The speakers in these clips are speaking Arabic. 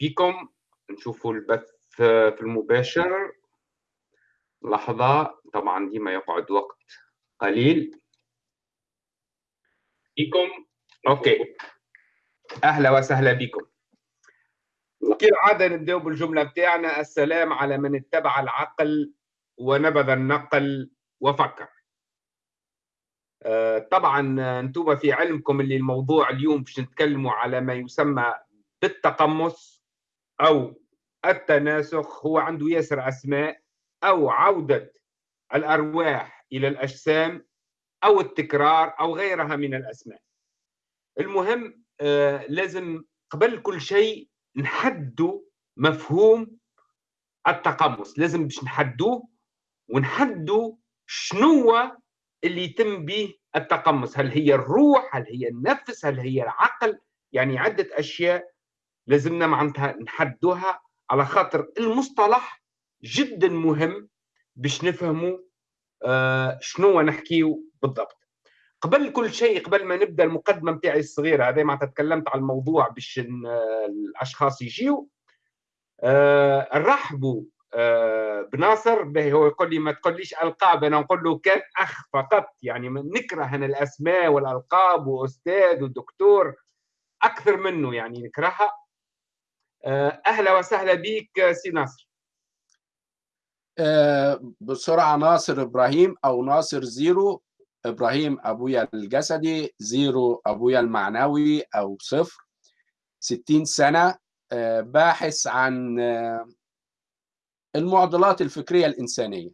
بكم؟ نشوفوا البث في المباشر. لحظة طبعا ديما يقعد وقت قليل. بكم؟ أوكي. أهلا وسهلا بكم. كالعادة نبدأ بالجملة بتاعنا. السلام على من اتبع العقل ونبذ النقل وفكر. آه، طبعا أنتم في علمكم اللي الموضوع اليوم باش نتكلموا على ما يسمى بالتقمص أو التناسخ هو عنده ياسر أسماء أو عودة الأرواح إلى الأجسام أو التكرار أو غيرها من الأسماء. المهم آه لازم قبل كل شيء نحدوا مفهوم التقمص. لازم باش نحدوه ونحدوا شنو اللي يتم به التقمص. هل هي الروح؟ هل هي النفس؟ هل هي العقل؟ يعني عدة أشياء لازمنا معناتها نحدوها على خاطر المصطلح جدا مهم باش نفهموا آه شنو نحكيو بالضبط. قبل كل شيء قبل ما نبدأ المقدمة نتاعي الصغيرة هذا معناتها تكلمت على الموضوع باش الأشخاص يجيو. آه نرحبوا آه بناصر به هو يقول لي ما تقوليش ألقاب أنا نقول له كان أخ فقط يعني نكره أنا الأسماء والألقاب وأستاذ ودكتور أكثر منه يعني نكرهها. أهلا وسهلا بك سي ناصر. آه بسرعة ناصر إبراهيم أو ناصر zero إبراهيم أبويا الجسدي zero أبويا المعنوي أو صفر ستين سنة آه باحث عن آه المعضلات الفكرية الإنسانية.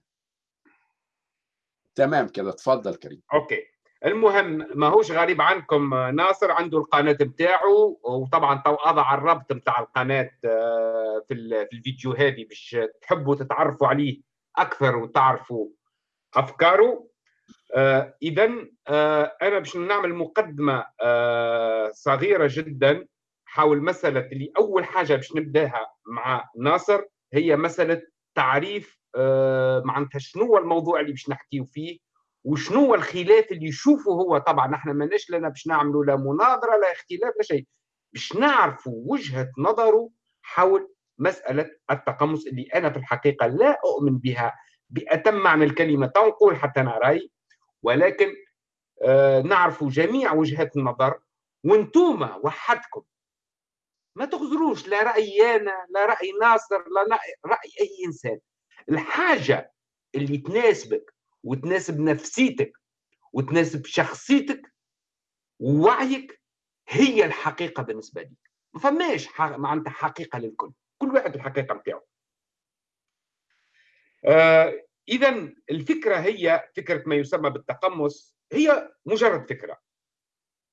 تمام كده اتفضل كريم. okay. المهم ما هوش غريب عنكم ناصر عنده القناة بتاعه وطبعا تو أضع الربط بتاع القناة في في الفيديو هذه باش تحبوا تتعرفوا عليه أكثر وتعرفوا أفكاره. آه اذا آه أنا باش نعمل مقدمة آه صغيرة جدا حول مسألة اللي أول حاجة باش نبدأها مع ناصر هي مسألة تعريف آه معناتها شنو هو الموضوع اللي باش نحكيو فيه. وشنو الخلاف اللي يشوفه هو؟ طبعا إحنا ماناش لنا باش نعملوا لا مناظرة لا اختلاف لا شيء. باش نعرفوا وجهة نظره حول مسألة التقمص اللي أنا في الحقيقة لا أؤمن بها بأتم معنى الكلمة تنقول حتى أنا رأي ولكن آه نعرفوا جميع وجهات النظر. وأنتم وحدكم ما تغزروش لا رأيي أنا لا رأي ناصر لا رأي أي إنسان. الحاجة اللي تناسبك وتناسب نفسيتك وتناسب شخصيتك ووعيك هي الحقيقة بالنسبة لي ما فماش معناتها حقيقة للكل كل واحد الحقيقة نتاعو. آه إذا الفكرة هي فكرة ما يسمى بالتقمص هي مجرد فكرة.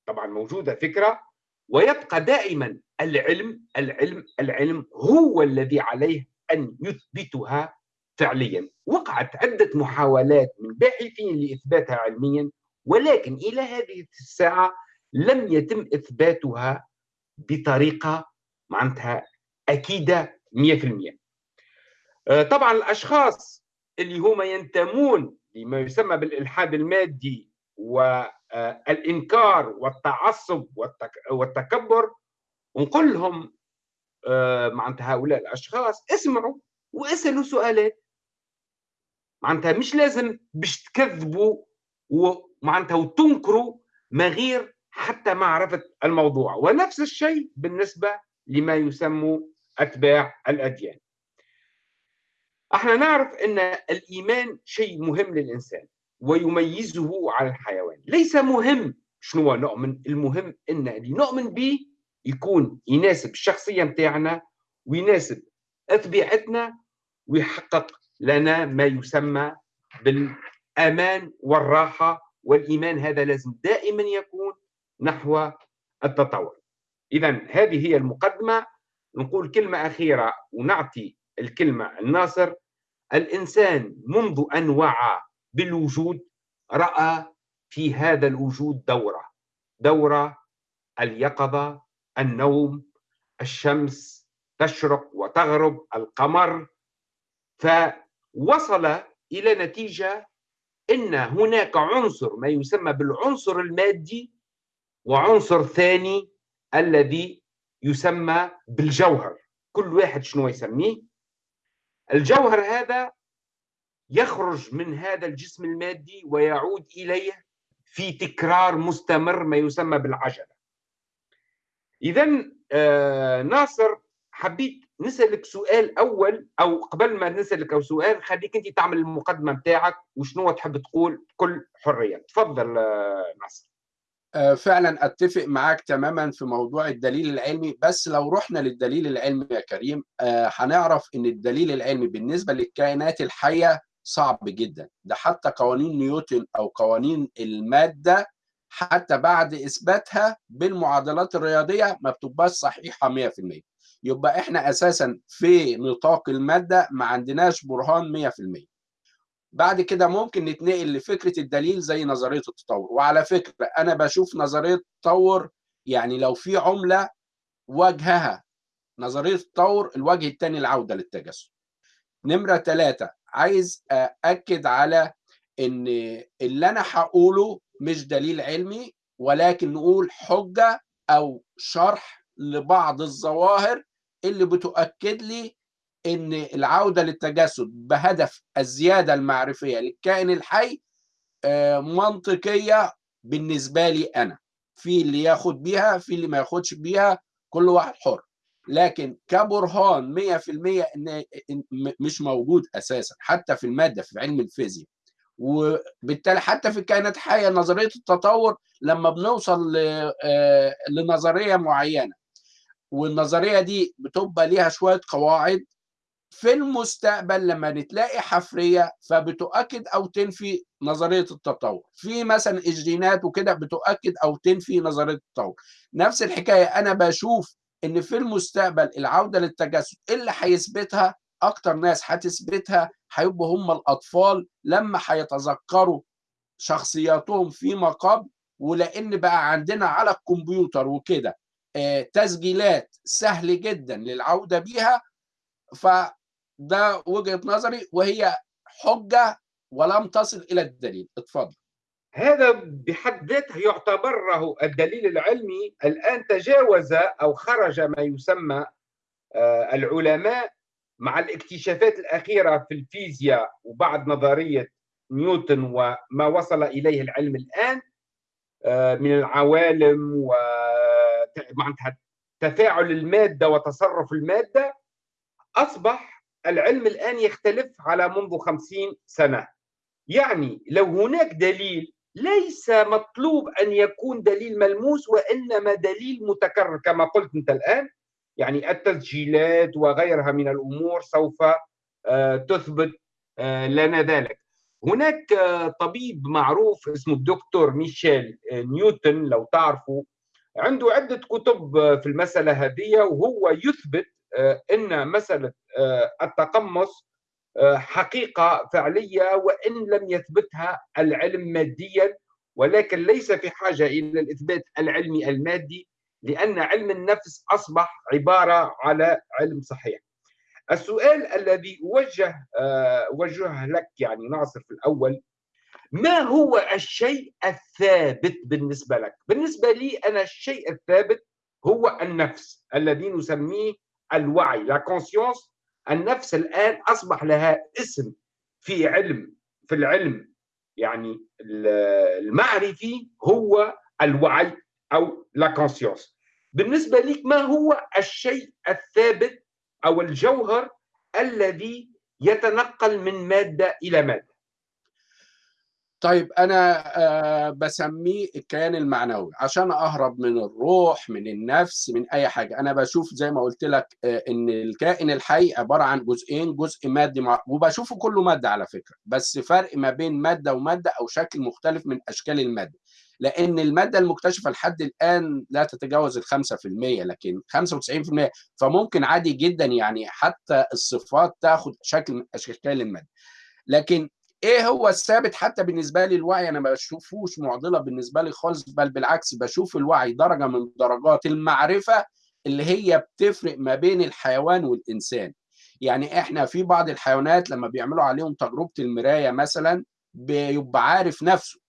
طبعا موجودة فكرة ويبقى دائما العلم العلم العلم هو الذي عليه أن يثبتها فعليا. وقعت عدة محاولات من باحثين لإثباتها علميا ولكن إلى هذه الساعة لم يتم إثباتها بطريقة معناتها أكيدة 100% طبعا الأشخاص اللي هم ينتمون لما يسمى بالإلحاد المادي والإنكار والتعصب والتكبر نقول لهم معناتها هؤلاء الأشخاص اسمعوا واسألوا سؤالات معناتها مش لازم باش تكذبوا ومعناتها وتنكروا ما غير حتى معرفة الموضوع. ونفس الشيء بالنسبة لما يسمى أتباع الأديان. إحنا نعرف إن الإيمان شيء مهم للإنسان ويميزه على الحيوان. ليس مهم شنو نؤمن المهم إن اللي نؤمن به يكون يناسب الشخصية نتاعنا ويناسب طبيعتنا ويحقق لنا ما يسمى بالأمان والراحة والإيمان. هذا لازم دائما يكون نحو التطور. اذا هذه هي المقدمة. نقول كلمة أخيرة ونعطي الكلمة الناصر. الإنسان منذ أن وعى بالوجود رأى في هذا الوجود دورة. دورة اليقظة النوم الشمس تشرق وتغرب القمر. فوصل إلى نتيجة أن هناك عنصر ما يسمى بالعنصر المادي وعنصر ثاني الذي يسمى بالجوهر. كل واحد شنو يسميه؟ الجوهر هذا يخرج من هذا الجسم المادي ويعود إليه في تكرار مستمر ما يسمى بالعجلة. اذا آه ناصر حبيت نسألك سؤال أول أو قبل ما نسألك أو سؤال خليك أنت تعمل المقدمة بتاعك وشنو تحب تقول بكل حرية. تفضل آه ناصر. فعلا أتفق معاك تماما في موضوع الدليل العلمي بس لو رحنا للدليل العلمي يا كريم هنعرف إن الدليل العلمي بالنسبة للكائنات الحية صعب جدا. ده حتى قوانين نيوتن أو قوانين المادة حتى بعد إثباتها بالمعادلات الرياضية ما بتبقاش صحيحة 100% يبقى إحنا أساسا في نطاق المادة ما عندناش برهان 100% بعد كده ممكن نتنقل لفكرة الدليل زي نظرية التطور. وعلى فكرة أنا بشوف نظرية التطور يعني لو في عملة وجهها نظرية التطور الوجه الثاني العودة للتجسد. نمرة ثلاثة عايز اكد على إن اللي أنا هقوله مش دليل علمي ولكن نقول حجة أو شرح لبعض الظواهر اللي بتؤكد لي إن العودة للتجسد بهدف الزيادة المعرفية للكائن الحي منطقية بالنسبة لي أنا. في اللي ياخد بيها في اللي ما ياخدش بيها كل واحد حر. لكن كبرهان 100% إن مش موجود أساسا حتى في المادة في علم الفيزياء. وبالتالي حتى في الكائنات الحية نظرية التطور لما بنوصل لنظرية معينة والنظرية دي بتبقى ليها شوية قواعد في المستقبل لما نتلاقي حفرية فبتؤكد أو تنفي نظرية التطور. في مثلا الجينات وكده بتؤكد أو تنفي نظرية التطور. نفس الحكاية أنا بشوف إن في المستقبل العودة للتجسد اللي هيثبتها أكتر ناس هتثبتها هيبقوا هم الأطفال لما هيتذكروا شخصياتهم فيما قبل ولأن بقى عندنا على الكمبيوتر وكده. تسجيلات سهل جدا للعودة بيها فده وجهة نظري وهي حجة ولم تصل إلى الدليل. اتفضل. هذا بحد ذاته يعتبر الدليل العلمي الآن تجاوز أو خرج ما يسمى العلماء مع الاكتشافات الأخيرة في الفيزياء وبعد نظرية نيوتن وما وصل إليه العلم الآن من العوالم و معناتها تفاعل المادة وتصرف المادة أصبح العلم الآن يختلف على منذ خمسين سنة. يعني لو هناك دليل ليس مطلوب أن يكون دليل ملموس وإنما دليل متكرر كما قلت أنت الآن. يعني التسجيلات وغيرها من الأمور سوف تثبت لنا ذلك. هناك طبيب معروف اسمه الدكتور ميشيل نيوتن لو تعرفوا عنده عدة كتب في المسألة هذه وهو يثبت أن مسألة التقمص حقيقة فعلية وإن لم يثبتها العلم ماديا ولكن ليس في حاجة إلى الإثبات العلمي المادي لأن علم النفس أصبح عبارة على علم صحيح. السؤال الذي وجه وجه لك يعني ناصر في الأول ما هو الشيء الثابت بالنسبة لك؟ بالنسبة لي أنا الشيء الثابت هو النفس الذي نسميه الوعي la conscience النفس الآن أصبح لها اسم في علم في العلم يعني المعرفي هو الوعي أو la conscience بالنسبة لك ما هو الشيء الثابت أو الجوهر الذي يتنقل من مادة إلى مادة؟ طيب أنا بسميه الكيان المعنوي عشان أهرب من الروح من النفس من أي حاجة أنا بشوف زي ما قلت لك إن الكائن الحي عبارة عن جزئين جزء مادي. وبشوفه كله مادة على فكرة بس فرق ما بين مادة ومادة أو شكل مختلف من أشكال المادة لأن المادة المكتشفة لحد الآن لا تتجاوز ال 5% لكن 95% فممكن عادي جدا يعني حتى الصفات تاخد شكل من أشكال المادة لكن إيه هو الثابت حتى بالنسبة لي الوعي؟ أنا ما بشوفوش معضلة بالنسبة لي خالص بل بالعكس بشوف الوعي درجة من درجات المعرفة اللي هي بتفرق ما بين الحيوان والإنسان. يعني إحنا في بعض الحيوانات لما بيعملوا عليهم تجربة المراية مثلا بيبقى عارف نفسه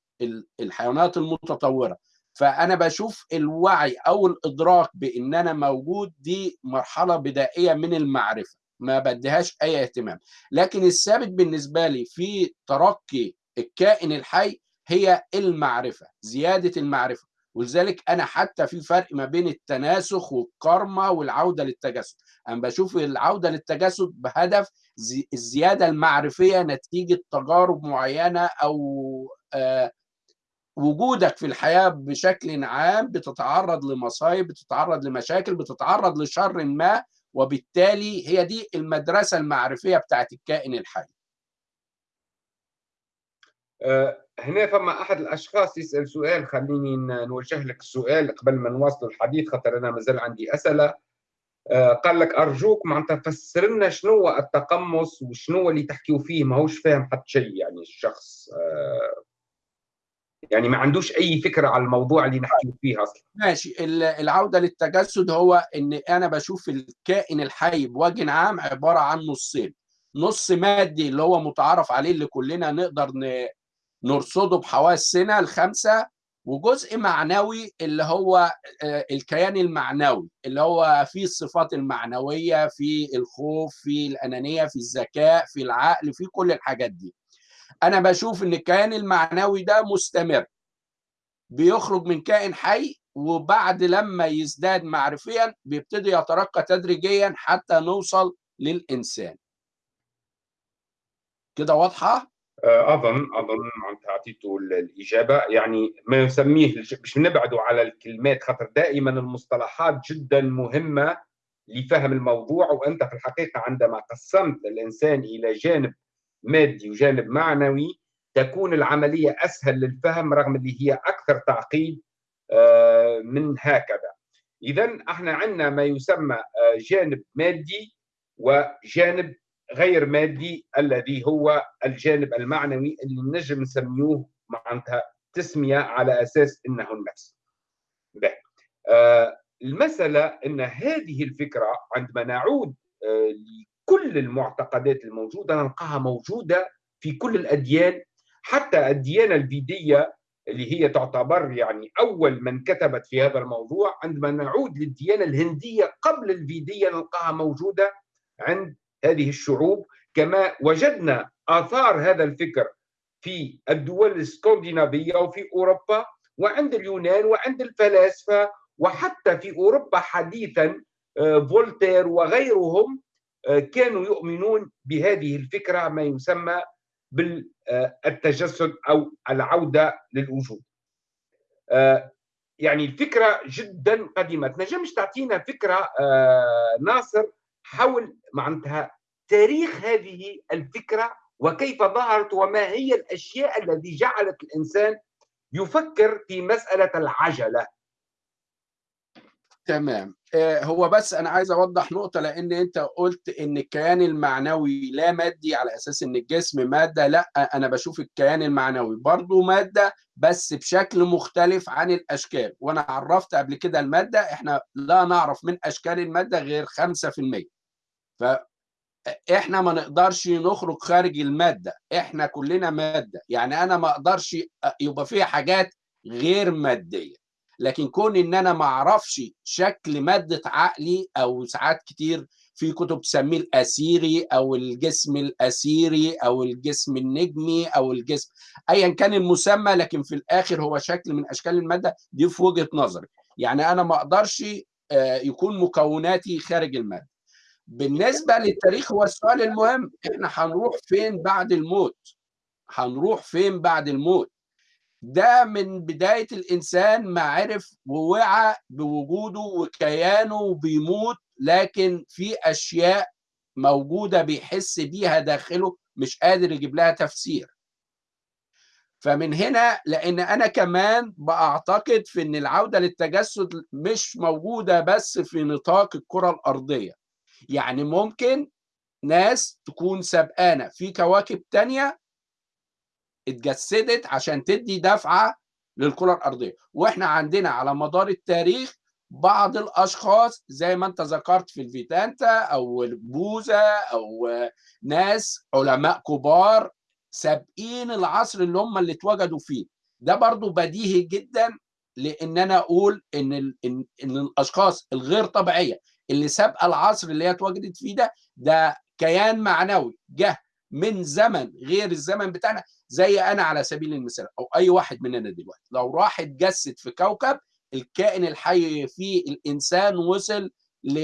الحيوانات المتطورة. فأنا بشوف الوعي أو الإدراك بإن أنا موجود دي مرحلة بدائية من المعرفة. ما بديهاش أي اهتمام. لكن الثابت بالنسبة لي في ترقي الكائن الحي هي المعرفة زيادة المعرفة. ولذلك أنا حتى في فرق ما بين التناسخ والكرمة والعودة للتجسد. أنا بشوف العودة للتجسد بهدف الزيادة المعرفية نتيجة تجارب معينة أو آه وجودك في الحياة بشكل عام بتتعرض لمصايب بتتعرض لمشاكل بتتعرض لشر ما وبالتالي هي دي المدرسة المعرفية بتاعت الكائن الحي. أه هنا فما أحد الأشخاص يسأل سؤال خليني نوجه لك السؤال قبل ما نواصل الحديث خاطر أنا مازال عندي أسئلة. أه قال لك أرجوك معناتها فسر لنا شنو التقمص وشنو اللي تحكيوا فيه ماهوش فاهم حتى شيء يعني الشخص. أه يعني ما عندوش أي فكرة على الموضوع اللي نحكي فيه أصلا. ماشي. العودة للتجسد هو إن أنا بشوف الكائن الحي بوجه عام عبارة عن نصين. نص مادي اللي هو متعارف عليه اللي كلنا نقدر نرصده بحواسنا الخمسة وجزء معنوي اللي هو الكيان المعنوي اللي هو فيه الصفات المعنوية في الخوف في الأنانية في الذكاء في العقل في كل الحاجات دي. أنا بشوف إن الكيان المعنوي ده مستمر. بيخرج من كائن حي وبعد لما يزداد معرفيا بيبتدي يترقى تدريجيا حتى نوصل للإنسان. كده واضحة؟ أظن أظن معناتها اعطيته الإجابة. يعني ما يسميه مش نبعدوا على الكلمات خاطر دائما المصطلحات جدا مهمة لفهم الموضوع. وأنت في الحقيقة عندما قسمت الإنسان إلى جانب مادي وجانب معنوي تكون العملية أسهل للفهم رغم اللي هي أكثر تعقيد من هكذا إذا إحنا عندنا ما يسمى جانب مادي وجانب غير مادي الذي هو الجانب المعنوي اللي نجم نسميوه معناتها تسمية على أساس أنه النفس به. المسألة أن هذه الفكرة عندما نعود كل المعتقدات الموجودة نلقاها موجودة في كل الأديان حتى الديانة الفيدية اللي هي تعتبر يعني أول من كتبت في هذا الموضوع عندما نعود للديانة الهندية قبل الفيدية نلقاها موجودة عند هذه الشعوب. كما وجدنا آثار هذا الفكر في الدول الإسكندنافية وفي أوروبا وعند اليونان وعند الفلاسفة وحتى في أوروبا حديثا فولتير وغيرهم كانوا يؤمنون بهذه الفكرة ما يسمى بالتجسد أو العودة للوجود. يعني الفكرة جدا قديمة، تنجمش تعطينا فكرة ناصر حول معناتها تاريخ هذه الفكرة وكيف ظهرت وما هي الأشياء التي جعلت الإنسان يفكر في مسألة العجلة. تمام. هو بس أنا عايز أوضح نقطة لأن أنت قلت إن الكيان المعنوي لا مادي على أساس إن الجسم مادة لأ أنا بشوف الكيان المعنوي برضه مادة بس بشكل مختلف عن الأشكال. وأنا عرفت قبل كده المادة إحنا لا نعرف من أشكال المادة غير 5% فاحنا ما نقدرش نخرج خارج المادة. إحنا كلنا مادة. يعني أنا ما أقدرش يبقى فيها حاجات غير مادية. لكن كون إن أنا ما أعرفش شكل مادة عقلي أو ساعات كتير في كتب تسميه الأسيري أو الجسم الأسيري أو الجسم النجمي أو الجسم ايا كان المسمى لكن في الآخر هو شكل من أشكال المادة دي في وجهة نظري. يعني أنا ما أقدرش يكون مكوناتي خارج المادة. بالنسبة للتاريخ هو السؤال المهم إحنا هنروح فين بعد الموت؟ هنروح فين بعد الموت؟ ده من بداية الإنسان ما عرف ووعى بوجوده وكيانه وبيموت لكن في أشياء موجودة بيحس بيها داخله مش قادر يجيب لها تفسير. فمن هنا لأن أنا كمان بعتقد في أن العودة للتجسد مش موجودة بس في نطاق الكرة الأرضية. يعني ممكن ناس تكون سبقانة في كواكب تانية اتجسدت عشان تدي دفعة للكرة الأرضية. وإحنا عندنا على مدار التاريخ بعض الأشخاص زي ما أنت ذكرت في الفيتانتا أو بوذا أو ناس علماء كبار سابقين العصر اللي هم اللي اتوجدوا فيه. ده برضو بديهي جدا لأن أنا أقول إن ال... إن الأشخاص الغير طبيعية اللي سابقة العصر اللي هي اتوجدت فيه ده ده كيان معنوي جه من زمن غير الزمن بتاعنا. زي أنا على سبيل المثال أو أي واحد مننا دلوقتي. لو راح اتجسد في كوكب الكائن الحي فيه الإنسان وصل ل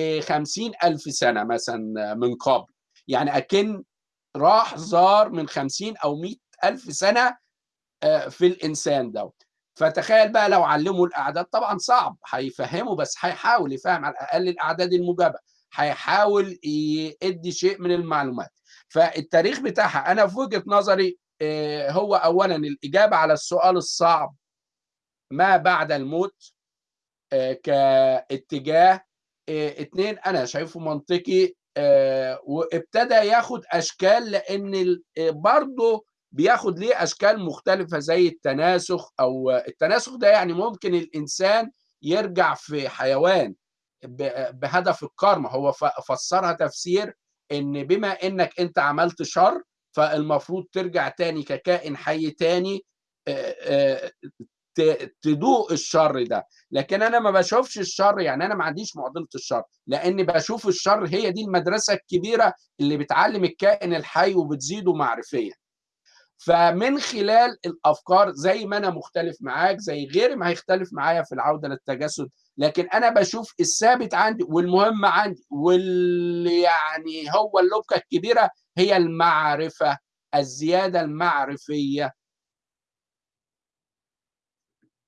ألف سنة مثلا من قبل. يعني أكن راح زار من 50 أو 100 ألف سنة في الإنسان ده فتخيل بقى لو علموا الأعداد طبعا صعب. هيفهموا بس هيحاول يفهم على الأقل الأعداد الموجبه هيحاول يدي شيء من المعلومات. فالتاريخ بتاعها أنا في وجهة نظري هو اولا الإجابة على السؤال الصعب ما بعد الموت؟ كاتجاه اتنين أنا شايفه منطقي وابتدى ياخد أشكال لأن برضه بياخد ليه أشكال مختلفة زي التناسخ أو التناسخ ده يعني ممكن الإنسان يرجع في حيوان بهدف الكارما هو فسرها تفسير إن بما إنك أنت عملت شر فالمفروض ترجع تاني ككائن حي تاني تدوق الشر ده. لكن أنا ما بشوفش الشر يعني أنا ما عنديش معضلة الشر لأني بشوف الشر هي دي المدرسة الكبيرة اللي بتعلم الكائن الحي وبتزيده معرفيا. فمن خلال الأفكار زي ما أنا مختلف معاك زي غيري ما هيختلف معايا في العودة للتجسد لكن أنا بشوف الثابت عندي والمهم عندي واللي يعني هو اللبكه الكبيرة هي المعرفة الزيادة المعرفية.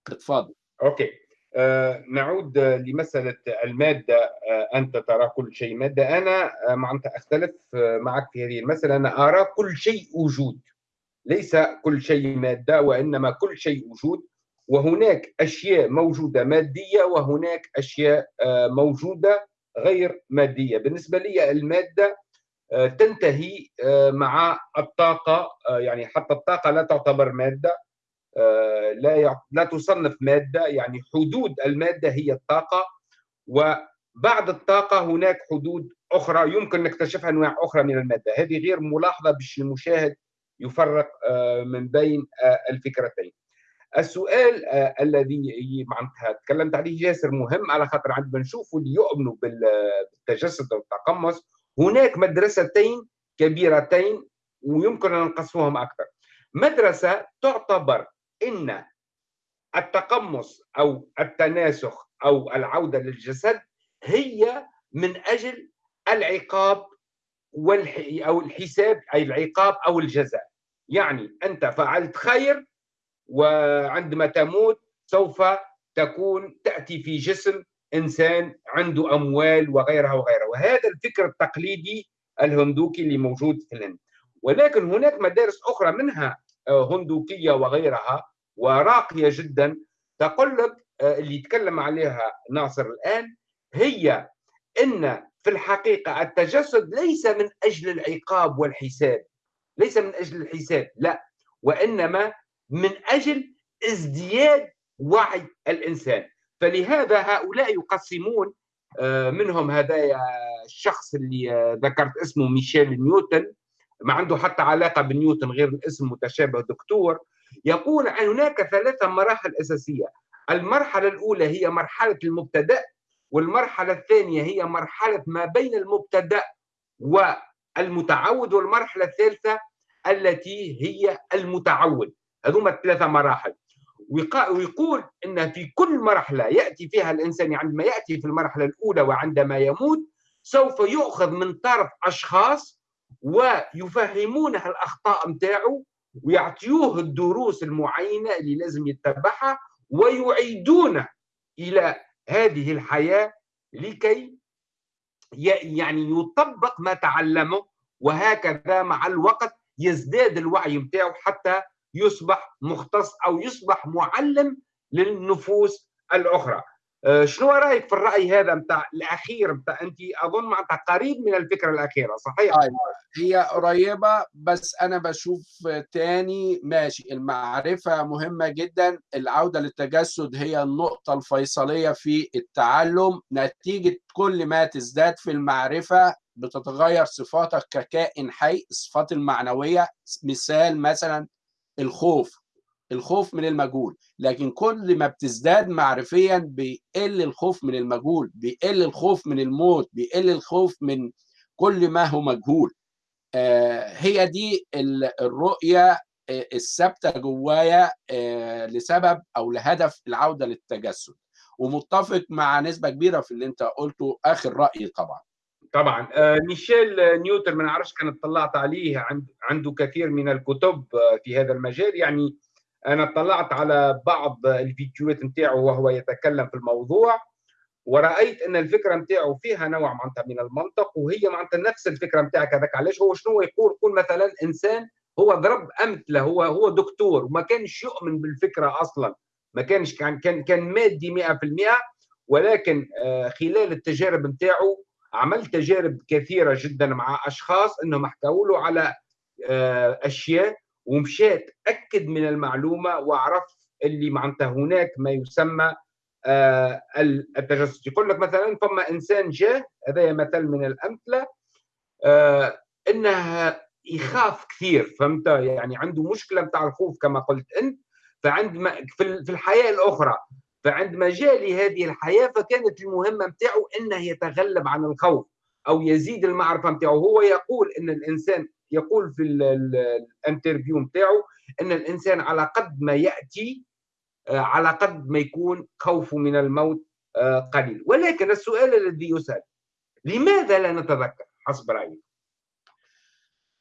اتفضل. أوكي. آه نعود لمسألة المادة. آه أنت ترى كل شيء مادة. أنا آه معناتها أختلف معك في هذه المسألة. أنا أرى كل شيء وجود. ليس كل شيء مادة وإنما كل شيء وجود. وهناك أشياء موجودة مادية وهناك أشياء موجودة غير مادية. بالنسبة لي المادة تنتهي مع الطاقة يعني حتى الطاقة لا تعتبر مادة لا لا تصنف مادة يعني حدود المادة هي الطاقة. وبعد الطاقة هناك حدود أخرى يمكن نكتشفها أنواع أخرى من المادة. هذه غير ملاحظة باش المشاهد يفرق من بين الفكرتين. السؤال الذي معناتها تكلمت عليه جاسر مهم على خاطر عندما نشوفوا اللي يؤمنوا بالتجسد والتقمص. هناك مدرستين كبيرتين ويمكن أن نقصوهم أكثر. مدرسة تعتبر إن التقمص أو التناسخ أو العودة للجسد هي من أجل العقاب والح... أو الحساب أي العقاب أو الجزاء. يعني أنت فعلت خير وعندما تموت سوف تكون تأتي في جسم إنسان عنده أموال وغيرها وغيرها. وهذا الفكر التقليدي الهندوكي اللي موجود في الهند. ولكن هناك مدارس أخرى منها هندوكية وغيرها وراقية جدا تقول لك اللي يتكلم عليها ناصر الآن هي إن في الحقيقة التجسد ليس من أجل العقاب والحساب. ليس من أجل الحساب لا. وإنما من أجل ازدياد وعي الإنسان. فلهذا هؤلاء يقسمون منهم هذا الشخص اللي ذكرت اسمه ميشيل نيوتن ما عنده حتى علاقة بنيوتن غير الاسم متشابه دكتور. يقول عن هناك ثلاثة مراحل أساسية. المرحلة الأولى هي مرحلة المبتدأ والمرحلة الثانية هي مرحلة ما بين المبتدأ والمتعود والمرحلة الثالثة التي هي المتعود. هذوما الثلاثة مراحل. ويقول إن في كل مرحلة يأتي فيها الإنسان عندما يأتي في المرحلة الأولى وعندما يموت سوف يؤخذ من طرف أشخاص ويفهمونه الأخطاء نتاعو ويعطيوه الدروس المعينة اللي لازم يتبعها ويعيدونه إلى هذه الحياة لكي يعني يطبق ما تعلمه وهكذا مع الوقت يزداد الوعي نتاعو حتى يصبح مختص أو يصبح معلم للنفوس الأخرى. شنو رأيك في الرأي هذا نتاع الأخير نتاع انت؟ أظن معناتها قريب من الفكرة الأخيرة صحيح؟ أيوة. هي قريبة بس أنا بشوف تاني ماشي المعرفة مهمة جدا. العودة للتجسد هي النقطة الفيصلية في التعلم. نتيجة كل ما تزداد في المعرفة بتتغير صفاتك ككائن حي الصفات المعنوية. مثال مثلا الخوف الخوف من المجهول. لكن كل ما بتزداد معرفيا بيقل الخوف من المجهول بيقل الخوف من الموت بيقل الخوف من كل ما هو مجهول. هي دي الرؤية الثابتة جوايا لسبب أو لهدف العودة للتجسد. ومتفق مع نسبة كبيرة في اللي أنت قلته آخر رأي طبعا. طبعا. آه ميشيل نيوتن ما نعرفش كان اطلعت عليه عنده كثير من الكتب في هذا المجال. يعني أنا اطلعت على بعض الفيديوهات نتاعه وهو يتكلم في الموضوع ورأيت أن الفكرة نتاعه فيها نوع معناتها من المنطق وهي معناتها نفس الفكرة نتاعك هذاك. علاش؟ هو شنو يقول؟ يقول مثلا إنسان هو ضرب أمثلة هو هو دكتور وما كانش يؤمن بالفكرة أصلا. ما كانش كان كان كان مادي 100% ولكن خلال التجارب نتاعه عمل تجارب كثيرة جدا مع أشخاص إنهم حكوا له على أشياء ومشات أكد من المعلومة وعرف اللي معناتها هناك ما يسمى التجسس. يقول لك مثلا فما إنسان جاه هذا مثل من الأمثلة إنه يخاف كثير فهمت؟ يعني عنده مشكلة نتاع الخوف كما قلت أنت فعندما في الحياة الأخرى. فعندما جاء لهذه الحياة فكانت المهمة نتاعو إنه يتغلب عن الخوف أو يزيد المعرفة نتاعو هو يقول إن الإنسان يقول في الانترفيو نتاعو إن الإنسان على قد ما يأتي على قد ما يكون خوفه من الموت قليل. ولكن السؤال الذي يسأل لماذا لا نتذكر؟ حسب رأيك.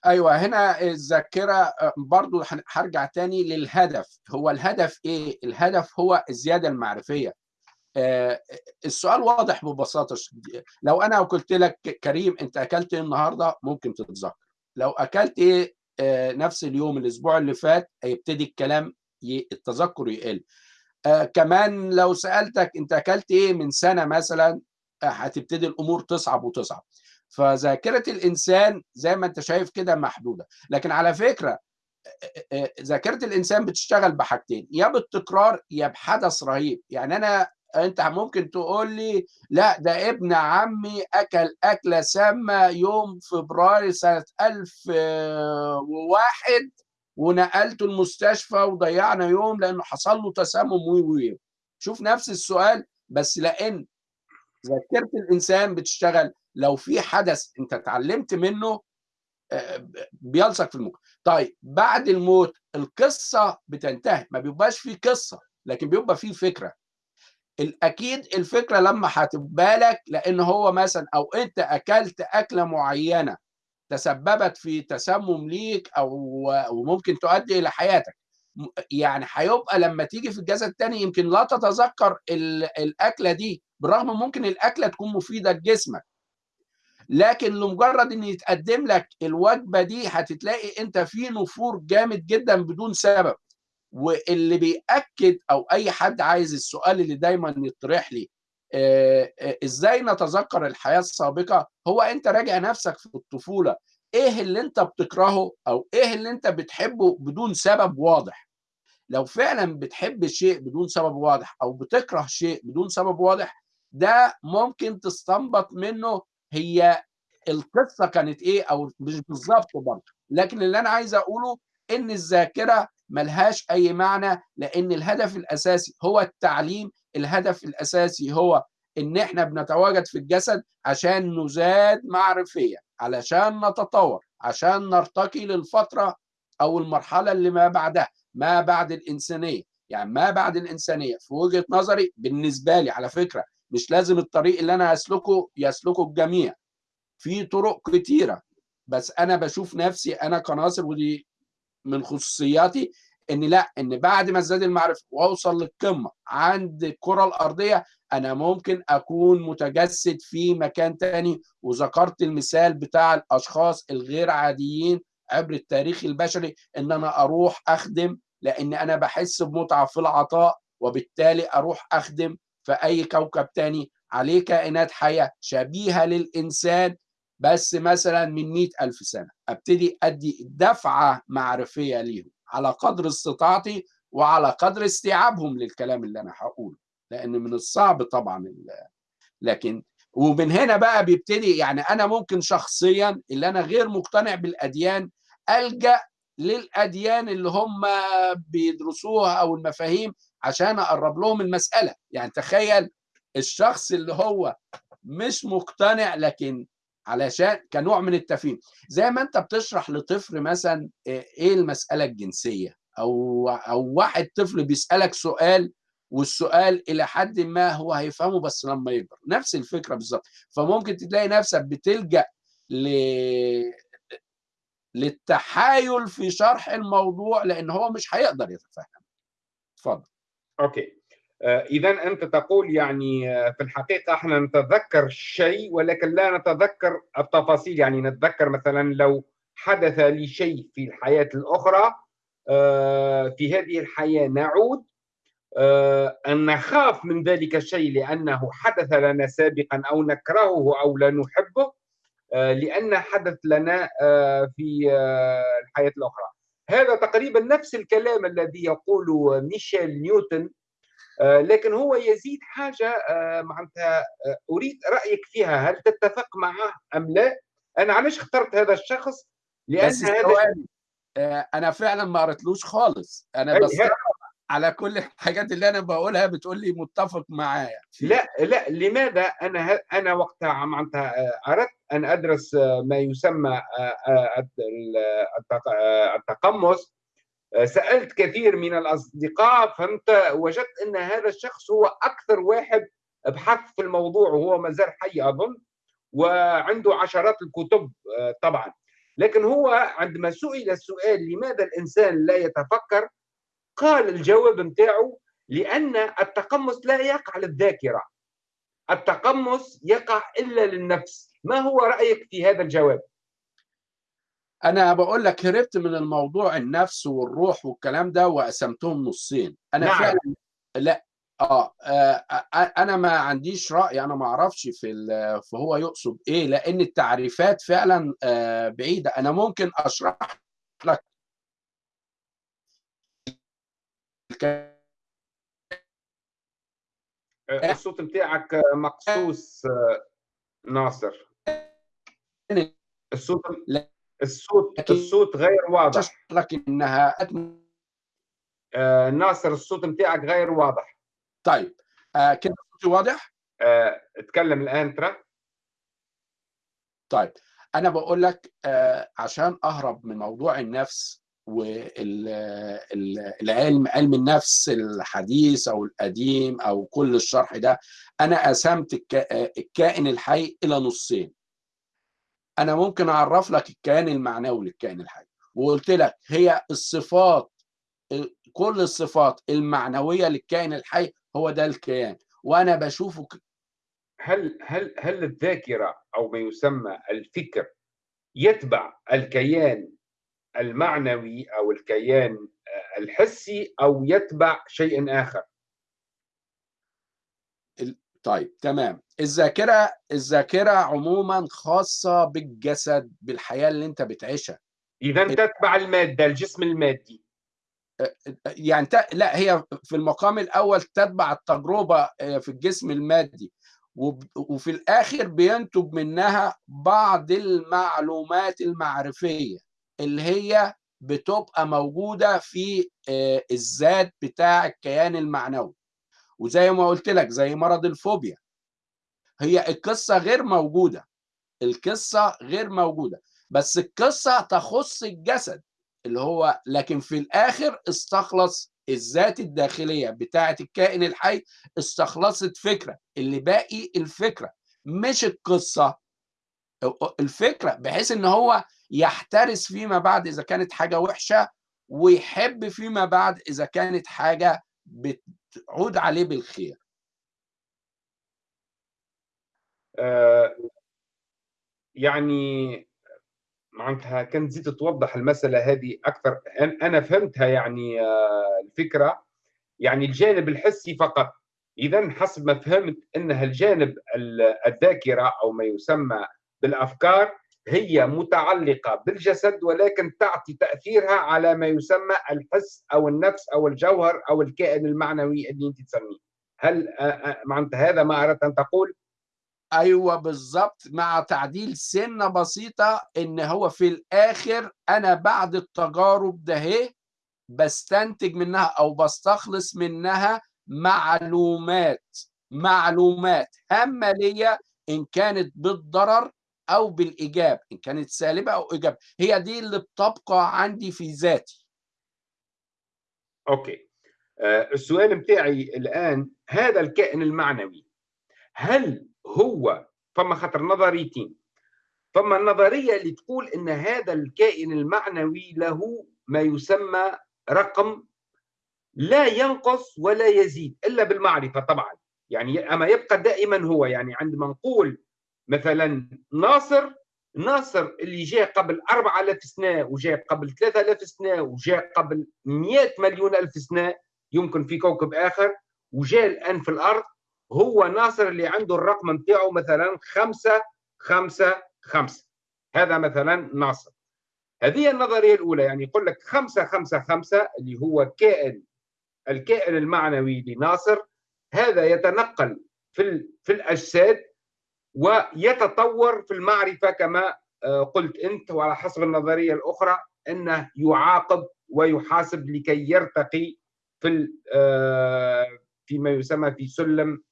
أيوه هنا الذاكرة برضو هرجع تاني للهدف. هو الهدف إيه؟ الهدف هو الزيادة المعرفية. آه السؤال واضح ببساطة. لو أنا قلت لك كريم أنت أكلت إيه النهارده؟ ممكن تتذكر. لو أكلت إيه آه نفس اليوم الأسبوع اللي فات هيبتدي الكلام التذكر يقل. آه كمان لو سألتك أنت أكلت إيه من سنة مثلا هتبتدي الأمور تصعب وتصعب. فذاكرة الإنسان زي ما أنت شايف كده محدودة. لكن على فكرة ذاكرة الإنسان بتشتغل بحاجتين يا بالتكرار يا بحدث رهيب. يعني أنا أنت ممكن تقول لي لا ده ابن عمي أكل أكلة سامة يوم فبراير سنة 1001 ونقلته المستشفى وضيعنا يوم لأنه حصل له تسمم وي وي. شوف نفس السؤال بس لأن ذاكرة الإنسان بتشتغل لو في حدث انت اتعلمت منه بيلصق في المخ طيب بعد الموت القصة بتنتهي ما بيبقاش في قصة لكن بيبقى في فكرة. الأكيد الفكرة لما هتبقى لك لأن هو مثلا أو أنت أكلت أكلة معينة تسببت في تسمم ليك أو وممكن تؤدي إلى حياتك. يعني هيبقى لما تيجي في الجسد الثاني يمكن لا تتذكر الأكلة دي بالرغم ممكن الأكلة تكون مفيدة لجسمك. لكن لمجرد إن يتقدم لك الوجبة دي هتتلاقي أنت في نفور جامد جدا بدون سبب. واللي بيأكد أو أي حد عايز السؤال اللي دايما يطرح لي آه آه إزاي نتذكر الحياة السابقة؟ هو أنت راجع نفسك في الطفولة إيه اللي أنت بتكرهه أو إيه اللي أنت بتحبه بدون سبب واضح؟ لو فعلا بتحب شيء بدون سبب واضح أو بتكره شيء بدون سبب واضح ده ممكن تستنبط منه هي القصة كانت إيه؟ أو مش بالظبط برضه. لكن اللي أنا عايز أقوله إن الذاكرة ملهاش أي معنى لأن الهدف الأساسي هو التعليم. الهدف الأساسي هو إن إحنا بنتواجد في الجسد عشان نزاد معرفيا علشان نتطور عشان نرتقي للفترة أو المرحلة اللي ما بعدها ما بعد الإنسانية. يعني ما بعد الإنسانية في وجهة نظري بالنسبة لي على فكرة مش لازم الطريق اللي أنا اسلكه يسلكه الجميع. في طرق كتيرة بس أنا بشوف نفسي أنا كناصر ودي من خصوصياتي إن لأ إن بعد ما ازداد المعرفة وأوصل للقمة عند الكرة الأرضية أنا ممكن أكون متجسد في مكان تاني. وذكرت المثال بتاع الأشخاص الغير عاديين عبر التاريخ البشري إن أنا أروح أخدم لأن أنا بحس بمتعة في العطاء وبالتالي أروح أخدم في أي كوكب تاني عليه كائنات حية شبيهة للإنسان بس مثلا من مئة ألف سنة. أبتدي أدي دفعة معرفية ليهم على قدر استطاعتي وعلى قدر استيعابهم للكلام اللي أنا هقوله لأن من الصعب طبعا لكن ومن هنا بقى بيبتدي يعني أنا ممكن شخصيا اللي أنا غير مقتنع بالأديان ألجأ للأديان اللي هم بيدرسوها أو المفاهيم عشان أقرب لهم المسألة. يعني تخيل الشخص اللي هو مش مقتنع لكن علشان كنوع من التفهيم. زي ما أنت بتشرح لطفل مثلا إيه المسألة الجنسية؟ أو أو واحد طفل بيسألك سؤال والسؤال إلى حد ما هو هيفهمه بس لما يكبر. نفس الفكرة بالظبط. فممكن تلاقي نفسك بتلجأ ل للتحايل في شرح الموضوع لأن هو مش هيقدر يتفهم. اتفضل. أوكي. اذا أنت تقول يعني في الحقيقة إحنا نتذكر شيء ولكن لا نتذكر التفاصيل. يعني نتذكر مثلا لو حدث لي شيء في الحياة الأخرى في هذه الحياة نعود أن نخاف من ذلك الشيء لأنه حدث لنا سابقا أو نكرهه أو لا نحبه لأن حدث لنا في الحياة الأخرى. هذا تقريبا نفس الكلام الذي يقوله ميشيل نيوتن لكن هو يزيد حاجة معناتها أريد رأيك فيها هل تتفق معه أم لا؟ أنا علاش اخترت هذا الشخص؟ لأن بس هذا أنا فعلا ما قريتلوش خالص. أنا بس على كل الحاجات اللي أنا بقولها بتقول لي متفق معايا. لا لا لماذا أنا أنا وقتها معناتها أردت أن أدرس ما يسمى التقمص. سألت كثير من الأصدقاء فهمت وجدت أن هذا الشخص هو أكثر واحد بحث في الموضوع وهو ما زال حي أظن وعنده عشرات الكتب طبعا. لكن هو عندما سئل السؤال لماذا الإنسان لا يتفكر قال الجواب نتاعو لأن التقمص لا يقع للذاكرة. التقمص يقع إلا للنفس. ما هو رأيك في هذا الجواب؟ أنا بقول لك هربت من الموضوع النفس والروح والكلام ده وقسمتهم نصين. أنا نعم. فعلا لا. آه, آه أنا ما عنديش رأي أنا ما أعرفش في فهو يقصد إيه لأن التعريفات فعلا آه بعيدة. أنا ممكن أشرح لك الصوت بتاعك مقصوص ناصر. الصوت الصوت الصوت غير واضح. لك إنها آه ناصر الصوت بتاعك غير واضح. طيب. آه كده صوتي واضح؟ آه اتكلم الآن ترى. طيب. أنا بقول لك آه عشان أهرب من موضوع النفس والعلم علم النفس الحديث أو القديم أو كل الشرح ده أنا قسمت الكائن الحي إلى نصين. أنا ممكن أعرف لك الكيان المعنوي للكائن الحي. وقلت لك هي الصفات كل الصفات المعنوية للكائن الحي هو ده الكيان. وأنا بشوفه هل هل هل الذاكرة أو ما يسمى الفكر يتبع الكيان المعنوي أو الكيان الحسي أو يتبع شيء آخر. طيب تمام. الذاكرة الذاكرة عموما خاصة بالجسد بالحياة اللي أنت بتعيشها. إذا تتبع المادة الجسم المادي. يعني ت... لا هي في المقام الأول تتبع التجربة في الجسم المادي. وفي الآخر بينتج منها بعض المعلومات المعرفية. اللي هي بتبقى موجودة في الذات بتاع الكيان المعنوي. وزي ما قلت لك زي مرض الفوبيا. هي القصة غير موجودة. القصة غير موجودة. بس القصة تخص الجسد اللي هو لكن في الآخر استخلص الذات الداخلية بتاعه الكائن الحي استخلصت فكرة. اللي باقي الفكرة مش القصة. الفكرة بحيث إن هو يحترس فيما بعد إذا كانت حاجة وحشة ويحب فيما بعد إذا كانت حاجة بتعود عليه بالخير. آه يعني معناتها كان زيد توضح المسألة هذه أكثر. أنا فهمتها يعني آه الفكرة. يعني الجانب الحسي فقط. إذا حسب ما فهمت أنها الجانب الذاكرة أو ما يسمى بالأفكار هي متعلقة بالجسد ولكن تعطي تأثيرها على ما يسمى الحس أو النفس أو الجوهر أو الكائن المعنوي اللي أنت تسميه هل معناتها هذا ما أردت أن تقول؟ أيوه بالظبط مع تعديل سنة بسيطة إن هو في الآخر أنا بعد التجارب ده بستنتج منها أو بستخلص منها معلومات معلومات هامة ليا إن كانت بالضرر أو بالإيجاب إن كانت سالبة أو إيجاب. هي دي اللي بتبقى عندي في ذاتي. أوكي. آه السؤال بتاعي الآن هذا الكائن المعنوي هل هو فما خطر نظريتين فما النظريه اللي تقول إن هذا الكائن المعنوي له ما يسمى رقم لا ينقص ولا يزيد إلا بالمعرفة طبعا. يعني أما يبقى دائما هو يعني عندما نقول مثلا ناصر ناصر اللي جاء قبل 4000 سنة وجاء قبل 3000 سنة وجاء قبل 100 مليون ألف سنة يمكن في كوكب آخر وجاء الآن في الأرض هو ناصر اللي عنده الرقم نتاعو مثلا خمسة خمسة خمسة. هذا مثلا ناصر. هذه النظرية الأولى يعني يقول لك خمسة خمسة خمسة اللي هو كائن الكائن المعنوي لناصر هذا يتنقل في في الأجساد ويتطور في المعرفة كما قلت أنت وعلى حسب النظرية الأخرى أنه يعاقب ويحاسب لكي يرتقي في فيما يسمى في سلم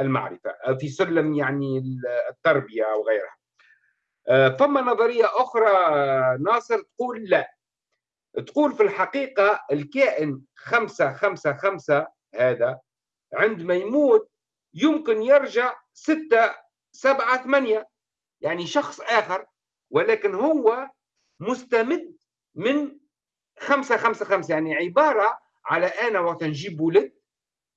المعرفة في سلم يعني التربية أو غيرها. فما نظرية أخرى ناصر تقول لا. تقول في الحقيقة الكائن خمسة خمسة خمسة هذا عندما يموت يمكن يرجع ستة سبعة ثمانية. يعني شخص آخر ولكن هو مستمد من خمسة خمسة خمسة. يعني عبارة على أنا وقت نجيب ولد.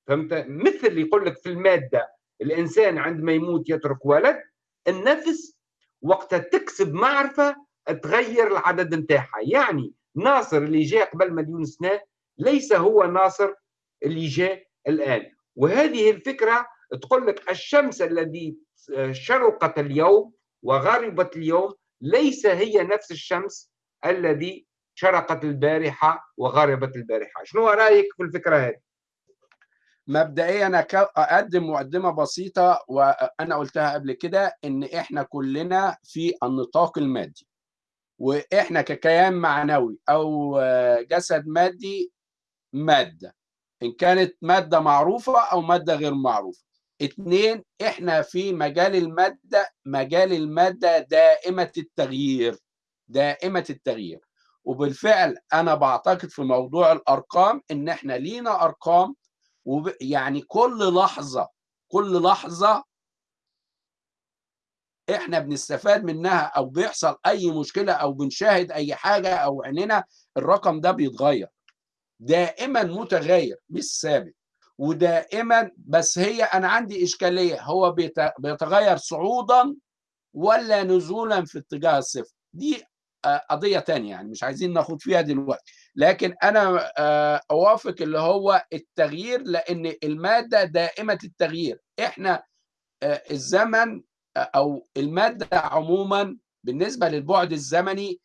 فهمت؟ مثل يقول لك في المادة الإنسان عندما يموت يترك ولد. النفس وقت تكسب معرفة تغير العدد نتاعها. يعني ناصر اللي جاء قبل مليون سنة ليس هو ناصر اللي جاء الآن. وهذه الفكرة تقول لك الشمس الذي شرقت اليوم وغربت اليوم ليس هي نفس الشمس الذي شرقت البارحة وغربت البارحة شنو رأيك في الفكرة هذه؟ مبدئيا أقدم مقدمة بسيطة وأنا قلتها قبل كده إن إحنا كلنا في النطاق المادي وإحنا ككيان معنوي أو جسد مادي مادة إن كانت مادة معروفة أو مادة غير معروفة اتنين إحنا في مجال المادة مجال المادة دائمة التغيير دائمة التغيير. وبالفعل أنا بعتقد في موضوع الأرقام إن إحنا لينا أرقام وب... يعني كل لحظة كل لحظة إحنا بنستفاد منها أو بيحصل أي مشكلة أو بنشاهد أي حاجة أو عيننا الرقم ده بيتغير. دائما متغير مش ثابت. ودائما بس هي أنا عندي إشكالية هو بيت... بيتغير صعودا ولا نزولا في اتجاه الصفر؟ دي قضية تانية يعني مش عايزين ناخد فيها دلوقتي. لكن أنا أوافق اللي هو التغيير لأن المادة دائمة التغيير. إحنا الزمن أو المادة عموما بالنسبة للبعد الزمني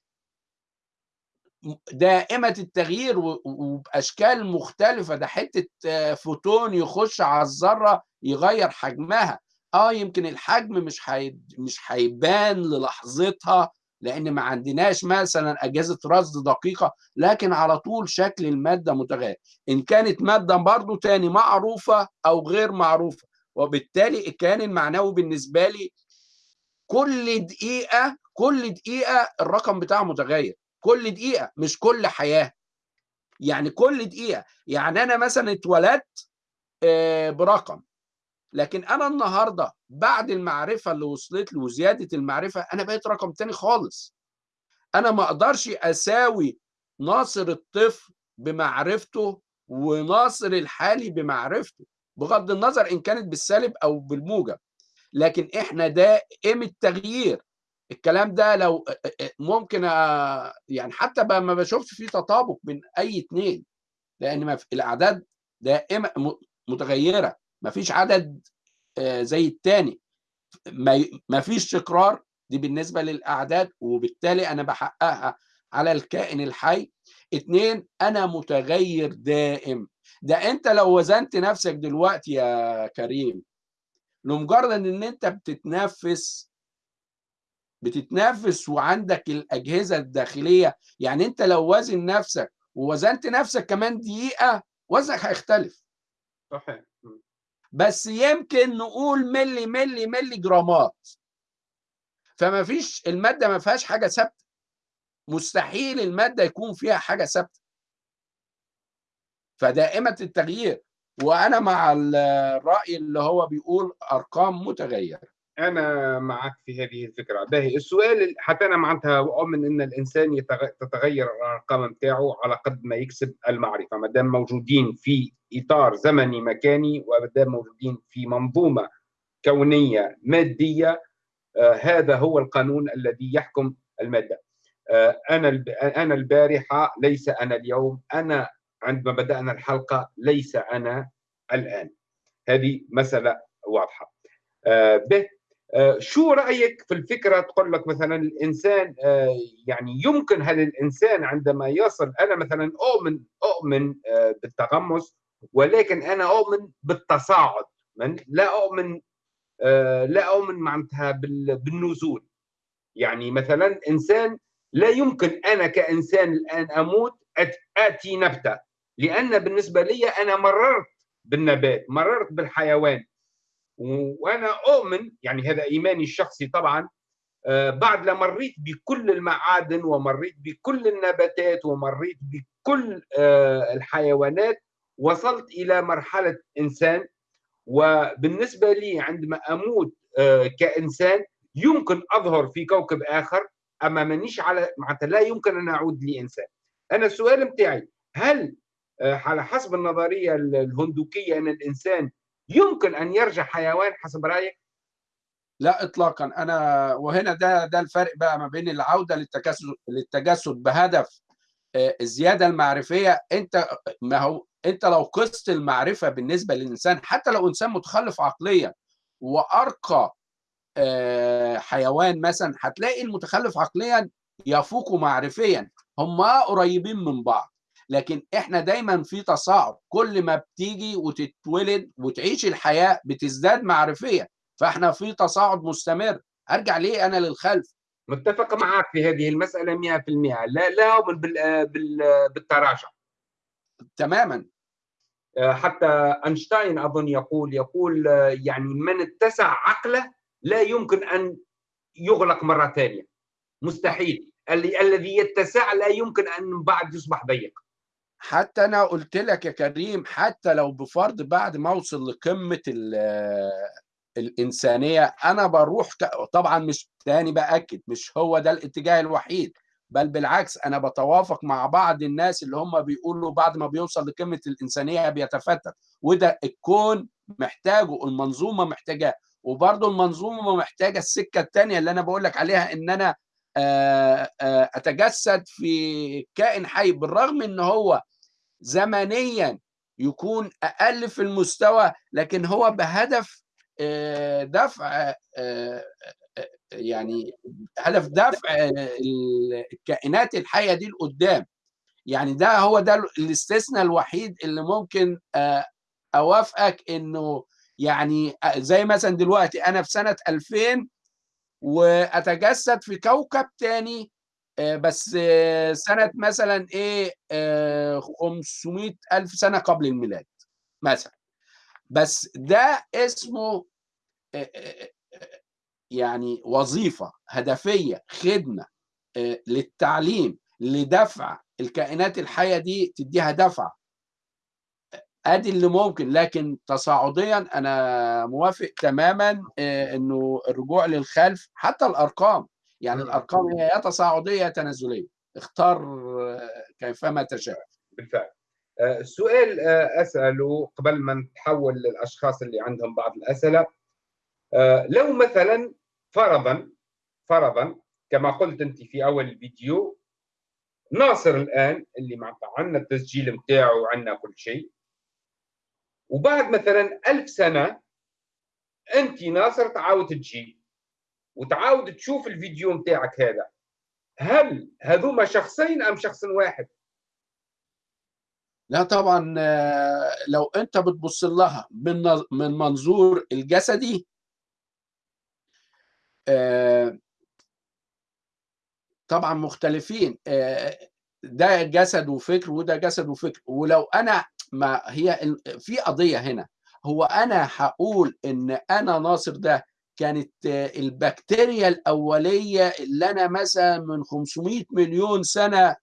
دائمة التغيير وبأشكال مختلفة. ده حتة فوتون يخش على الذرة يغير حجمها. آه يمكن الحجم مش حي... مش هيبان للحظتها لأن ما عندناش مثلا أجهزة رصد دقيقة لكن على طول شكل المادة متغير. إن كانت مادة برضو تاني معروفة أو غير معروفة وبالتالي الكيان المعنوي بالنسبة لي كل دقيقة كل دقيقة الرقم بتاعه متغير. كل دقيقة مش كل حياة. يعني كل دقيقة. يعني أنا مثلا اتولدت برقم. لكن أنا النهارده بعد المعرفة اللي وصلت له وزيادة المعرفة أنا بقيت رقم تاني خالص. أنا ما أقدرش أساوي ناصر الطفل بمعرفته وناصر الحالي بمعرفته بغض النظر إن كانت بالسالب أو بالموجب. لكن إحنا دائم التغيير الكلام ده لو ممكن يعني حتى ما بشوفش فيه تطابق بين أي اتنين لأن الأعداد دائما متغيرة ما فيش عدد زي الثاني ما فيش تكرار دي بالنسبة للأعداد وبالتالي أنا بحققها على الكائن الحي. اتنين أنا متغير دائم. ده أنت لو وزنت نفسك دلوقتي يا كريم لمجرد إن أنت بتتنفس بتتنفس وعندك الأجهزة الداخلية. يعني أنت لو وازن نفسك ووزنت نفسك كمان دقيقة وزنك هيختلف. صحيح. بس يمكن نقول ملي ملي ملي جرامات. فما فيش المادة ما فيهاش حاجة ثابتة. مستحيل المادة يكون فيها حاجة ثابتة. فدائمه التغيير. وأنا مع الرأي اللي هو بيقول أرقام متغيرة. أنا معك في هذه الفكرة. باهي السؤال حتى أنا معناتها أؤمن إن الإنسان تتغير الأرقام نتاعو على قد ما يكسب المعرفة. ما دام موجودين في إطار زمني مكاني وما دام موجودين في منظومة كونية مادية آه هذا هو القانون الذي يحكم المادة. آه أنا أنا البارحة ليس أنا اليوم أنا عندما بدأنا الحلقة ليس أنا الآن. هذه مسألة واضحة. آه به شو رأيك في الفكرة تقول لك مثلا الإنسان يعني يمكن هل الإنسان عندما يصل أنا مثلا أؤمن أؤمن بالتغمس ولكن أنا أؤمن بالتصاعد من؟ لا أؤمن لا أؤمن معناتها بالنزول. يعني مثلا إنسان لا يمكن أنا كإنسان الآن أموت آتي نبتة. لأن بالنسبة لي أنا مررت بالنبات مررت بالحيوان. وأنا اؤمن يعني هذا إيماني الشخصي طبعا بعد ما مريت بكل المعادن ومريت بكل النباتات ومريت بكل الحيوانات وصلت إلى مرحلة إنسان. وبالنسبة لي عندما أموت كإنسان يمكن أظهر في كوكب آخر أما مانيش على معناتها لا يمكن أن أعود لإنسان. أنا السؤال بتاعي هل على حسب النظرية الهندوكية أن الإنسان يمكن أن يرجع حيوان حسب رأيك؟ لا اطلاقا. أنا وهنا ده ده الفرق بقى ما بين العودة للتجسد للتجسد بهدف الزيادة المعرفية. أنت ما هو أنت لو قست المعرفة بالنسبة للإنسان حتى لو إنسان متخلف عقليا وأرقى حيوان مثلا هتلاقي المتخلف عقليا يفوق معرفيا. هم قريبين من بعض. لكن إحنا دايما في تصاعد. كل ما بتيجي وتتولد وتعيش الحياة بتزداد معرفية. فإحنا في تصاعد مستمر. أرجع ليه أنا للخلف؟ متفق معك في هذه المسألة 100% لا لا أؤمن بال بال بالتراجع. تماما. حتى أينشتاين أظن يقول يقول يعني من اتسع عقله لا يمكن أن يغلق مرة ثانية. مستحيل. الذي يتسع لا يمكن أن بعد يصبح ضيق. حتى أنا قلت لك يا كريم حتى لو بفرض بعد ما أوصل لقمة الإنسانية أنا بروح طبعا مش تاني باكد مش هو ده الاتجاه الوحيد بل بالعكس أنا بتوافق مع بعض الناس اللي هم بيقولوا بعد ما بيوصل لقمة الإنسانية بيتفتت. وده الكون محتاجه المنظومه محتاجاه. وبرضه المنظومة محتاجة السكة الثانية اللي أنا بقول لك عليها إن أنا أتجسد في كائن حي بالرغم إن هو زمنيا يكون أقل في المستوى لكن هو بهدف دفع يعني هدف دفع الكائنات الحية دي لقدام. يعني ده هو ده الاستثناء الوحيد اللي ممكن أوافقك إنه يعني زي مثلا دلوقتي أنا في سنة 2000 وأتجسد في كوكب تاني بس سنة مثلا إيه 500 ألف سنة قبل الميلاد مثلا. بس ده اسمه يعني وظيفة هدفية خدمة للتعليم لدفع الكائنات الحية دي تديها دفع. أدي اللي ممكن لكن تصاعديا أنا موافق تماما إنه الرجوع للخلف حتى الأرقام. يعني الأرقام هي يا تصاعدية يا تنازلية. اختار كيفما تشاء. بالفعل. السؤال اساله قبل ما نتحول للأشخاص اللي عندهم بعض الأسئلة. لو مثلا فرضا فرضا كما قلت أنت في أول الفيديو ناصر الآن اللي معناتها عندنا التسجيل نتاعو وعندنا كل شيء وبعد مثلا ألف سنة أنت ناصر تعاود تجي. وتعاود تشوف الفيديو نتاعك هذا. هل هذوما شخصين أم شخص واحد؟ لا طبعا لو أنت بتبص لها من من منظور الجسدي طبعا مختلفين. ده جسد وفكر وده جسد وفكر. ولو أنا ما هي في قضية هنا. هو أنا هقول إن أنا ناصر ده كانت البكتيريا الأولية اللي أنا مثلا من 500 مليون سنة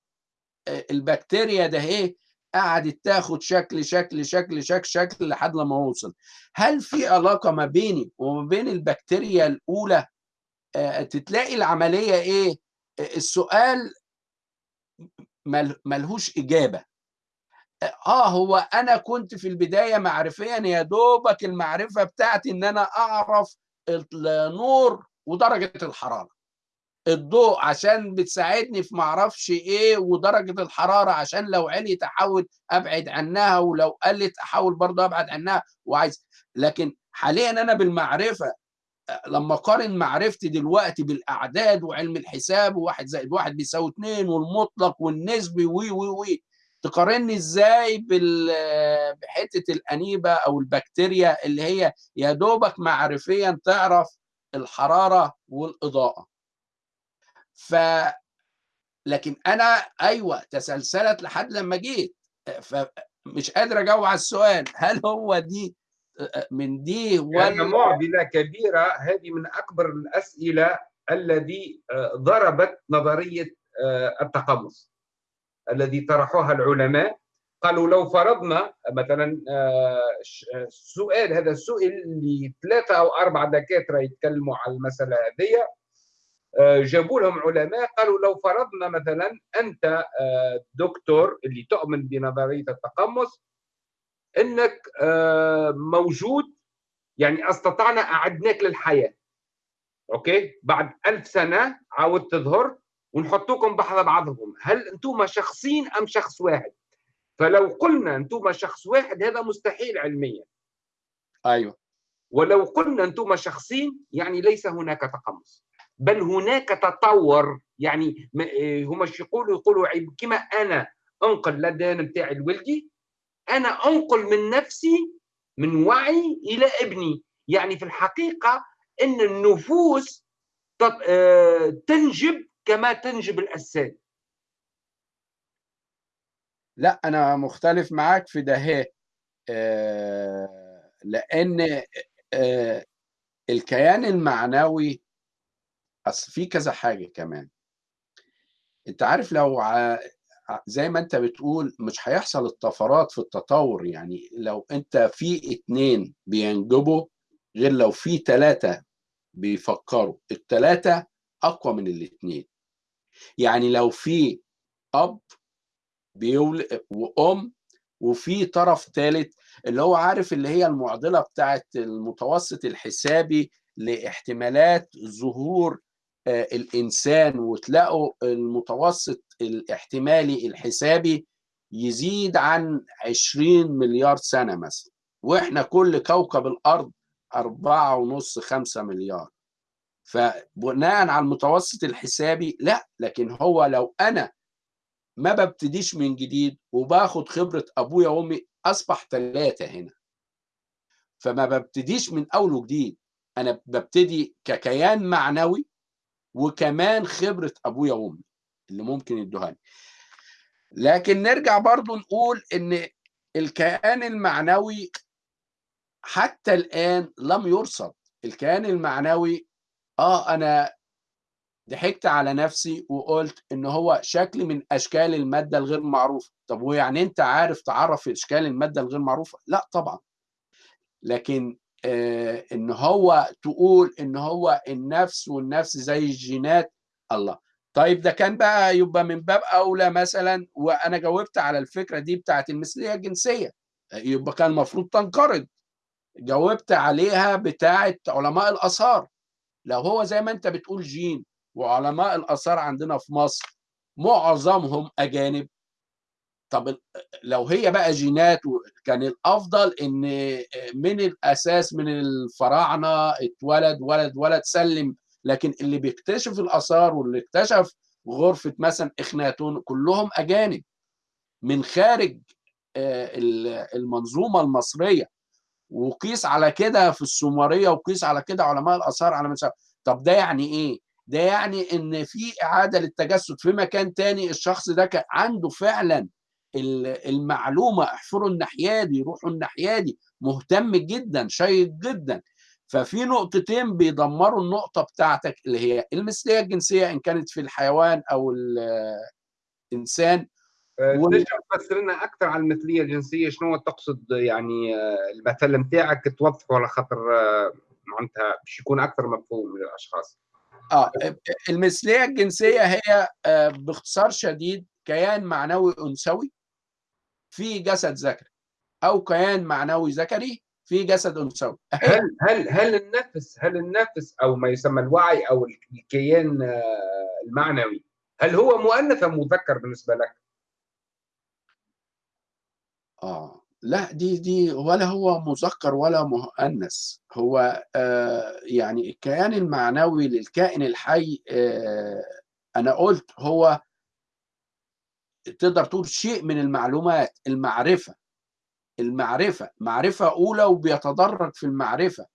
البكتيريا ده إيه قعدت تاخد شكل شكل شكل شكل شكل لحد لما اوصل هل في علاقة ما بيني وما بين البكتيريا الأولى؟ تتلاقي العملية إيه؟ السؤال ملهوش إجابة. آه هو أنا كنت في البداية معرفيا يا دوبك المعرفة بتاعتي إن أنا أعرف النور ودرجة الحرارة. الضوء عشان بتساعدني في معرفش إيه ودرجة الحرارة عشان لو عليت أحاول أبعد عنها ولو قلت أحاول برضه أبعد عنها وعايز. لكن حاليا أنا بالمعرفة لما أقارن معرفتي دلوقتي بالأعداد وعلم الحساب وواحد زائد واحد بيساوي اتنين والمطلق والنسبي وي وي وي تقارني إزاي بحتة الانيبا أو البكتيريا اللي هي يا دوبك معرفيا تعرف الحرارة والإضاءة. ف لكن أنا أيوه تسلسلت لحد لما جيت. فمش قادر أجاوب على السؤال. هل هو دي من دي ولا يعني معضلة كبيرة. هذه من أكبر الأسئلة الذي ضربت نظرية التقمص. الذي طرحوها العلماء قالوا لو فرضنا مثلا السؤال هذا السؤال لثلاثه أو أربعة دكاترة يتكلموا على المسألة هذه جابوا لهم علماء قالوا لو فرضنا مثلا أنت دكتور اللي تؤمن بنظرية التقمص إنك موجود يعني أستطعنا أعدناك للحياة. أوكي؟ بعد ألف سنة عاود تظهر ونحطوكم بحذا بعضهم. هل أنتم شخصين أم شخص واحد؟ فلو قلنا أنتم شخص واحد هذا مستحيل علميا. أيوه. ولو قلنا أنتم شخصين يعني ليس هناك تقمص. بل هناك تطور. يعني هما يقولوا؟ يقولوا كما أنا أنقل الدين بتاعي الولدي أنا أنقل من نفسي من وعي إلى ابني. يعني في الحقيقة إن النفوس تنجب كما تنجب الاجساد لا أنا مختلف معاك في ده آه لأن آه الكيان المعنوي أصل في كذا حاجة كمان. أنت عارف لو ع... زي ما أنت بتقول مش هيحصل الطفرات في التطور يعني لو أنت في اتنين بينجبوا غير لو في تلاتة بيفكروا التلاتة أقوى من الاتنين. يعني لو في أب بيولد وأم وفي طرف ثالث اللي هو عارف اللي هي المعضلة بتاعت المتوسط الحسابي لاحتمالات ظهور الإنسان وتلاقوا المتوسط الاحتمالي الحسابي يزيد عن 20 مليار سنة مثلا وإحنا كل كوكب الأرض أربعة ونص خمسة مليار. فبناء على المتوسط الحسابي لا لكن هو لو أنا ما ببتديش من جديد وباخد خبرة أبويا وأمي أصبح ثلاثة هنا. فما ببتديش من أول وجديد. أنا ببتدي ككيان معنوي وكمان خبرة أبويا وأمي اللي ممكن يدوها لي لكن نرجع برضو نقول إن الكيان المعنوي حتى الآن لم يرصد. الكيان المعنوي آه أنا ضحكت على نفسي وقلت إن هو شكل من أشكال المادة الغير معروفة. طب ويعني أنت عارف تعرف أشكال المادة الغير معروفة؟ لا طبعا. لكن آه إن هو تقول إن هو النفس والنفس زي الجينات الله. طيب ده كان بقى يبقى من باب أولى مثلا وأنا جاوبت على الفكرة دي بتاعت المثلية الجنسية. يبقى كان المفروض تنقرض. جاوبت عليها بتاعت علماء الآثار. لو هو زي ما انت بتقول جين وعلماء الآثار عندنا في مصر معظمهم أجانب طب لو هي بقى جينات كان الأفضل إن من الأساس من الفراعنة اتولد ولد ولد سلم لكن اللي بيكتشف الآثار واللي اكتشف غرفة مثلا إخناتون كلهم أجانب. من خارج المنظومة المصرية وقيس على كده في السومرية وقيس على كده علماء الآثار على مثلا طب ده يعني إيه؟ ده يعني إن في إعادة للتجسد في مكان تاني الشخص ده كان عنده فعلا المعلومة احفروا الناحية دي روحوا الناحية دي مهتم جدا شيق جدا. ففي نقطتين بيدمروا النقطة بتاعتك اللي هي المثليه الجنسية إن كانت في الحيوان أو الإنسان تنجم تفسر لنا أكثر عن المثلية الجنسية؟ شنو تقصد يعني المثل نتاعك توضحه على خاطر معناتها باش يكون أكثر مفهوم للأشخاص؟ آه المثلية الجنسية هي باختصار شديد كيان معنوي أنثوي في جسد ذكري أو كيان معنوي ذكري في جسد أنثوي. هل هل هل النفس هل النفس أو ما يسمى الوعي أو الكيان المعنوي هل هو مؤنث أم مذكر بالنسبة لك؟ آه. لا دي دي ولا هو مذكر ولا مؤنث. هو آه يعني الكيان المعنوي للكائن الحي آه أنا قلت هو تقدر تقول شيء من المعلومات المعرفة. المعرفة معرفة أولى وبيتدرج في المعرفة.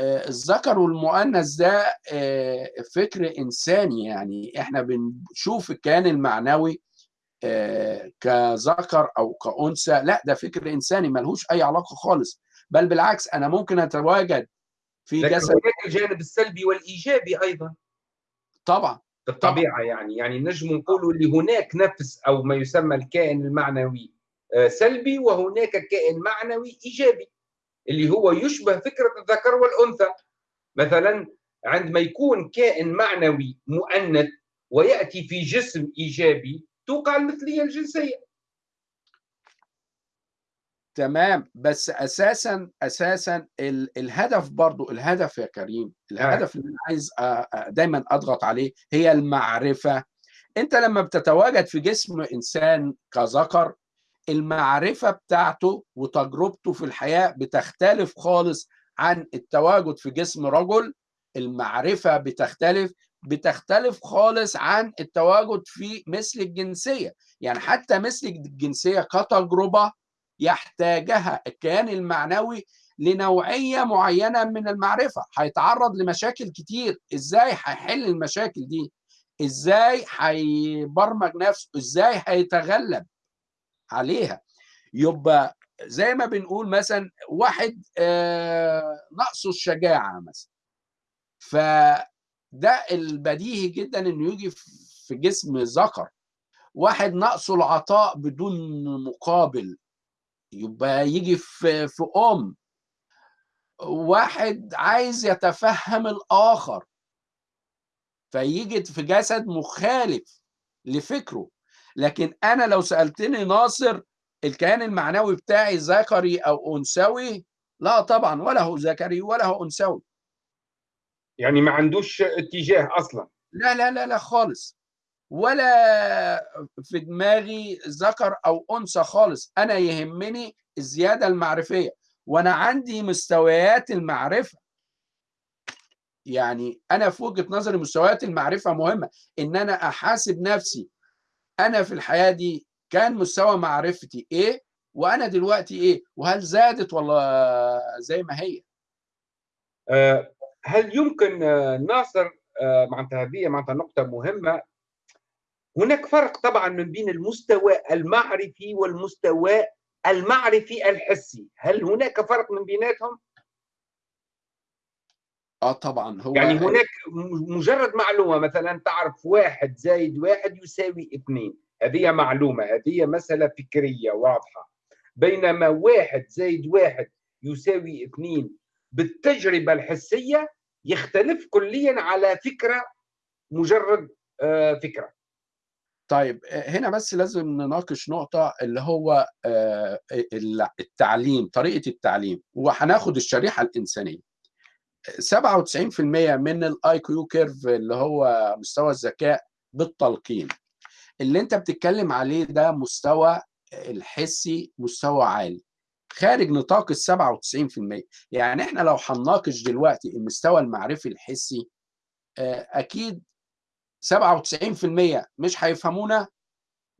آه الذكر والمؤنث ده آه فكر إنساني يعني. إحنا بنشوف الكيان المعنوي كذكر أو كأنثى لا ده فكر إنساني ملهوش أي علاقة خالص. بل بالعكس أنا ممكن أتواجد في لكن جسد هناك الجانب السلبي والإيجابي أيضا. طبعا. في الطبيعه يعني يعني نجم نقولوا اللي هناك نفس أو ما يسمى الكائن المعنوي سلبي وهناك كائن معنوي إيجابي اللي هو يشبه فكرة الذكر والأنثى. مثلا عندما يكون كائن معنوي مؤنث ويأتي في جسم إيجابي توقع المثلية الجنسية. تمام. بس أساسا أساسا ال الهدف برضو الهدف يا كريم الهدف اللي أنا عايز دايما أضغط عليه هي المعرفة. أنت لما بتتواجد في جسم إنسان كذكر المعرفة بتاعته وتجربته في الحياة بتختلف خالص عن التواجد في جسم رجل. المعرفة بتختلف بتختلف خالص عن التواجد في مثل الجنسية. يعني حتى مثل الجنسية كتجربة يحتاجها الكيان المعنوي لنوعية معينة من المعرفة. هيتعرض لمشاكل كتير. إزاي هيحل المشاكل دي؟ إزاي هيبرمج نفسه؟ إزاي هيتغلب عليها؟ يبقى زي ما بنقول مثلا واحد آه نقصه الشجاعة مثلا. فده البديهي جدا إنه يجي في جسم ذكر. واحد نقصه العطاء بدون مقابل. يبقى يجي في في أم. واحد عايز يتفهم الآخر. فيجي في جسد مخالف لفكره. لكن أنا لو سألتني ناصر الكيان المعنوي بتاعي ذكري أو أنثوي لا طبعا ولا هو ذكري ولا هو أنثوي. يعني ما عندوش اتجاه أصلا. لا لا لا لا خالص. ولا في دماغي ذكر أو أنثى خالص. أنا يهمني الزيادة المعرفية. وأنا عندي مستويات المعرفة. يعني أنا في وجهة نظري مستويات المعرفة مهمة. إن أنا أحاسب نفسي. أنا في الحياة دي كان مستوى معرفتي إيه؟ وأنا دلوقتي إيه؟ وهل زادت ولا زي ما هي؟ أه هل يمكن ناصر أه معناتها هذه معناتها نقطة مهمة؟ هناك فرق طبعا من بين المستوى المعرفي والمستوى المعرفي الحسي. هل هناك فرق من بيناتهم؟ آه طبعا. هو يعني هناك مجرد معلومة مثلا تعرف واحد زائد واحد يساوي اثنين. هذه معلومة هذه مسألة فكرية واضحة. بينما واحد زائد واحد يساوي اثنين بالتجربة الحسية يختلف كليا على فكرة مجرد آه فكرة. طيب هنا بس لازم نناقش نقطة اللي هو التعليم طريقة التعليم وهناخد الشريحة الإنسانية. 97% من ال IQ curve اللي هو مستوى الذكاء بالتلقين. اللي انت بتتكلم عليه ده مستوى الحسي مستوى عالي. خارج نطاق ال 97% يعني إحنا لو هنناقش دلوقتي المستوى المعرفي الحسي أكيد 97% مش هيفهمونا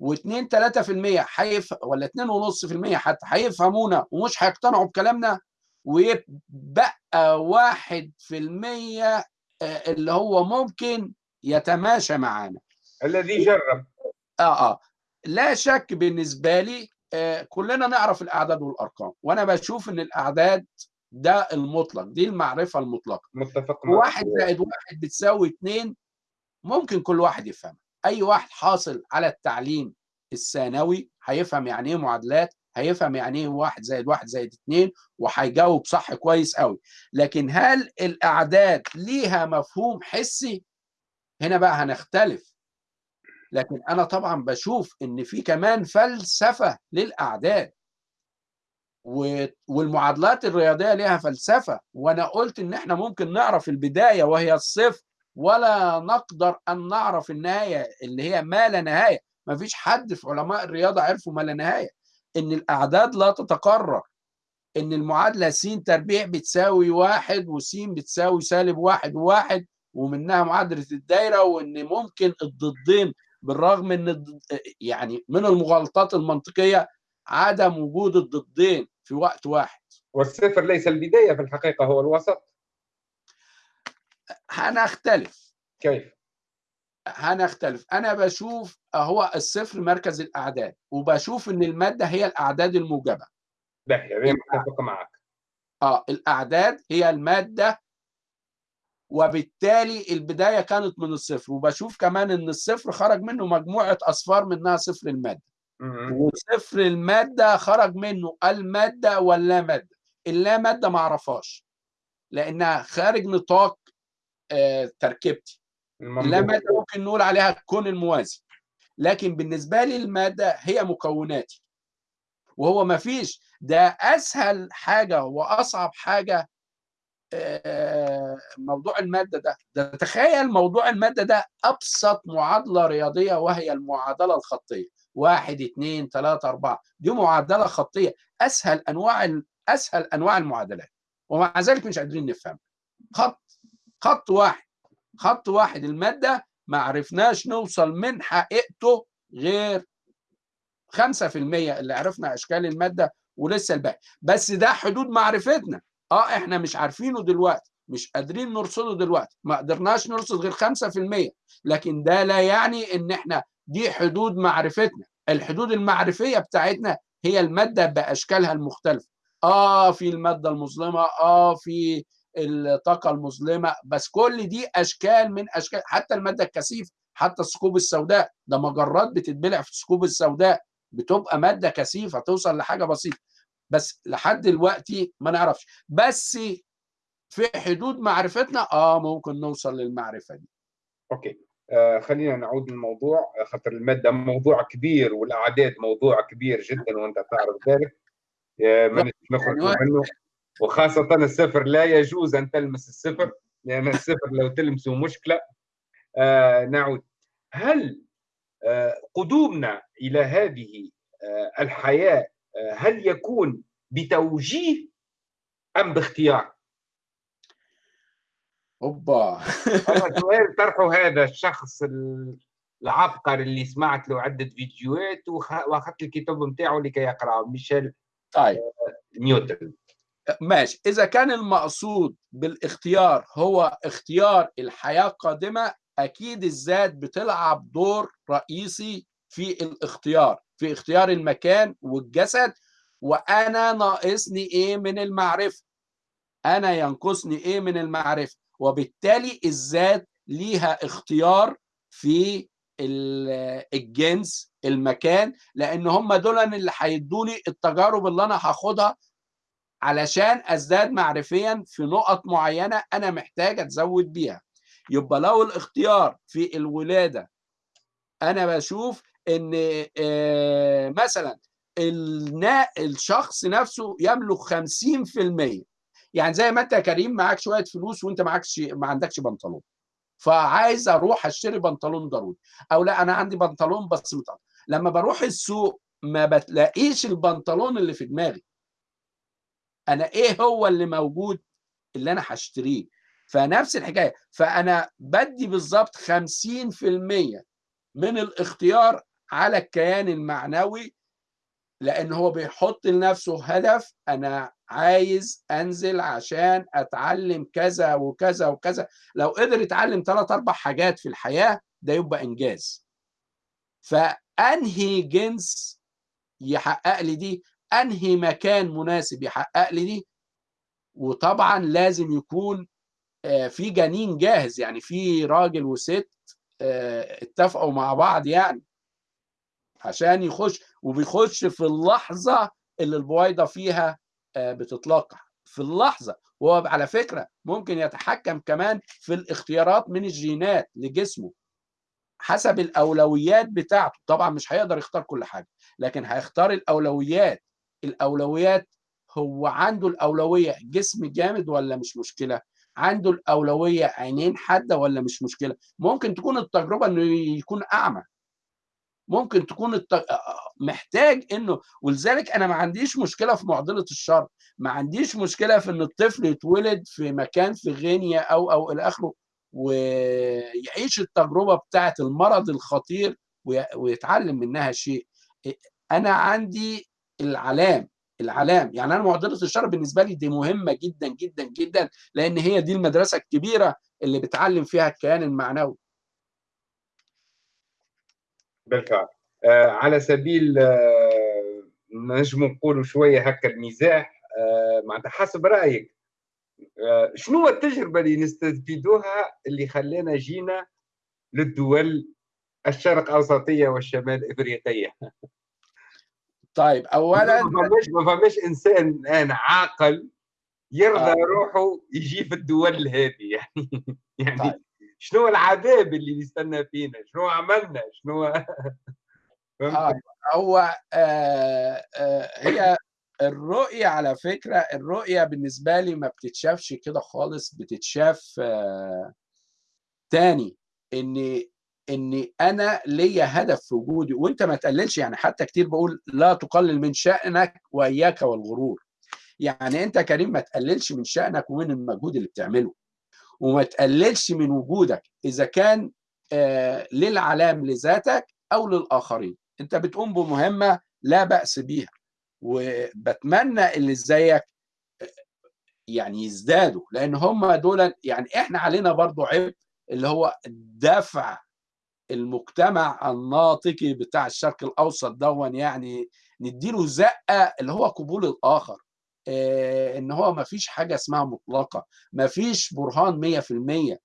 و2 3% هيف ولا 2.5% حتى هيفهمونا ومش هيقتنعوا بكلامنا ويبقى 1% آه، اللي هو ممكن يتماشى معانا. الذي جرب. آه آه. لا شك بالنسبة لي آه كلنا نعرف الأعداد والأرقام وأنا بشوف إن الأعداد ده المطلق دي المعرفة المطلقة. متفق واحد زائد واحد بتساوي اتنين ممكن كل واحد يفهم أي واحد حاصل على التعليم الثانوي هيفهم يعني إيه معادلات هيفهم يعني إيه واحد زائد واحد زائد اتنين وهيجاوب صح كويس قوي لكن هل الأعداد ليها مفهوم حسي؟ هنا بقى هنختلف. لكن أنا طبعا بشوف إن في كمان فلسفة للاعداد والمعادلات الرياضية ليها فلسفة وأنا قلت إن إحنا ممكن نعرف البداية وهي الصفر ولا نقدر أن نعرف النهاية اللي هي ما لا نهاية. ما فيش حد في علماء الرياضة عرفوا ما لا نهاية. إن الأعداد لا تتكرر إن المعادلة س تربيع بتساوي واحد وس بتساوي سالب واحد وواحد ومنها معادلة الدايرة وإن ممكن الضدين بالرغم إن يعني من المغالطات المنطقية عدم وجود الضدين في وقت واحد. والصفر ليس البداية في الحقيقة هو الوسط. هنختلف كيف؟ هنختلف أنا بشوف هو الصفر مركز الأعداد وبشوف إن المادة هي الأعداد الموجبة. باهي هذه متفق معك. آه الأعداد هي المادة وبالتالي البداية كانت من الصفر. وبشوف كمان إن الصفر خرج منه مجموعة أصفار منها صفر المادة. مم. وصفر المادة خرج منه المادة واللا مادة. اللا مادة ما أعرفهاش لأنها خارج نطاق آه تركيبتي. اللا. مادة ممكن نقول عليها الكون الموازي. لكن بالنسبة لي المادة هي مكوناتي. وهو ما فيش ده أسهل حاجة وأصعب حاجة آه، موضوع المادة ده. ده تخيل موضوع المادة ده أبسط معادلة رياضية وهي المعادلة الخطية. واحد اثنين ثلاثة أربعة. دي معادلة خطية. أسهل أنواع أسهل أنواع المعادلات. ومع ذلك مش قادرين نفهم. خط خط واحد. خط واحد المادة ما عرفناش نوصل من حقيقته غير 5% اللي عرفنا أشكال المادة ولسه الباقي. بس ده حدود معرفتنا. آه إحنا مش عارفينه دلوقتي مش قادرين نرصده دلوقتي ما قدرناش نرصد غير 5% لكن ده لا يعني إن إحنا دي حدود معرفتنا. الحدود المعرفية بتاعتنا هي المادة بأشكالها المختلفة. آه في المادة المظلمة آه في الطاقة المظلمة بس كل دي أشكال من أشكال حتى المادة الكثيفة حتى الثقوب السوداء ده مجرات بتتبلع في الثقوب السوداء بتبقى مادة كثيفة توصل لحاجة بسيطة. بس لحد دلوقتي ما نعرفش. بس في حدود معرفتنا آه ممكن نوصل للمعرفة دي. أوكي. آه خلينا نعود للموضوع. آه، خاطر المادة موضوع كبير والأعداد موضوع كبير جدا وأنت تعرف ذلك. آه، ما نخرج يعني منه. وخاصة الصفر لا يجوز أن تلمس الصفر لأن الصفر لو تلمسه مشكلة. آه نعود. هل آه قدومنا إلى هذه آه الحياة هل يكون بتوجيه أم باختيار؟ أوبا. سؤال طرحه هذا الشخص العبقري اللي سمعت له عدة فيديوهات وأخذت الكتاب نتاعه لكي يقرأه ميشيل طيب. نيوتن. ماشي. إذا كان المقصود بالاختيار هو اختيار الحياة القادمة أكيد الذات بتلعب دور رئيسي في الاختيار. في اختيار المكان والجسد وأنا ناقصني إيه من المعرفة؟ أنا ينقصني إيه من المعرفة؟ وبالتالي الذات ليها اختيار في ال- الجنس المكان لأن هم دول اللي هيدوني التجارب اللي أنا هاخدها علشان أزداد معرفيا في نقط معينة أنا محتاج أتزود بيها. يبقى لو الاختيار في الولادة أنا بشوف إن آه، مثلا الشخص نفسه يملك 50% يعني زي ما أنت يا كريم معاك شوية فلوس وأنت معكش ما عندكش بنطلون. فعايز أروح أشتري بنطلون ضروري أو لا أنا عندي بنطلون بس متقطع. لما بروح السوق ما بتلاقيش البنطلون اللي في دماغي. أنا إيه هو اللي موجود اللي أنا هشتريه؟ فنفس الحكاية. فأنا بدي بالظبط 50% من الاختيار على الكيان المعنوي لأن هو بيحط لنفسه هدف أنا عايز أنزل عشان أتعلم كذا وكذا وكذا. لو قدر يتعلم ثلاث أربع حاجات في الحياة ده يبقى إنجاز. فأنهي جنس يحقق لي دي؟ أنهي مكان مناسب يحقق لي دي؟ وطبعا لازم يكون في جنين جاهز يعني في راجل وست اتفقوا مع بعض يعني. عشان يخش وبيخش في اللحظة اللي البويضة فيها بتتلقح. في اللحظة. وهو على فكرة ممكن يتحكم كمان في الاختيارات من الجينات لجسمه حسب الأولويات بتاعته. طبعا مش هيقدر يختار كل حاجة لكن هيختار الأولويات. الأولويات هو عنده الأولوية جسم جامد ولا مش مشكلة؟ عنده الأولوية عينين حادة ولا مش مشكلة؟ ممكن تكون التجربة إنه يكون أعمى. ممكن تكون. محتاج إنه ولذلك أنا ما عنديش مشكلة في معضلة الشر ما عنديش مشكلة في إن الطفل يتولد في مكان في غينيا أو أو إلى آخره ويعيش التجربة بتاعة المرض الخطير ويتعلم منها شيء. أنا عندي العلام العلام. يعني أنا معضلة الشر بالنسبة لي دي مهمة جدا جدا جدا لأن هي دي المدرسة الكبيرة اللي بتعلم فيها الكيان المعنوي. بالفعل آه على سبيل آه نجم نقولوا شوية هكا المزاح آه معناتها حسب رأيك آه شنو هو التجربة اللي نستفيدوها اللي خلانا جينا للدول الشرق أوسطية والشمال إفريقية طيب اولا ما فماش ما فماش إنسان الان عاقل يرضى آه. روحه يجي في الدول هذه يعني يعني طيب. شنو العذاب اللي يستنى فينا؟ شنو عملنا؟ شنو آه هو آه آه هي الرؤية على فكرة الرؤية بالنسبة لي ما بتتشافش كده خالص بتتشاف آه تاني إن إن أنا ليا هدف في وجودي وأنت ما تقللش يعني حتى كتير بقول لا تقلل من شأنك وإياك والغرور. يعني أنت كريم ما تقللش من شأنك ومن المجهود اللي بتعمله. وما تقللش من وجودك إذا كان آه للعلام لذاتك أو للآخرين. أنت بتقوم بمهمة لا بأس بيها وبتمنى اللي زيك يعني يزدادوا لأن هم دول يعني إحنا علينا برضو عبء اللي هو دفع المجتمع الناطقي بتاع الشرق الأوسط دون يعني نديله زقة اللي هو قبول الآخر. آه إن هو ما فيش حاجة اسمها مطلقة ما فيش برهان 100%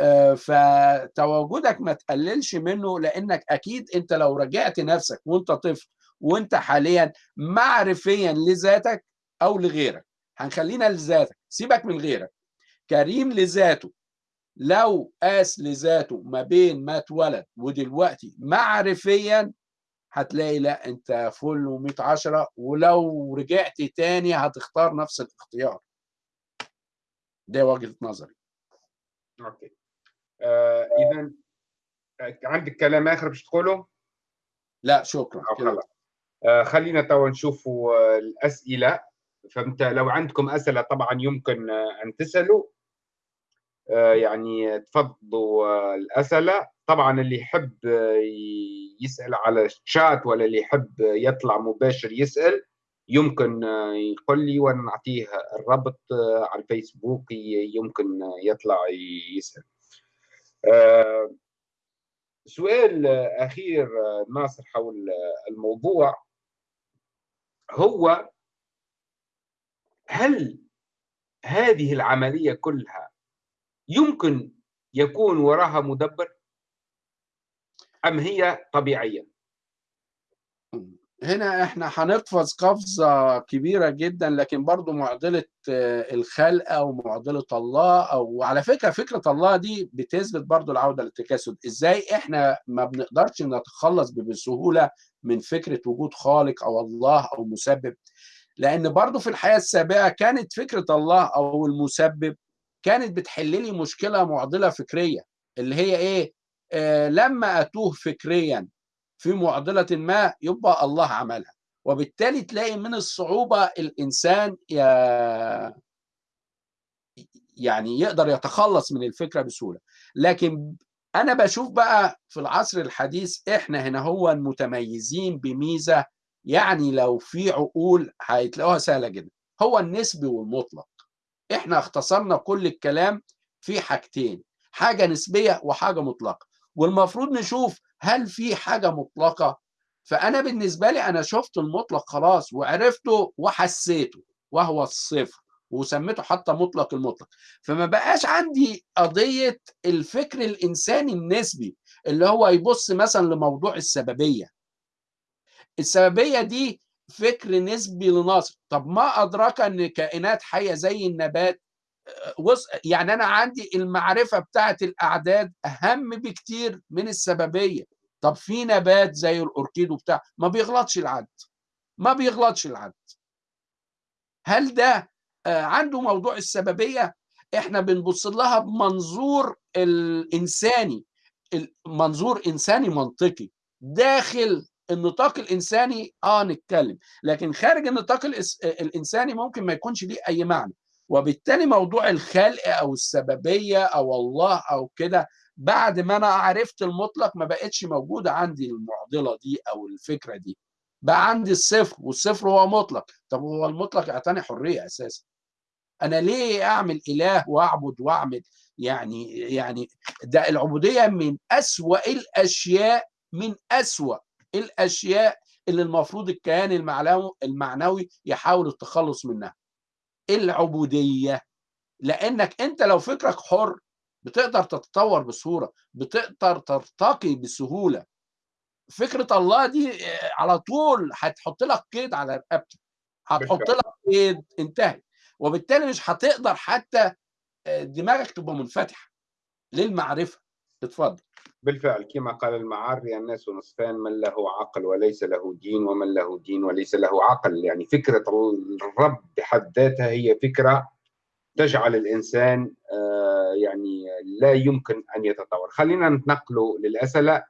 آه فتواجدك ما تقللش منه لأنك أكيد أنت لو رجعت نفسك وأنت طفل وأنت حاليا معرفيا لذاتك أو لغيرك هنخلينا لذاتك سيبك من غيرك. كريم لذاته لو قاس لذاته ما بين ما اتولد ودلوقتي معرفيا هتلاقي لا انت فل و100 عشرة ولو رجعت تاني هتختار نفس الاختيار. ده وجهة نظري. أوكي. آه اذا عندك كلام آخر باش تقوله؟ لا شكرا. آه خلينا توا نشوفوا الأسئلة. فأنت لو عندكم أسئلة طبعا يمكن أن تسألوا. آه يعني تفضلوا الأسئلة. طبعا اللي يحب يسأل على الشات ولا اللي يحب يطلع مباشر يسأل يمكن يقول لي وأنا نعطيه الرابط على الفيسبوك يمكن يطلع يسأل. سؤال أخير ناصر حول الموضوع هو هل هذه العملية كلها يمكن يكون وراها مدبر؟ أم هي طبيعية؟ هنا إحنا هنقفز قفزة كبيرة جدا لكن برضو معضلة الخلقة ومعضلة الله أو على فكرة فكرة الله دي بتثبت برضو العودة للتكاسد إزاي إحنا ما بنقدرش نتخلص بسهولة من فكرة وجود خالق أو الله أو مسبب؟ لأن برضو في الحياة السابقة كانت فكرة الله أو المسبب كانت بتحل لي مشكلة معضلة فكرية اللي هي إيه؟ آه لما أتوه فكريا في معضلة ما يبقى الله عملها. وبالتالي تلاقي من الصعوبة الإنسان يعني يقدر يتخلص من الفكرة بسهولة. لكن أنا بشوف بقى في العصر الحديث إحنا هنا هو متميزين بميزة يعني لو في عقول هتلاقوها سهلة جدا. هو النسبي والمطلق. إحنا اختصرنا كل الكلام في حاجتين حاجة نسبية وحاجة مطلقة. والمفروض نشوف هل في حاجة مطلقة. فأنا بالنسبة لي أنا شفت المطلق خلاص وعرفته وحسيته وهو الصفر وسميته حتى مطلق المطلق. فما بقاش عندي قضية الفكر الإنساني النسبي اللي هو يبص مثلا لموضوع السببية. السببية دي فكر نسبي لناصر طب ما أدراك أن كائنات حية زي النبات يعني أنا عندي المعرفة بتاعت الأعداد أهم بكتير من السببية. طب في نبات زي الأوركيد وبتاع ما بيغلطش العد. ما بيغلطش العد. هل ده عنده موضوع السببية؟ إحنا بنبص لها بمنظور الإنساني. منظور إنساني منطقي. داخل النطاق الإنساني آه نتكلم. لكن خارج النطاق الإنساني ممكن ما يكونش ليه أي معنى. وبالتالي موضوع الخلق أو السببية أو الله أو كده بعد ما أنا عرفت المطلق ما بقتش موجوده عندي المعضلة دي أو الفكرة دي. بقى عندي الصفر والصفر هو مطلق. طب هو المطلق يعطيني حرية أساسا. أنا ليه أعمل إله وأعبد وأعمل؟ يعني يعني ده العبودية من أسوأ الأشياء من أسوأ الأشياء اللي المفروض الكيان المعنوي يحاول التخلص منها. العبودية. لأنك أنت لو فكرك حر بتقدر تتطور بسهولة بتقدر ترتقي بسهولة. فكرة الله دي على طول هتحط لك قيد على رقبتك. هتحط لك قيد انتهت وبالتالي مش هتقدر حتى دماغك تبقى منفتحة للمعرفة. اتفضل. بالفعل كما قال المعاري الناس نصفان من له عقل وليس له دين ومن له دين وليس له عقل. يعني فكرة الرب بحد ذاتها هي فكرة تجعل الإنسان يعني لا يمكن أن يتطور. خلينا نتنقل للأسئلة.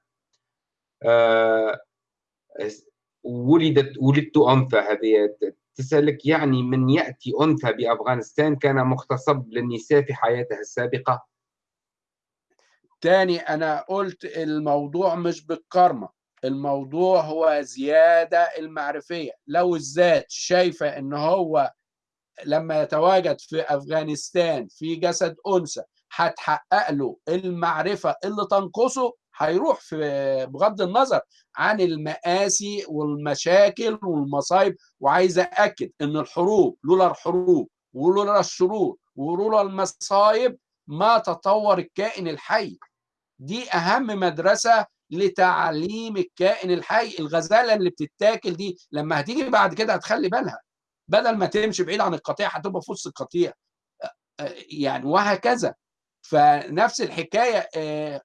ولدت ولدت أنثى هذه. تسألك يعني من يأتي أنثى بأفغانستان كان مغتصب للنساء في حياتها السابقة؟ تاني أنا قلت الموضوع مش بالكرمة الموضوع هو زيادة المعرفية. لو الذات شايفة إن هو لما يتواجد في أفغانستان في جسد أنثى هتحقق له المعرفة اللي تنقصه هيروح في بغض النظر عن المآسي والمشاكل والمصايب. وعايز أأكد إن الحروب لولا الحروب ولولا الشرور ولولا المصايب ما تطور الكائن الحي. دي أهم مدرسة لتعليم الكائن الحي الغزالة اللي بتتاكل دي. لما هتيجي بعد كده هتخلي بالها بدل ما تمشي بعيد عن القطيع هتبقى في وسط القطيع. يعني وهكذا. فنفس الحكاية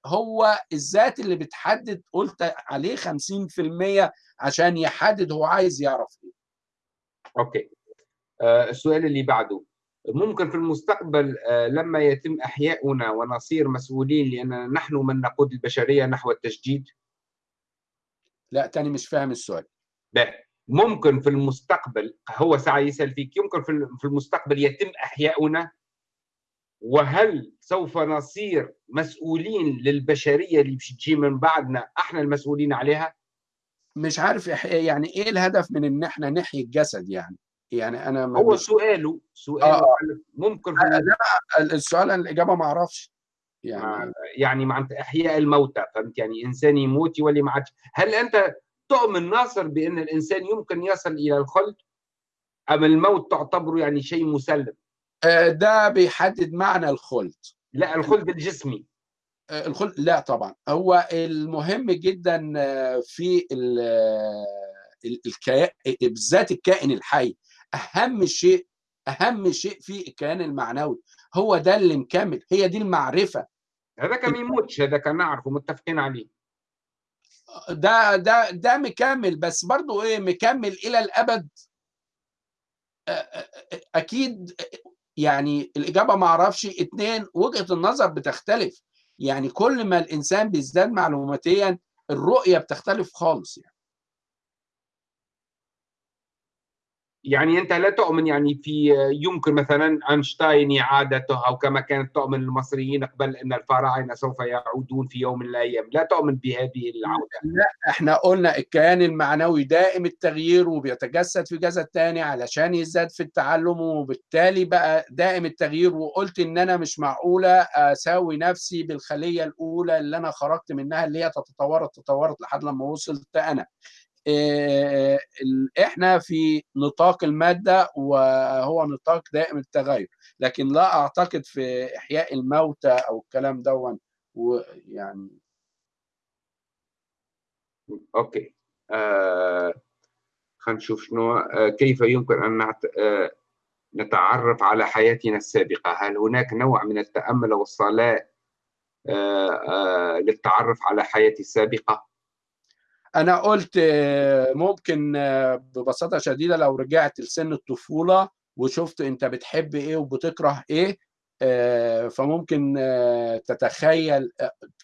هو الذات اللي بتحدد قلت عليه 50% عشان يحدد هو عايز يعرف إيه. أوكي. السؤال اللي بعده. ممكن في المستقبل لما يتم أحياؤنا ونصير مسؤولين لأن نحن من نقود البشرية نحو التجديد لا تاني مش فاهم السؤال. ممكن في المستقبل هو سعي يسأل فيك يمكن في المستقبل يتم أحياؤنا؟ وهل سوف نصير مسؤولين للبشرية اللي باش تجي من بعدنا إحنا المسؤولين عليها؟ مش عارف يعني إيه الهدف من إن إحنا نحيي الجسد يعني؟ يعني أنا هو سؤاله سؤاله آه. ممكن في لا السؤال الإجابة ما أعرفش. يعني يعني معناتها أحياء الموتى فهمت؟ يعني إنسان يموت يولي ما عادش هل أنت تؤمن ناصر بأن الإنسان يمكن يصل إلى الخلد؟ أم الموت تعتبره يعني شيء مسلم؟ ده بيحدد معنى الخلد. لا الخلد الجسمي. الخلد لا طبعا. هو المهم جدا في الكيان بالذات الكائن الحي. أهم شيء أهم شيء في الكيان المعنوي هو ده اللي مكمل هي دي المعرفة. هذاك ما يموتش هذاك نعرفه متفقين عليه. ده ده ده مكمل بس برضه إيه مكمل إلى الأبد. أكيد يعني الإجابة ما أعرفش اتنين وجهة النظر بتختلف. يعني كل ما الإنسان بيزداد معلوماتيا الرؤية بتختلف خالص يعني. يعني أنت لا تؤمن يعني في يمكن مثلا أينشتاين إعادته أو كما كانت تؤمن المصريين قبل أن الفراعنة سوف يعودون في يوم من الأيام، لا تؤمن بهذه العودة. لا إحنا قلنا الكيان المعنوي دائم التغيير وبيتجسد في جسد تاني علشان يزداد في التعلم وبالتالي بقى دائم التغيير وقلت إن أنا مش معقولة أساوي نفسي بالخلية الأولى اللي أنا خرجت منها اللي هي تتطورت تطورت لحد لما وصلت أنا. إحنا في نطاق المادة وهو نطاق دائم التغير. لكن لا أعتقد في إحياء الموتى أو الكلام دون ويعني أوكي. آه نشوف شنو. آه كيف يمكن أن نعت... آه نتعرف على حياتنا السابقة؟ هل هناك نوع من التأمل والصلاة آه آه للتعرف على حياتي السابقة؟ أنا قلت ممكن ببساطة شديدة لو رجعت لسن الطفولة وشفت أنت بتحب إيه وبتكره إيه فممكن تتخيل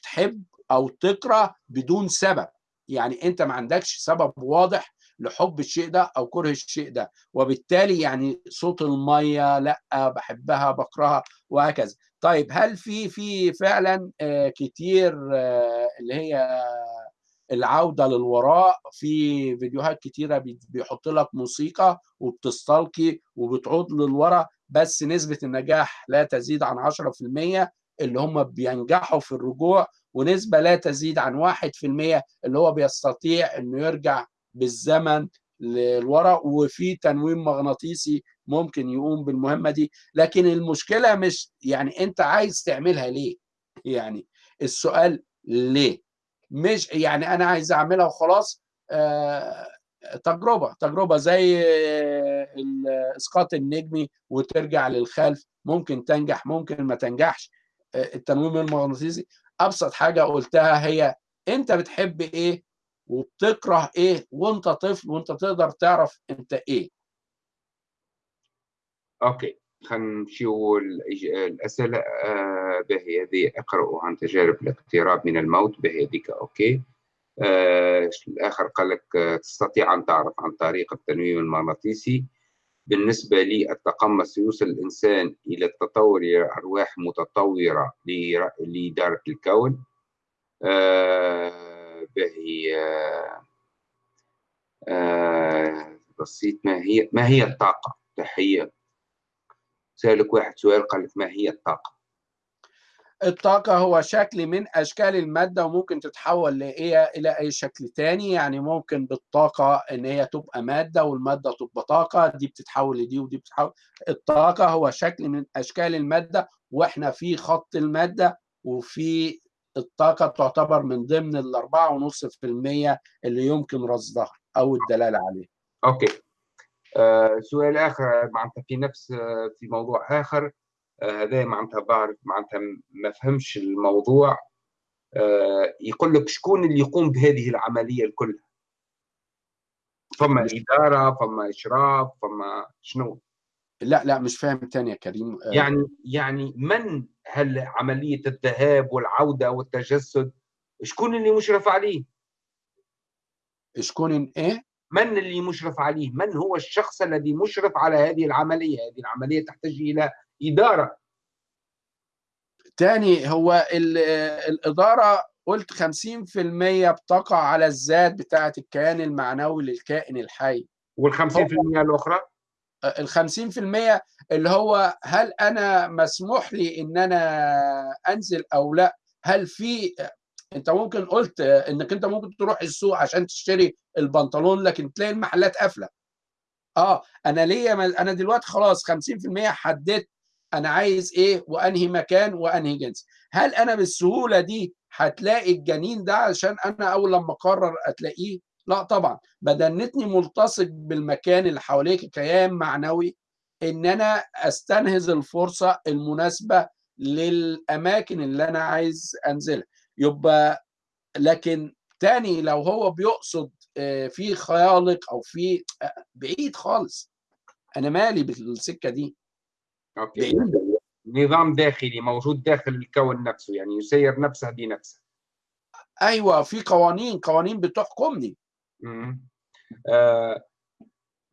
تحب أو تكره بدون سبب. يعني أنت ما عندكش سبب واضح لحب الشيء ده أو كره الشيء ده وبالتالي يعني صوت المية لأ بحبها بكرهها وهكذا. طيب هل في في فعلا كتير اللي هي العودة للوراء في فيديوهات كتيرة بيحط لك موسيقى وبتستلقي وبتعود للوراء بس نسبة النجاح لا تزيد عن 10% اللي هم بينجحوا في الرجوع ونسبة لا تزيد عن 1% اللي هو بيستطيع إنه يرجع بالزمن للوراء وفي تنويم مغناطيسي ممكن يقوم بالمهمة دي. لكن المشكلة مش يعني أنت عايز تعملها ليه؟ يعني السؤال ليه؟ مش يعني أنا عايز أعملها وخلاص آه تجربة تجربة زي الاسقاط النجمي وترجع للخلف ممكن تنجح ممكن ما تنجحش آه التنويم المغناطيسي. أبسط حاجة قلتها هي أنت بتحب إيه وبتكره إيه وأنت طفل وأنت تقدر تعرف أنت إيه. okay. خلينا نمشيو الأسئلة آه به هذه اقرأوا عن تجارب الاقتراب من الموت به هذيك okay. آه الآخر قال لك تستطيع أن تعرف عن طريق التنويم المغناطيسي. بالنسبة لي التقمص يوصل الإنسان إلى التطور إلى أرواح متطورة لإدارة الكون. آه به آه آه بسيط. ما هي ما هي الطاقة؟ تحية. سألك واحد سؤال قال لك ما هي الطاقة؟ الطاقة هو شكل من أشكال المادة وممكن تتحول لإيه إلى أي شكل تاني يعني ممكن بالطاقة إن هي تبقى مادة والمادة تبقى طاقة دي بتتحول لدي ودي بتتحول الطاقة هو شكل من أشكال المادة وإحنا في خط المادة وفي الطاقة تعتبر من ضمن الأربعة ونص في المية اللي يمكن رصدها أو الدلالة عليه. أوكي. آه سؤال آخر معناتها في نفس آه في موضوع آخر. هذا آه معناتها بعرف معناتها ما فهمش الموضوع. يقول لك شكون اللي يقوم بهذه العملية الكلها فما إدارة فما إشراف فما شنو؟ لا لا مش فاهم تاني يا كريم. يعني يعني من هل عمليه الذهاب والعودة والتجسد؟ شكون اللي مشرف عليه؟ شكون إيه؟ من اللي مشرف عليه؟ من هو الشخص الذي مشرف على هذه العملية؟ هذه العملية تحتاج إلى إدارة. تاني هو الإدارة قلت 50% بتقع على الذات بتاعة الكيان المعنوي للكائن الحي. وال 50% الأخرى؟ ال 50% اللي هو هل أنا مسموح لي إن أنا أنزل أو لا؟ هل في انت ممكن قلت انك انت ممكن تروح السوق عشان تشتري البنطلون لكن تلاقي المحلات قافلة. آه أنا ليا أنا دلوقتي خلاص 50% حددت أنا عايز إيه وأنهي مكان وأنهي جنس. هل أنا بالسهولة دي هتلاقي الجنين ده عشان أنا أول لما أقرر أتلاقيه؟ لا طبعا. بدنتني ملتصق بالمكان اللي حواليك كيان معنوي إن أنا أستنهز الفرصة المناسبة للأماكن اللي أنا عايز أنزلها. يبقى لكن تاني لو هو بيقصد في خيالق أو في بعيد خالص. أنا مالي بالسكة دي. أوكي. بعيد. نظام داخلي موجود داخل الكون نفسه يعني يسير نفسه بنفسه أيوه في قوانين قوانين بتحكمني. آه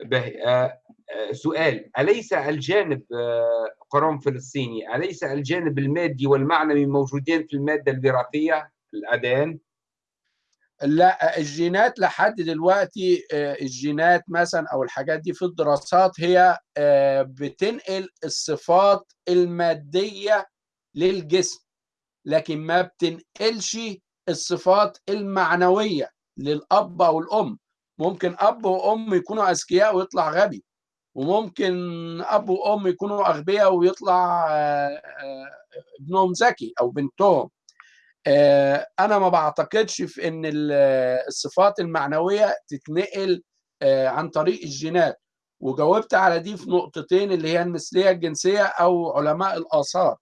به آه سؤال. أليس الجانب قرون فلسطيني أليس الجانب المادي والمعنوي موجودين في المادة الوراثية الأدان؟ لا الجينات لحد دلوقتي الجينات مثلا أو الحاجات دي في الدراسات هي بتنقل الصفات المادية للجسم لكن ما بتنقلش الصفات المعنوية للأب أو الأم. ممكن أب وأم يكونوا أذكياء ويطلع غبي. وممكن أب وأم يكونوا أغبياء ويطلع ابنهم ذكي أو بنتهم. أنا ما بعتقدش في إن الصفات المعنوية تتنقل عن طريق الجينات. وجاوبت على دي في نقطتين اللي هي المثلية الجنسية أو علماء الآثار.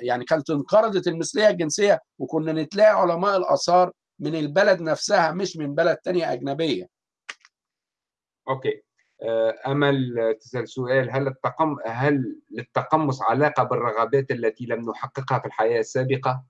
يعني كانت انقرضت المثلية الجنسية وكنا نتلاقي علماء الآثار من البلد نفسها مش من بلد تانية أجنبية. أوكي. أمل تسأل سؤال هل التقم هل للتقمص علاقة بالرغبات التي لم نحققها في الحياة السابقة؟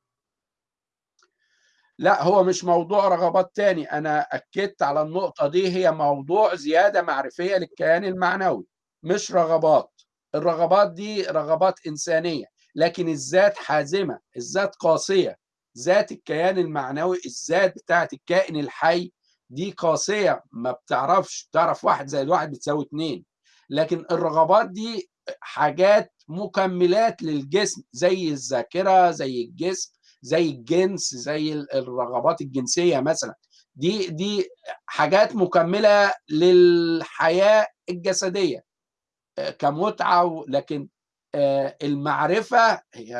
لا هو مش موضوع رغبات تاني. أنا أكدت على النقطة دي. هي موضوع زيادة معرفية للكيان المعنوي مش رغبات. الرغبات دي رغبات إنسانية لكن الذات حازمة الذات قاسية. ذات الكيان المعنوي الذات بتاعت الكائن الحي دي قاسية ما بتعرفش بتعرف واحد زائد واحد بتساوي اتنين. لكن الرغبات دي حاجات مكملات للجسم زي الذاكرة زي الجسم زي الجنس زي الرغبات الجنسية مثلا. دي دي حاجات مكملة للحياة الجسدية كمتعة لكن المعرفة هي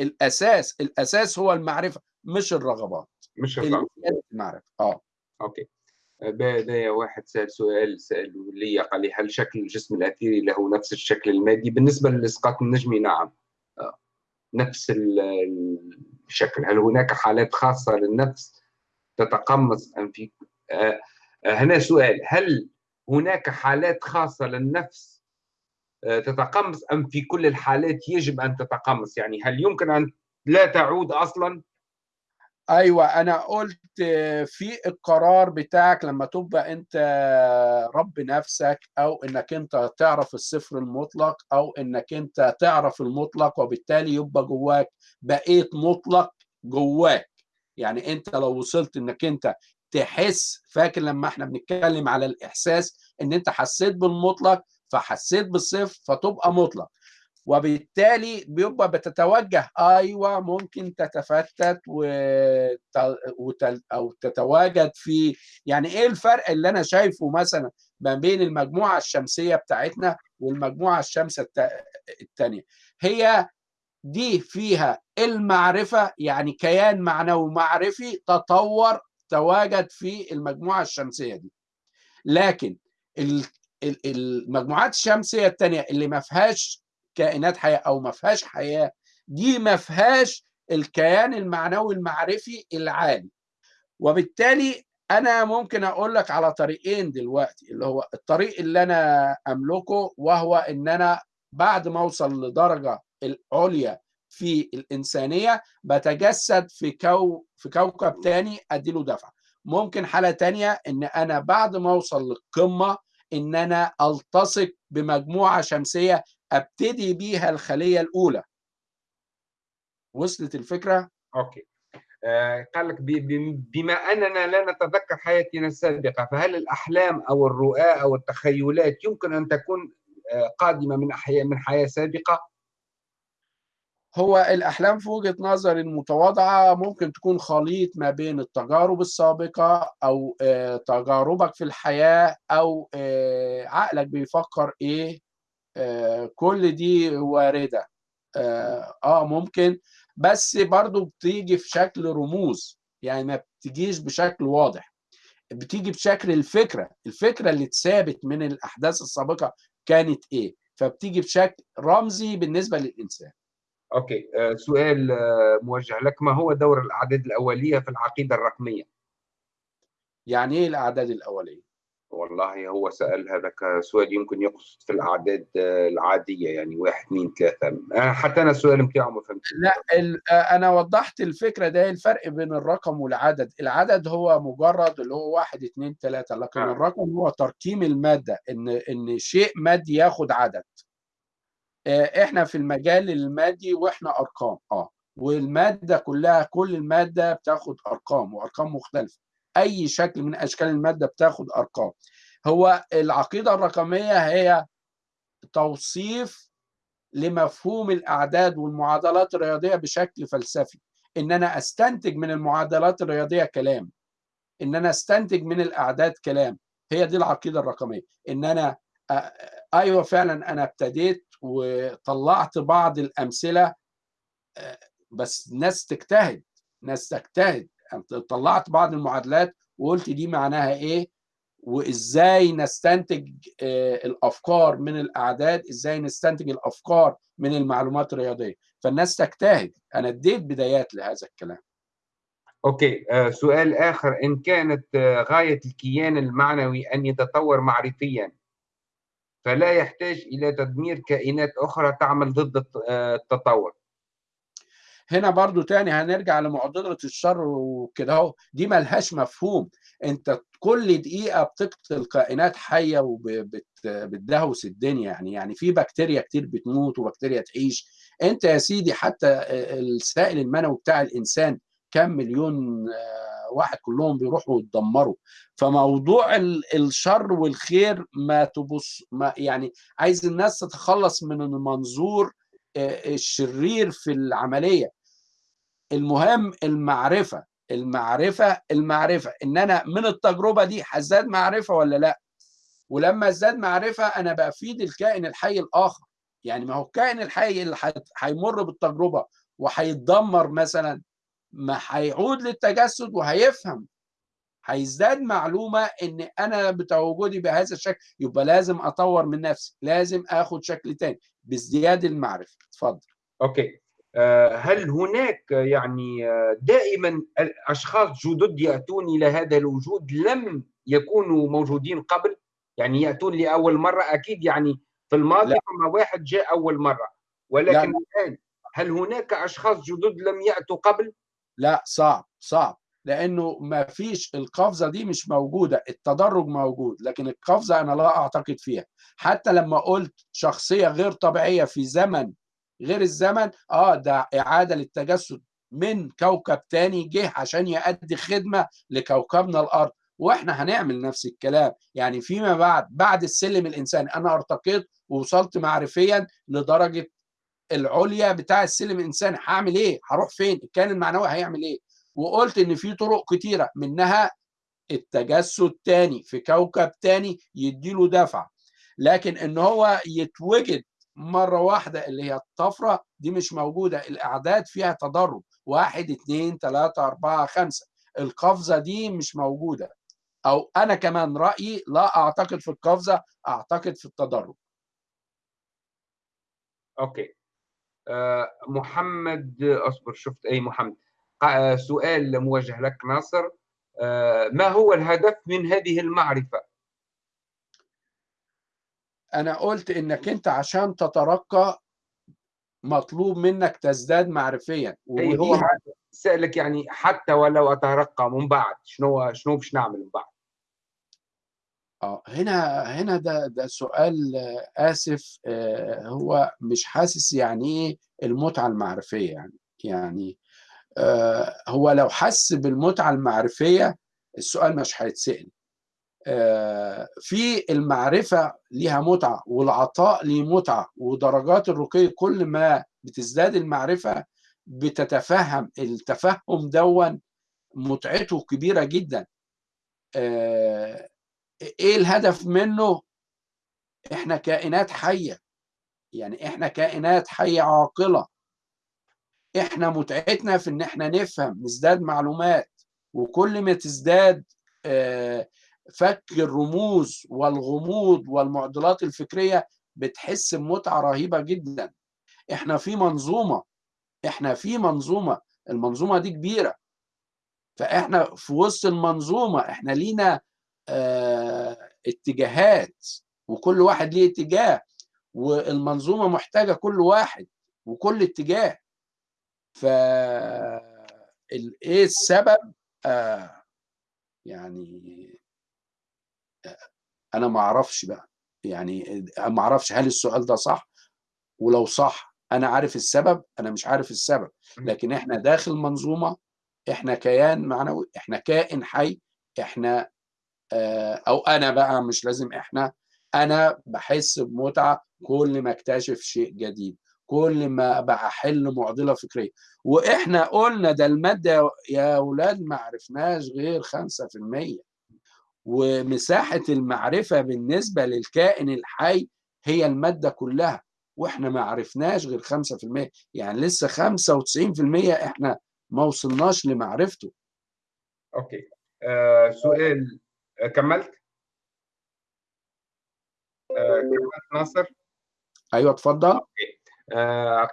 الأساس الأساس هو المعرفة مش الرغبات. مش الرغبات المعرفه آه. أوكي. بداية واحد سأل سؤال سأله لي قال لي هل شكل الجسم الأثيري له نفس الشكل المادي؟ بالنسبة للإسقاط النجمي نعم. نفس الشكل. هل هناك حالات خاصة للنفس تتقمص أم في هنا سؤال. هل هناك حالات خاصة للنفس تتقمص أم في كل الحالات يجب أن تتقمص؟ يعني هل يمكن أن لا تعود أصلا؟ أيوه أنا قلت في القرار بتاعك لما تبقى أنت رب نفسك أو إنك أنت تعرف الصفر المطلق أو إنك أنت تعرف المطلق وبالتالي يبقى جواك بقيت مطلق جواك. يعني أنت لو وصلت إنك أنت تحس فاكر لما إحنا بنتكلم على الإحساس إن أنت حسيت بالمطلق فحسيت بالصفر فتبقى مطلق. وبالتالي بيبقى بتتوجه أيوه ممكن تتفتت وتل أو تتواجد في يعني إيه الفرق اللي أنا شايفه مثلا ما بين المجموعة الشمسية بتاعتنا والمجموعة الشمس الثانية هي دي فيها المعرفة يعني كيان معنوي معرفي تطور تواجد في المجموعة الشمسية دي. لكن المجموعات الشمسية الثانية اللي ما فيهاش كائنات حياة أو ما فيهاش حياة دي ما فيهاش الكيان المعنوي المعرفي العالي. وبالتالي أنا ممكن أقول لك على طريقين دلوقتي اللي هو الطريق اللي أنا أملكه وهو إن أنا بعد ما أوصل لدرجة العليا في الإنسانية بتجسد في كو في كوكب تاني أديله دفعه ممكن حالة تانية إن أنا بعد ما أوصل للقمة إن أنا ألتصق بمجموعة شمسية أبتدي بيها الخلية الأولى. وصلت الفكرة؟ أوكي. آه قال لك بما أننا لا نتذكر حياتنا السابقة فهل الأحلام أو الرؤى أو التخيلات يمكن أن تكون آه قادمة من احياء من حياة سابقة؟ هو الأحلام في وجهة نظري المتواضعة ممكن تكون خليط ما بين التجارب السابقة أو تجاربك في الحياة أو عقلك بيفكر إيه؟ كل دي واردة آه ممكن. بس برضو بتيجي في شكل رموز. يعني ما بتجيش بشكل واضح. بتيجي بشكل الفكرة. الفكرة اللي اتثابت من الأحداث السابقة كانت إيه؟ فبتيجي بشكل رمزي بالنسبة للإنسان. أوكي. آه سؤال آه موجه لك. ما هو دور الأعداد الأولية في العقيدة الرقمية؟ يعني إيه الأعداد الأولية؟ والله هو سأل هذاك سؤال يمكن يقصد في الأعداد العادية يعني واحد اثنين ثلاثة. حتى أنا السؤال بتاعه ما فهمتش لا ال- أنا وضحت الفكرة ده الفرق بين الرقم والعدد. العدد هو مجرد اللي هو واحد اتنين تلاتة لكن آه. الرقم هو ترقيم المادة إن إن شيء مادي ياخد عدد. آه، إحنا في المجال المادي وإحنا أرقام. أه والمادة كلها كل المادة بتاخد أرقام وأرقام مختلفة. أي شكل من أشكال المادة بتاخد أرقام. هو العقيدة الرقمية هي توصيف لمفهوم الأعداد والمعادلات الرياضية بشكل فلسفي. إن أنا أستنتج من المعادلات الرياضية كلام. إن أنا أستنتج من الأعداد كلام. هي دي العقيدة الرقمية. إن أنا آه، أيوة فعلا أنا ابتديت وطلعت بعض الأمثلة آه، بس ناس تجتهد ناس تجتهد. طلعت بعض المعادلات وقلت دي معناها إيه؟ وإزاي نستنتج آه، الأفكار من الأعداد إزاي نستنتج الأفكار من المعلومات الرياضية. فالناس تجتهد. أنا اديت بدايات لهذا الكلام. أوكي آه، سؤال آخر. إن كانت آه، غاية الكيان المعنوي أن يتطور معرفيا فلا يحتاج إلى تدمير كائنات أخرى تعمل ضد الت- التطور. هنا برضو تاني هنرجع لمعضلة الشر وكده اهو. دي ملهاش مفهوم. انت كل دقيقة بتقتل كائنات حية وبتدهوس الدنيا يعني. يعني في بكتيريا كتير بتموت وبكتيريا تعيش. انت يا سيدي حتى السائل المنوي بتاع الإنسان كم مليون آه، واحد كلهم بيروحوا يتدمروا. فموضوع ال- الشر والخير ما تبص ما يعني عايز الناس تتخلص من المنظور آه، الشرير في العملية. المهم المعرفة المعرفة المعرفة. إن أنا من التجربة دي هزداد معرفة ولا لأ؟ ولما ازداد معرفة أنا بفيد الكائن الحي الآخر. يعني ما هو الكائن الحي اللي هيمر بالتجربة وهيتدمر مثلا ما هيعود للتجسد وهيفهم. هيزداد معلومة إن أنا بتواجدي بهذا الشكل يبقى لازم أطور من نفسي لازم آخد شكل تاني بازدياد المعرفة. اتفضل. أوكي. هل هناك يعني آه، دائما أشخاص جدد يأتون إلى هذا الوجود لم يكونوا موجودين قبل يعني يأتون لأول مرة أكيد يعني في الماضي. فما واحد جاء أول مرة ولكن لا. الآن هل هناك أشخاص جدد لم يأتوا قبل؟ لا صعب صعب لأنه ما فيش القفزة دي مش موجودة التدرج موجود لكن القفزة أنا لا أعتقد فيها حتى لما قلت شخصية غير طبيعية في زمن غير الزمن آه ده إعادة للتجسد من كوكب تاني جه عشان يؤدي خدمة لكوكبنا الأرض. وإحنا هنعمل نفس الكلام. يعني فيما بعد بعد السلم الإنساني أنا أرتقيت ووصلت معرفيا لدرجة العليا بتاع السلم الإنساني. هعمل إيه؟ هروح فين؟ الكائن المعنوي هيعمل إيه؟ وقلت إن في طرق كتيرة منها التجسد تاني في كوكب تاني يديله دفع. لكن إن هو يتوجد مرة واحدة اللي هي الطفرة دي مش موجودة الأعداد فيها تدرج واحد اتنين تلاتة أربعة خمسة. القفزة دي مش موجودة. أو أنا كمان رأيي لا أعتقد في القفزة أعتقد في التدرج أوكي. آه، محمد أصبر شفت أي محمد. آه، سؤال موجه لك ناصر. آه، ما هو الهدف من هذه المعرفة؟ أنا قلت إنك أنت عشان تترقى مطلوب منك تزداد معرفيا أي هو مع- سألك يعني حتى ولو أترقى من بعد شنو شنو باش نعمل من بعد؟ آه هنا هنا ده ده سؤال آسف آه، هو مش حاسس يعني إيه المتعة المعرفية يعني يعني آه، هو لو حس بالمتعة المعرفية السؤال مش هيتسأل آه، في المعرفة ليها متعة والعطاء ليه متعة ودرجات الرقي كل ما بتزداد المعرفة بتتفهم التفهم دون متعته كبيرة جدا. آه، إيه الهدف منه؟ إحنا كائنات حية يعني إحنا كائنات حية عاقلة. إحنا متعتنا في إن إحنا نفهم نزداد معلومات وكل ما تزداد آه، فك الرموز والغموض والمعضلات الفكرية بتحس بمتعة رهيبة جدا. إحنا في منظومة إحنا في منظومة المنظومة دي كبيرة. فإحنا في وسط المنظومة إحنا لينا آه، اتجاهات وكل واحد ليه اتجاه والمنظومة محتاجة كل واحد وكل اتجاه. ف إيه السبب؟ آه يعني أنا ما أعرفش بقى. يعني ما أعرفش هل السؤال ده صح؟ ولو صح أنا عارف السبب أنا مش عارف السبب. لكن إحنا داخل منظومة إحنا كيان معنوي إحنا كائن حي إحنا آه أو أنا بقى مش لازم إحنا. أنا بحس بمتعة كل ما أكتشف شيء جديد كل ما بقى حل معضلة فكرية. وإحنا قلنا ده المادة يا أولاد ما عرفناش غير 5% ومساحة المعرفة بالنسبة للكائن الحي هي المادة كلها وإحنا ما عرفناش غير 5% يعني لسه 95% إحنا ما وصلناش لمعرفته. أوكي. آه سؤال آه كملت؟ آه كملت ناصر؟ أيوه اتفضل. okay. آه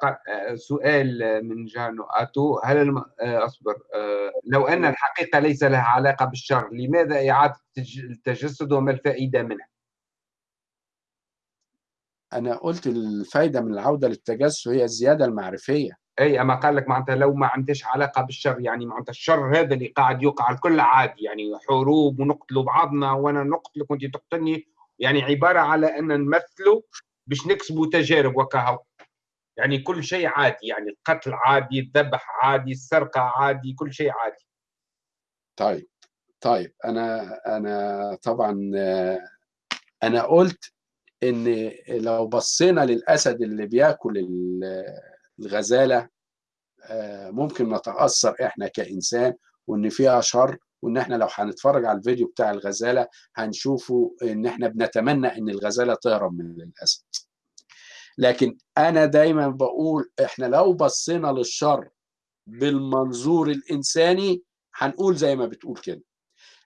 سؤال من جانو أتو. هل الم... آه أصبر. آه لو أن الحقيقة ليس لها علاقة بالشر لماذا إعادة التجسد وما الفائدة منها؟ أنا قلت الفايدة من العودة للتجسد هي الزيادة المعرفية. أي أما قال لك معناتها لو ما عندش علاقة بالشر يعني معناتها الشر هذا اللي قاعد يوقع الكل عادي يعني حروب ونقتلوا بعضنا وأنا نقتلك وانت تقتلني يعني عبارة على أن نمثله باش نكسبوا تجارب وكهو. يعني كل شيء عادي يعني القتل عادي الذبح عادي السرقة عادي كل شيء عادي. طيب طيب أنا أنا طبعا أنا قلت إن لو بصينا للأسد اللي بيأكل الغزالة ممكن نتأثر إحنا كإنسان وإن فيها شر وإن إحنا لو هنتفرج على الفيديو بتاع الغزالة هنشوفه إن إحنا بنتمنى إن الغزالة تهرب من الأسد. لكن أنا دايما بقول إحنا لو بصينا للشر بالمنظور الإنساني هنقول زي ما بتقول كده.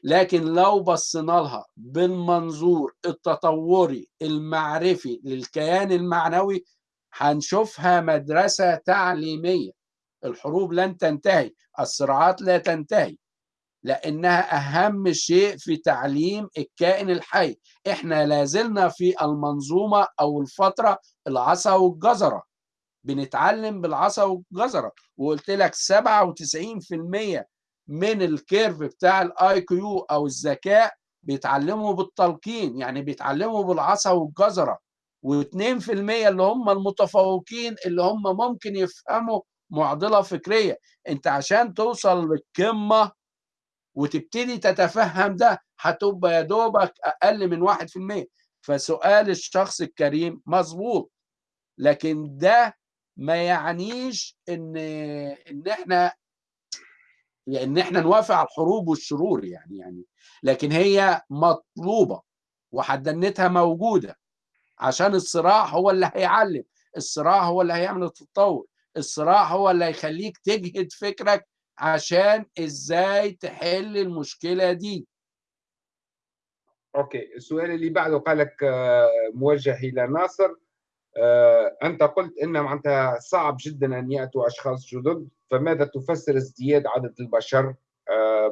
لكن لو بصينا لها بالمنظور التطوري المعرفي للكيان المعنوي هنشوفها مدرسة تعليمية. الحروب لن تنتهي الصراعات لا تنتهي. لأنها أهم شيء في تعليم الكائن الحي. إحنا لازلنا في المنظومة أو الفترة العصا والجزرة. بنتعلم بالعصا والجزرة. وقلت لك 97% من ال curve بتاع ال IQ أو الذكاء بيتعلموا بالتلقين يعني بيتعلموا بالعصا والجزرة. و2% اللي هم المتفوقين اللي هم ممكن يفهموا معضلة فكرية. أنت عشان توصل للقمة وتبتدي تتفهم ده هتبقى يا دوبك أقل من 1% فسؤال الشخص الكريم مظبوط لكن ده ما يعنيش إن إن إحنا إن إحنا نوافق على الحروب والشرور يعني يعني لكن هي مطلوبة وحدنتها موجودة عشان الصراع هو اللي هيعلم الصراع هو اللي هيعمل التطور الصراع هو اللي هيخليك تجهد فكرك عشان إزاي تحل المشكلة دي. أوكي السؤال اللي بعده قال لك موجه إلى ناصر. أنت قلت ان معناتها صعب جدا أن يأتوا أشخاص جدد فماذا تفسر ازدياد عدد البشر؟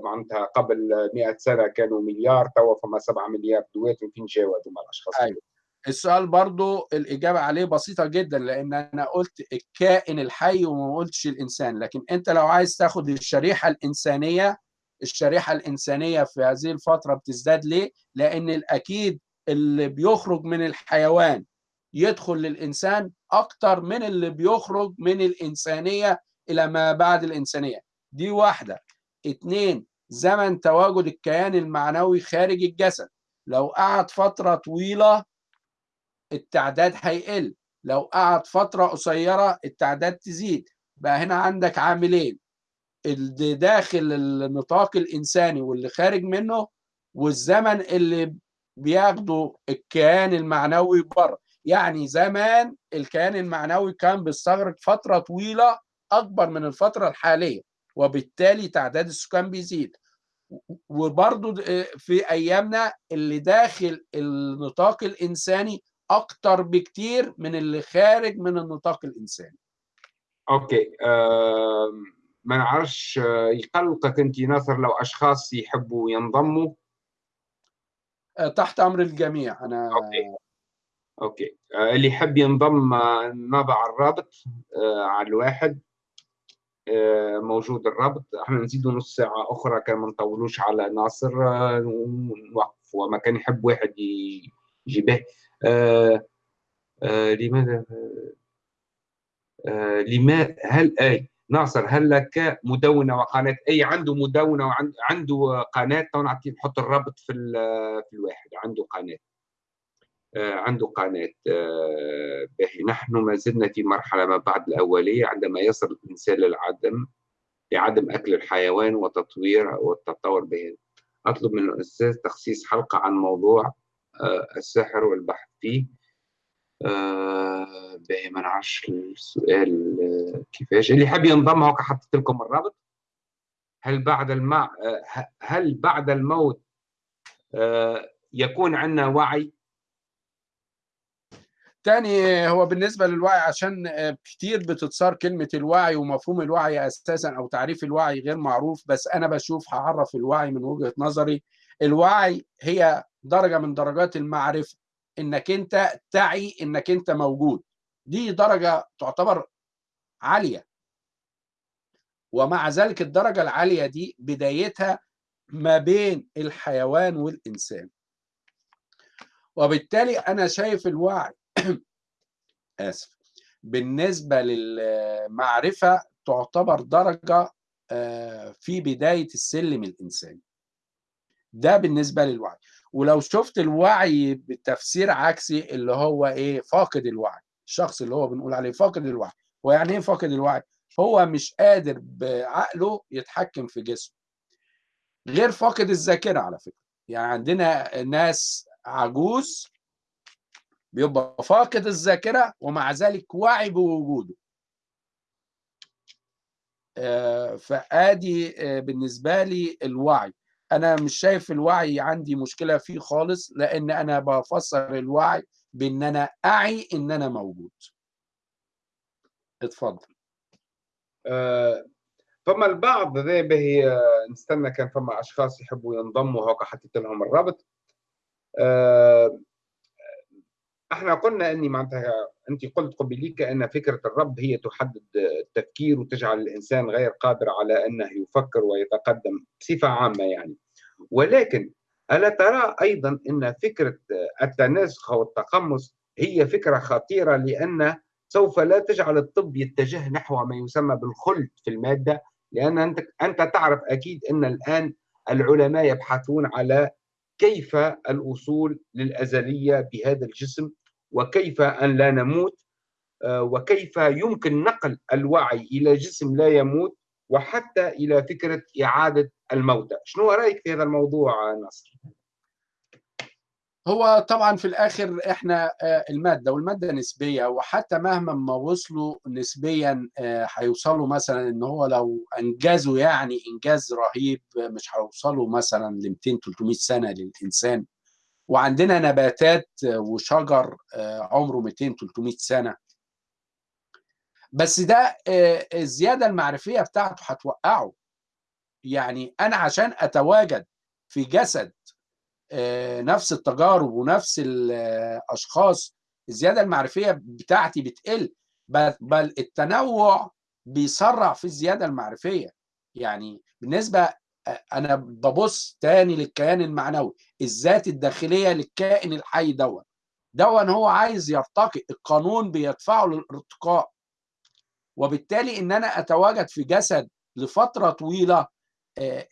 معناتها قبل 100 سنة كانوا مليار توا فما 7 مليار دوات وفين جاوا هذوما الأشخاص؟ أيوة. السؤال برضو الإجابة عليه بسيطة جدا لأن أنا قلت الكائن الحي وما قلتش الإنسان. لكن أنت لو عايز تاخد الشريحة الإنسانية الشريحة الإنسانية في هذه الفترة بتزداد ليه؟ لأن الأكيد اللي بيخرج من الحيوان يدخل للإنسان أكتر من اللي بيخرج من الإنسانية إلى ما بعد الإنسانية. دي واحدة. اتنين زمن تواجد الكيان المعنوي خارج الجسد. لو قعد فترة طويلة التعداد هيقل. لو قعد فترة قصيرة التعداد تزيد. بقى هنا عندك عاملين. اللي داخل النطاق الإنساني واللي خارج منه والزمن اللي بياخده الكيان المعنوي بره. يعني زمان الكيان المعنوي كان بيستغرق فترة طويلة أكبر من الفترة الحالية وبالتالي تعداد السكان بيزيد. وبرضو في أيامنا اللي داخل النطاق الإنساني أكتر بكتير من اللي خارج من النطاق الإنساني. okay أه ما نعرفش يقلقك أنت ناصر لو أشخاص يحبوا ينضموا؟ تحت أمر الجميع. أنا okay. okay. اللي يحب ينضم نضع الرابط على الواحد موجود الرابط. إحنا نزيدوا نص ساعة أخرى كان ما نطولوش على ناصر ونوقف وما كان يحب واحد يجيبه. آه آه لماذا؟ آه لما؟ هل أي؟ ناصر هل لك مدونة وقناة؟ أي عنده مدونة وعنده قناة؟ نعطي نحط الرابط في في الواحد. عنده قناة. عنده قناة. باهي نحن ما زلنا في مرحلة ما بعد الأولية عندما يصل الإنسان للعدم لعدم أكل الحيوان وتطوير والتطور به. أطلب من الأستاذ تخصيص حلقة عن موضوع السحر والبحث فيه. باهي ما نعرفش السؤال كيفاش اللي حاب ينضم هوك حطيت لكم الرابط. هل بعد الماء هل بعد الموت يكون عندنا وعي؟ تاني هو بالنسبة للوعي عشان كتير بتتصار كلمة الوعي ومفهوم الوعي أساسا أو تعريف الوعي غير معروف بس أنا بشوف هعرف الوعي من وجهة نظري. الوعي هي درجة من درجات المعرفة. إنك أنت تعي إنك أنت موجود. دي درجة تعتبر عالية. ومع ذلك الدرجة العالية دي بدايتها ما بين الحيوان والإنسان. وبالتالي أنا شايف الوعي. آسف. بالنسبة للمعرفة تعتبر درجة في بداية السلم الإنساني. ده بالنسبة للوعي. ولو شفت الوعي بتفسير عكسي اللي هو إيه فاقد الوعي الشخص اللي هو بنقول عليه فاقد الوعي. هو يعني إيه فاقد الوعي؟ هو مش قادر بعقله يتحكم في جسمه. غير فاقد الذاكرة على فكرة. يعني عندنا ناس عجوز بيبقى فاقد الذاكرة ومع ذلك واعي بوجوده. فآدي بالنسبة لي الوعي. أنا مش شايف الوعي عندي مشكلة فيه خالص لأن أنا بفسر الوعي بأن أنا أعي إن أنا موجود. اتفضل. أه فما البعض ذي به نستنى كان فما أشخاص يحبوا ينضموا هوكا حطيت لهم الرابط أه إحنا قلنا اني معناتها انت قلت قبليك ان فكرة الرب هي تحدد التفكير وتجعل الإنسان غير قادر على أنه يفكر ويتقدم بصفة عامة يعني. ولكن ألا ترى أيضا إن فكرة التناسخ أو التقمص هي فكرة خطيرة لأن سوف لا تجعل الطب يتجه نحو ما يسمى بالخلد في المادة لأن أنت أنت تعرف أكيد إن الآن العلماء يبحثون على كيف الوصول للأزلية بهذا الجسم؟ وكيف أن لا نموت؟ وكيف يمكن نقل الوعي إلى جسم لا يموت وحتى إلى فكرة إعادة الموتى؟ شنو رأيك في هذا الموضوع نصر؟ هو طبعا في الآخر إحنا المادة والمادة نسبية وحتى مهما ما وصلوا نسبيا هيوصلوا مثلا إن هو لو أنجزوا يعني إنجاز رهيب مش هيوصلوا مثلا ل 200 300 سنة للإنسان. وعندنا نباتات وشجر عمره 200 300 سنة. بس ده الزيادة المعرفية بتاعته هتوقعه. يعني أنا عشان أتواجد في جسد نفس التجارب ونفس الأشخاص الزيادة المعرفية بتاعتي بتقل بل التنوع بيسرع في الزيادة المعرفية. يعني بالنسبة أنا ببص تاني للكيان المعنوي الذات الداخلية للكائن الحي دون دون هو عايز يرتقي القانون بيدفعه للارتقاء. وبالتالي إن أنا أتواجد في جسد لفترة طويلة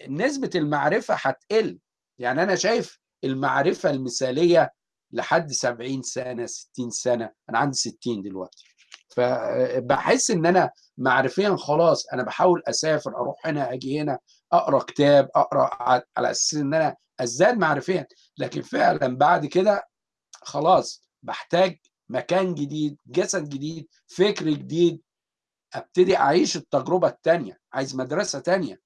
نسبة المعرفة هتقل. يعني أنا شايف المعرفة المثالية لحد 70 سنة 60 سنة. أنا عندي 60 دلوقتي. فبحس إن أنا معرفيا خلاص أنا بحاول أسافر أروح هنا أجي هنا أقرأ كتاب أقرأ على أساس إن أنا أزداد معرفيا. لكن فعلا بعد كده خلاص بحتاج مكان جديد جسد جديد فكر جديد أبتدي أعيش التجربة التانية. عايز مدرسة تانية.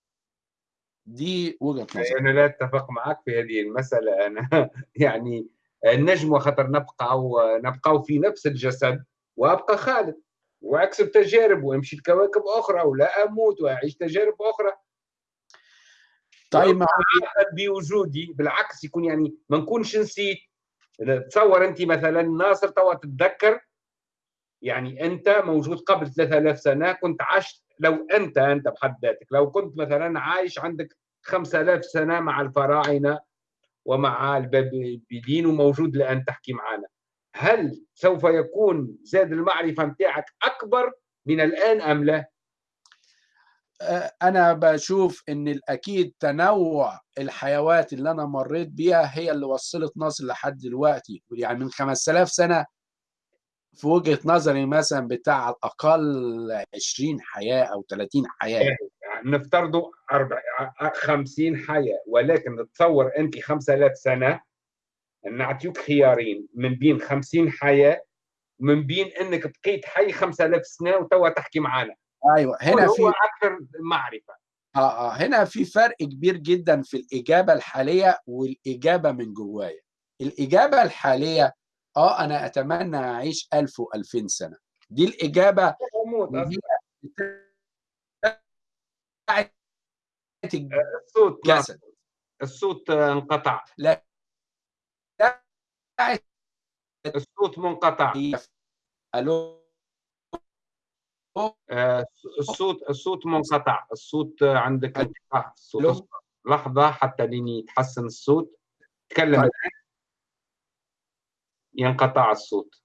دي وجهة نظري أنا لا أتفق معك في هذه المسألة. أنا يعني النجم خطر نبقى نبقى في نفس الجسد وأبقى خالد. وأكسب تجارب وأمشي لكواكب أخرى ولا أموت وأعيش تجارب أخرى. طيب ما بوجودي. بالعكس يكون يعني ما نكونش نسيت. تصور أنت مثلا ناصر توا تتذكر؟ يعني أنت موجود قبل 3000 سنة كنت عشت لو أنت أنت بحد ذاتك لو كنت مثلا عايش عندك 5000 سنة مع الفراعنة ومع البابليين وموجود الان تحكي معنا هل سوف يكون زاد المعرفة نتاعك أكبر من الآن أم لا؟ أنا بشوف إن الأكيد تنوع الحيوات اللي أنا مريت بيها هي اللي وصلت ناصر لحد دلوقتي يعني من 5000 سنة في وجهة نظري مثلا بتاع على الأقل 20 حياة أو 30 حياة. يعني نفترضوا 50 حياة ولكن تصور أنت 5000 سنة نعطيوك خيارين من بين 50 حياة من بين إنك بقيت حي 5000 سنة وتوا تحكي معنا أيوه هنا هو في أكثر معرفة. آه آه هنا في فرق كبير جدا في الإجابة الحالية والإجابة من جوايا. الإجابة الحالية آه أنا أتمنى أعيش 1000 و2000 سنة. دي الإجابة بتاعت الصوت نعم. الجسد. الصوت آه، انقطع. لا. الصوت منقطع. ألو؟ آه، الصوت الصوت منقطع. الصوت آه، عندك. انقطاع. الصوت. لحظة حتى لين يتحسن الصوت. تكلم طيب. ينقطع الصوت.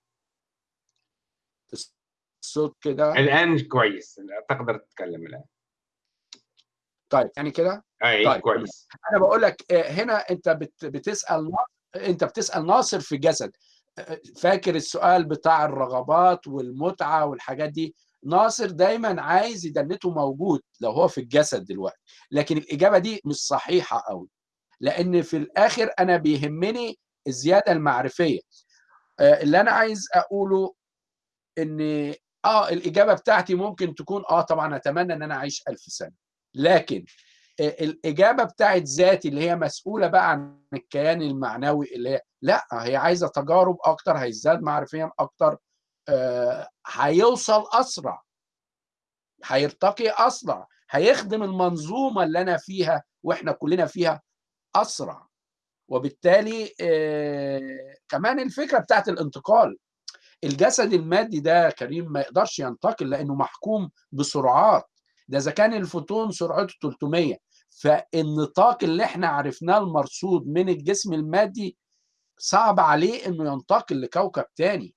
الصوت كده. الآن كويس. تقدر تتكلم الآن. طيب يعني كده؟ أي طيب، كويس. أنا بقول لك آه، هنا أنت بت- بتسأل أنت بتسأل ناصر في جسد. آه، فاكر السؤال بتاع الرغبات والمتعة والحاجات دي؟ ناصر دايما عايز يدنته موجود لو هو في الجسد دلوقتي. لكن الإجابة دي مش صحيحة قوي لأن في الآخر أنا بيهمني الزيادة المعرفية. آه، اللي أنا عايز أقوله إن آه الإجابة بتاعتي ممكن تكون آه طبعا أتمنى إن أنا أعيش ألف سنة. لكن آه، الإجابة بتاعت ذاتي اللي هي مسؤولة بقى عن الكيان المعنوي اللي هي لأ هي عايزة تجارب أكتر هيزداد معرفيا أكتر آه، هيوصل أسرع هيرتقي أسرع هيخدم المنظومة اللي أنا فيها وإحنا كلنا فيها أسرع. وبالتالي آه، كمان الفكرة بتاعت الانتقال. الجسد المادي ده كريم ما يقدرش ينتقل لأنه محكوم بسرعات. ده إذا كان الفوتون سرعته 300 فالنطاق اللي إحنا عرفناه المرصود من الجسم المادي صعب عليه إنه ينتقل لكوكب تاني.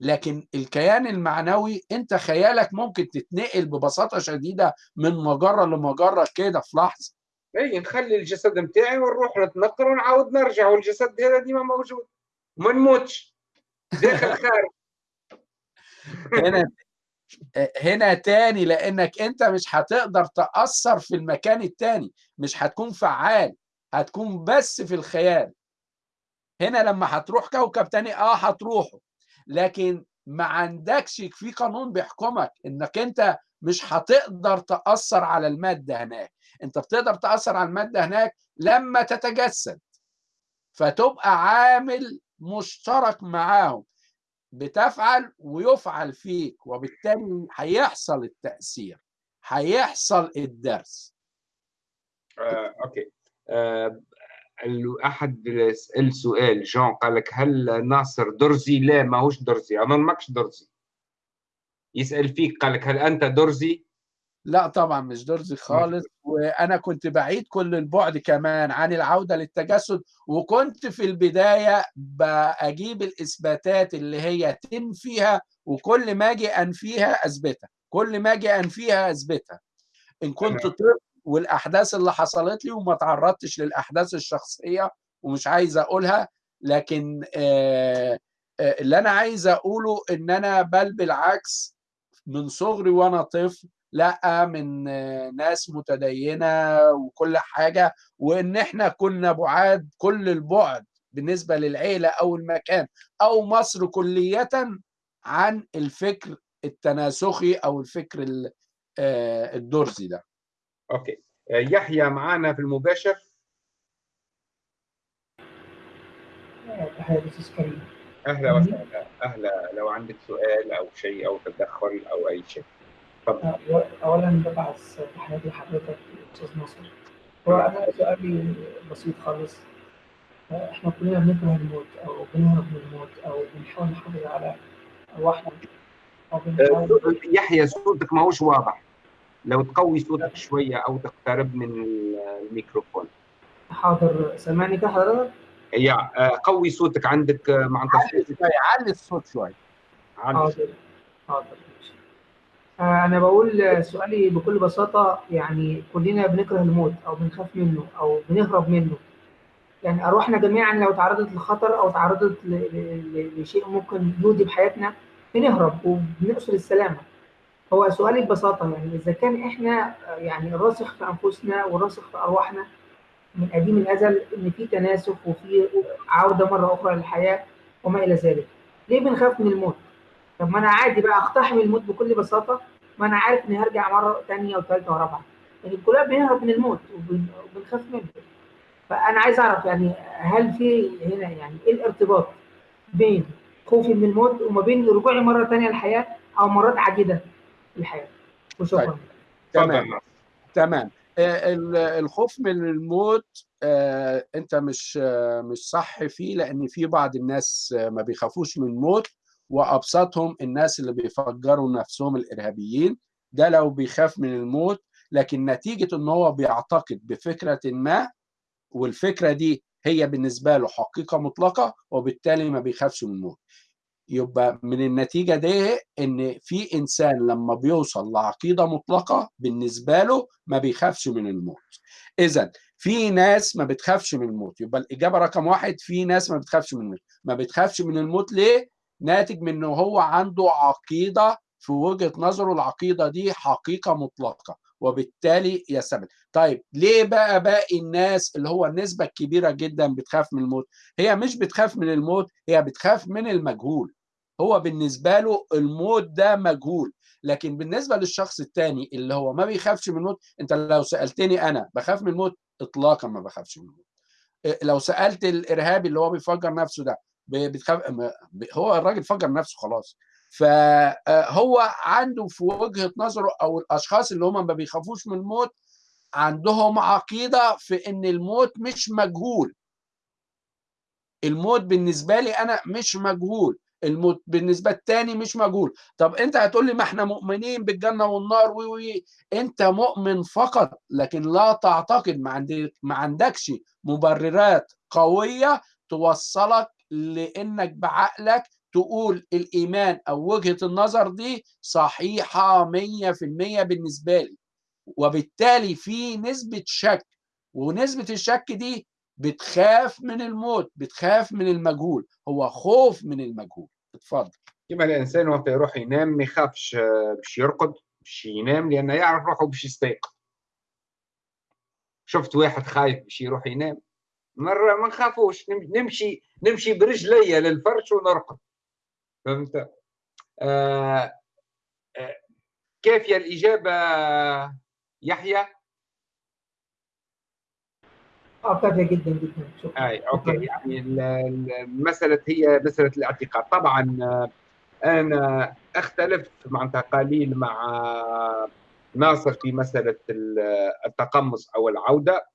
لكن الكيان المعنوي أنت خيالك ممكن تتنقل ببساطة شديدة من مجرة لمجرة كده في لحظة. اي نخلي الجسد نتاعي ونروح نتنقل ونعاود نرجع والجسد هذا ديما موجود. ما نموتش. داخل خارج هنا هنا تاني لأنك أنت مش هتقدر تأثر في المكان التاني. مش هتكون فعال. هتكون بس في الخيال. هنا لما هتروح كوكب تاني آه هتروحه لكن ما عندكش في قانون بيحكمك إنك أنت مش هتقدر تأثر على المادة هناك. انت بتقدر تأثر على المادة هناك لما تتجسد. فتبقى عامل مشترك معاهم. بتفعل ويفعل فيك وبالتالي هيحصل التأثير. هيحصل الدرس. آه، okay. آه، أحد سأل سؤال. جون قال لك هل ناصر درزي؟ لا ماهوش درزي. اظن ماكش درزي. يسأل فيك قال لك هل أنت درزي؟ لا طبعا مش درزي خالص وأنا كنت بعيد كل البعد كمان عن العودة للتجسد وكنت في البداية بجيب الإثباتات اللي هي تنفيها وكل ما أجي انفيها أثبتها كل ما أجي انفيها أثبتها إن كنت. طفل والأحداث اللي حصلت لي وما تعرضتش للأحداث الشخصية ومش عايز أقولها لكن آه، آه، اللي أنا عايز أقوله إن أنا بل بالعكس من صغري وأنا طفل لأ من ناس متدينة وكل حاجة وإن إحنا كنا بعاد كل البعد بالنسبة للعيلة أو المكان أو مصر كلية عن الفكر التناسخي أو الفكر ال- آه، الدرزي ده. أوكي. يحيى معنا في المباشر. تحية أهلا وسهلا. أهلا. لو عندك سؤال أو شيء أو تدخل أو أي شيء. تفضل. أه، أولا ببعث تحياتي لحضرتك أستاذ ناصر. هو أنا سؤالي بسيط خالص. إحنا كلنا بنكره الموت أو بنهرب من الموت أو بنحاول نحافظ على ارواحنا أو بنحاول يحيى صوتك ما هوش واضح. لو تقوي صوتك شوية أو تقترب من الميكروفون. حاضر. سامعني كده حضرتك؟ يا آه، قوي صوتك عندك آه، مع علي شوي علي الصوت شوي. حاضر حاضر ماشي. آه، أنا بقول سؤالي بكل بساطة يعني كلنا بنكره الموت أو بنخاف منه أو بنهرب منه. يعني أرواحنا جميعا لو تعرضت لخطر أو تعرضت ل- ل- ل- لشيء ممكن يودي بحياتنا بنهرب وبنقصد السلامة. هو سؤالي ببساطة يعني إذا كان إحنا آه، يعني الراسخ في أنفسنا والراسخ في أرواحنا من قديم الأزل إن في تناسخ وفي عودة مرة أخرى للحياة وما إلى ذلك ليه بنخاف من الموت؟ طب ما أنا عادي بقى أقتحم الموت بكل بساطة ما أنا عارف إني هرجع مرة تانية وثالثة ورابعة يعني كلنا بنهرب من الموت وبن- وبنخاف منه فأنا عايز أعرف يعني هل في هنا يعني إيه الارتباط بين خوفي من الموت وما بين رجوعي مرة تانية للحياة أو مرات عديدة للحياة وشكرا طيب. تمام. تمام الخوف من الموت آه، انت مش آه، مش صح فيه لأن في بعض الناس آه، ما بيخافوش من الموت وأبسطهم الناس اللي بيفجروا نفسهم الإرهابيين. ده لو بيخاف من الموت لكن نتيجة إن هو بيعتقد بفكرة ما والفكرة دي هي بالنسبة له حقيقة مطلقة وبالتالي ما بيخافش من الموت. يبقى من النتيجة دي إن في إنسان لما بيوصل لعقيدة مطلقة بالنسبة له ما بيخافش من الموت. إذا في ناس ما بتخافش من الموت. يبقى الإجابة رقم واحد في ناس ما بتخافش من الموت. ما بتخافش من الموت ليه؟ ناتج من إنه هو عنده عقيدة في وجهة نظره العقيدة دي حقيقة مطلقة وبالتالي يثبت طيب ليه بقى باقي الناس اللي هو النسبة الكبيرة جدا بتخاف من الموت؟ هي مش بتخاف من الموت هي بتخاف من المجهول. هو بالنسبة له الموت ده مجهول. لكن بالنسبة للشخص التاني اللي هو ما بيخافش من الموت أنت لو سألتني أنا بخاف من الموت؟ اطلاقا ما بخافش من الموت. إيه، لو سألت الإرهابي اللي هو بيفجر نفسه ده بتخاف هو الراجل فجر نفسه خلاص. فهو عنده في وجهة نظره أو الأشخاص اللي هم ما بيخافوش من الموت عندهم عقيدة في إن الموت مش مجهول. الموت بالنسبة لي أنا مش مجهول. الموت بالنسبة التاني مش مجهول. طب أنت هتقول لي ما إحنا مؤمنين بالجنة والنار وي أنت مؤمن فقط لكن لا تعتقد ما عندك ما عندكش مبررات قوية توصلك لأنك بعقلك تقول الإيمان أو وجهة النظر دي صحيحة 100% بالنسبة لي. وبالتالي في نسبة شك ونسبة الشك دي بتخاف من الموت بتخاف من المجهول هو خوف من المجهول. اتفضل. كما الإنسان وقت يروح ينام ما يخافش آه، باش يرقد باش ينام لأنه يعرف روحه باش يستيقظ. شفت واحد خايف باش يروح ينام مرة ما نخافوش نم- نمشي نمشي برجلي للفرش ونرقد. فهمت؟ آه آه كافية الإجابة يحيى؟ آه كافية جدا جدا. شكرا. أي أوكي. يعني ال- ال- المساله هي مسألة الاعتقاد. طبعا آه، أنا أختلف معناتها قليل مع ناصر في مسألة ال- التقمص أو العودة.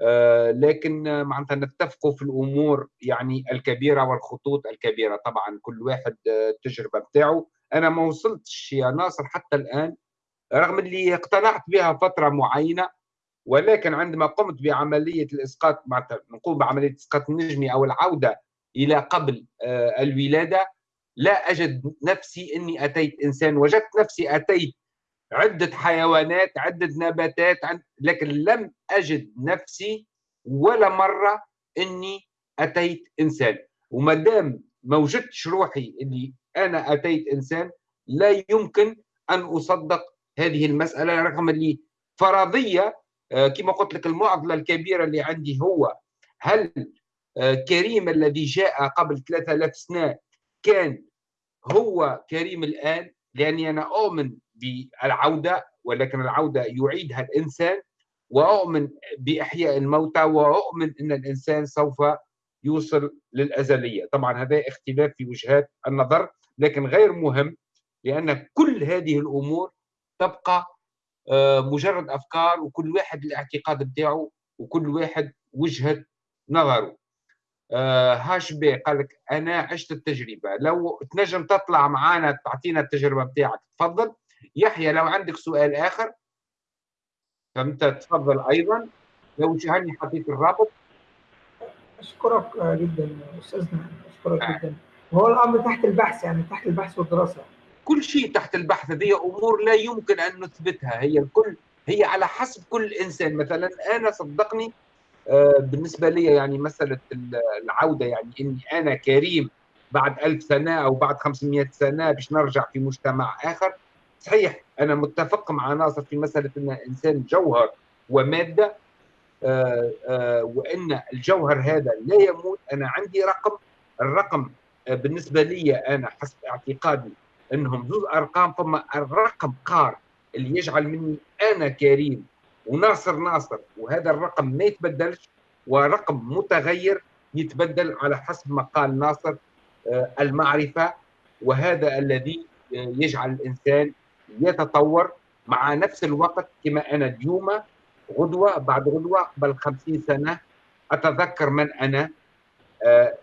آه، لكن آه، معناتها نتفقوا في الأمور يعني الكبيرة والخطوط الكبيرة. طبعا كل واحد آه، التجربة بتاعه. أنا ما وصلتش يا ناصر حتى الآن رغم اللي اقتنعت بها فترة معينة. ولكن عندما قمت بعملية الإسقاط نقوم بعملية الاسقاط النجمي أو العودة إلى قبل آه، الولادة لا أجد نفسي إني أتيت إنسان. وجدت نفسي أتيت عدة حيوانات عدة نباتات لكن لم أجد نفسي ولا مرة إني أتيت إنسان. وما دام ما وجدتش روحي إني أنا أتيت إنسان لا يمكن أن أصدق هذه المسألة رغم اللي فرضية كما قلت لك المعضلة الكبيرة اللي عندي هو هل آه، كريم الذي جاء قبل 3000 سنة كان هو كريم الآن؟ لأني أنا اؤمن بالعودة ولكن العودة يعيدها الإنسان واؤمن بإحياء الموتى واؤمن إن الإنسان سوف يوصل للأزلية، طبعا هذا اختلاف في وجهات النظر لكن غير مهم لأن كل هذه الأمور تبقى آه، مجرد أفكار وكل واحد الاعتقاد بتاعه وكل واحد وجهة نظره. آه هاش بي قال لك أنا عشت التجربة. لو تنجم تطلع معنا تعطينا التجربة بتاعك. تفضل. يحيى لو عندك سؤال آخر؟ فهمت؟ تفضل أيضا. لو شهني حطيت الرابط. أشكرك جدا أستاذنا. أشكرك آه. جدا. وهو الأمر تحت البحث يعني تحت البحث والدراسة. كل شيء تحت البحث هذه أمور لا يمكن أن نثبتها. هي الكل هي على حسب كل إنسان. مثلا أنا صدقني بالنسبة لي يعني مسألة العودة يعني إني أنا كريم بعد ألف سنة أو بعد 500 سنة باش نرجع في مجتمع آخر صحيح أنا متفق مع ناصر في مسألة إن الإنسان جوهر ومادة وإن الجوهر هذا لا يموت. أنا عندي رقم الرقم بالنسبة لي أنا حسب اعتقادي إنهم زوز ارقام ثم الرقم قار اللي يجعل مني أنا كريم وناصر ناصر وهذا الرقم ما يتبدلش ورقم متغير يتبدل على حسب ما قال ناصر المعرفة وهذا الذي يجعل الإنسان يتطور مع نفس الوقت كما أنا اليوم غدوة بعد غدوة قبل خمسين سنة أتذكر من أنا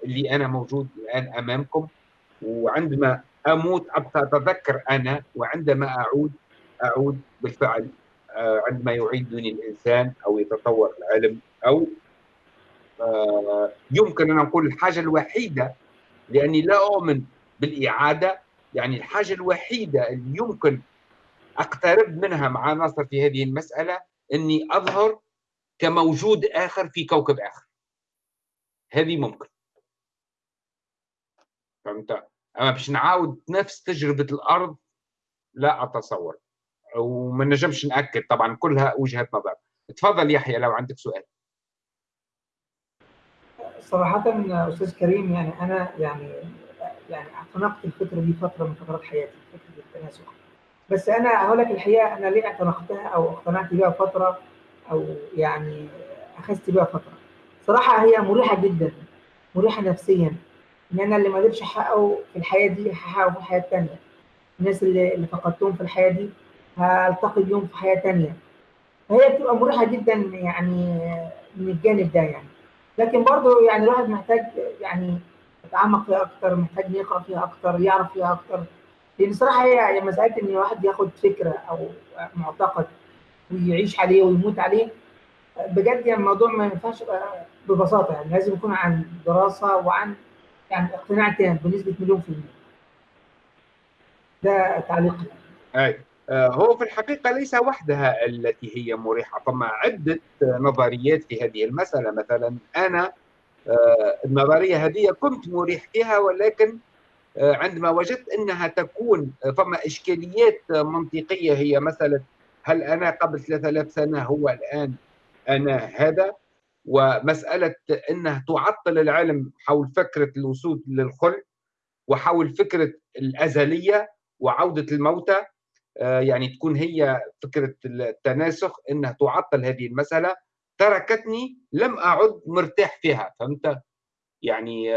اللي أنا موجود الآن أمامكم وعندما أموت. ابقى اتذكر أنا وعندما أعود أعود بالفعل عندما يعيدني الإنسان أو يتطور العلم أو يمكن أن نقول الحاجة الوحيدة لأني لا أؤمن بالإعادة. يعني الحاجة الوحيدة اللي يمكن أقترب منها مع ناصر في هذه المسألة إني أظهر كموجود آخر في كوكب آخر. هذه ممكن. فهمت؟ أما باش نعاود نفس تجربة الأرض لا أتصور. وما نجمش نأكد طبعا كلها وجهة نظر. تفضل يحيى لو عندك سؤال. صراحة أستاذ كريم يعني أنا يعني يعني اعتنقت الفكرة دي فترة من فترات حياتي فكرة التناسخ. بس أنا هقول لك الحقيقة أنا ليه اعتنقتها أو اقتنعت بيها فترة أو يعني أخذت بيها فترة. صراحة هي مريحة جدا مريحة نفسيا. إن أنا اللي ما قدرتش أحققه في الحياة دي هحققه في الحياة التانية الناس اللي, اللي فقدتهم في الحياة دي هلتقي بيهم في حياة تانية. فهي بتبقى مريحة جدا يعني من الجانب ده يعني. لكن برضه يعني الواحد محتاج يعني يتعمق فيها أكتر محتاج يقرأ فيها أكتر يعرف فيها أكتر. لأن صراحة هي مسألة إن الواحد ياخد فكرة أو معتقد ويعيش عليه ويموت عليه. بجد يعني الموضوع ما ينفعش ببساطة يعني لازم يكون عن دراسة وعن يعني اقتناع تام بنسبة مليون في المية. ده تعليقي أي. هو في الحقيقة ليس وحدها التي هي مريحة. ثم عدة نظريات في هذه المسألة مثلا أنا النظرية هذه كنت مريح فيها ولكن عندما وجدت أنها تكون فما إشكاليات منطقية هي مسألة هل أنا قبل 3000 سنة هو الآن أنا هذا؟ ومسألة أنها تعطل العلم حول فكرة الوصول للخلد وحول فكرة الأزلية وعودة الموتى يعني تكون هي فكرة التناسخ أنها تعطل هذه المسألة تركتني لم أعد مرتاح فيها فهمت؟ يعني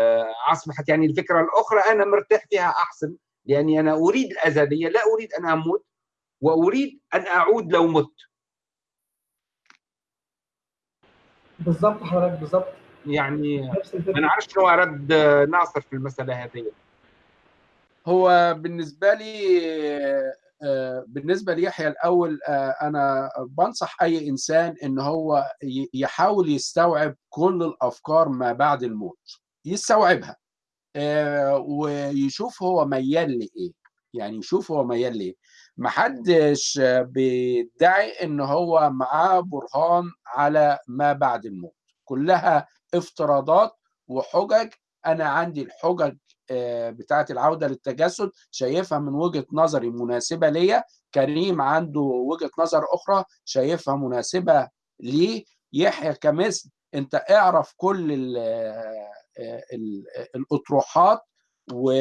أصبحت يعني الفكرة الأخرى أنا مرتاح فيها أحسن لأني أنا أريد الأزلية لا أريد أن أموت وأريد أن أعود لو مت بالضبط حضرتك بالضبط يعني ما نعرفش شنو رد ناصر في المسألة هذه. هو بالنسبة لي بالنسبة ليحيى الأول أنا بنصح أي إنسان إن هو يحاول يستوعب كل الأفكار ما بعد الموت. يستوعبها ويشوف هو ميال لإيه. يعني يشوف هو ميال لإيه. محدش بيدعي إن هو معاه برهان على ما بعد الموت. كلها افتراضات وحجج. أنا عندي الحجج بتاعه العودة للتجسد شايفها من وجهة نظري مناسبة ليا. كريم عنده وجهة نظر أخرى شايفها مناسبة ليه. يحيى كمثل أنت اعرف كل ال ال الأطروحات و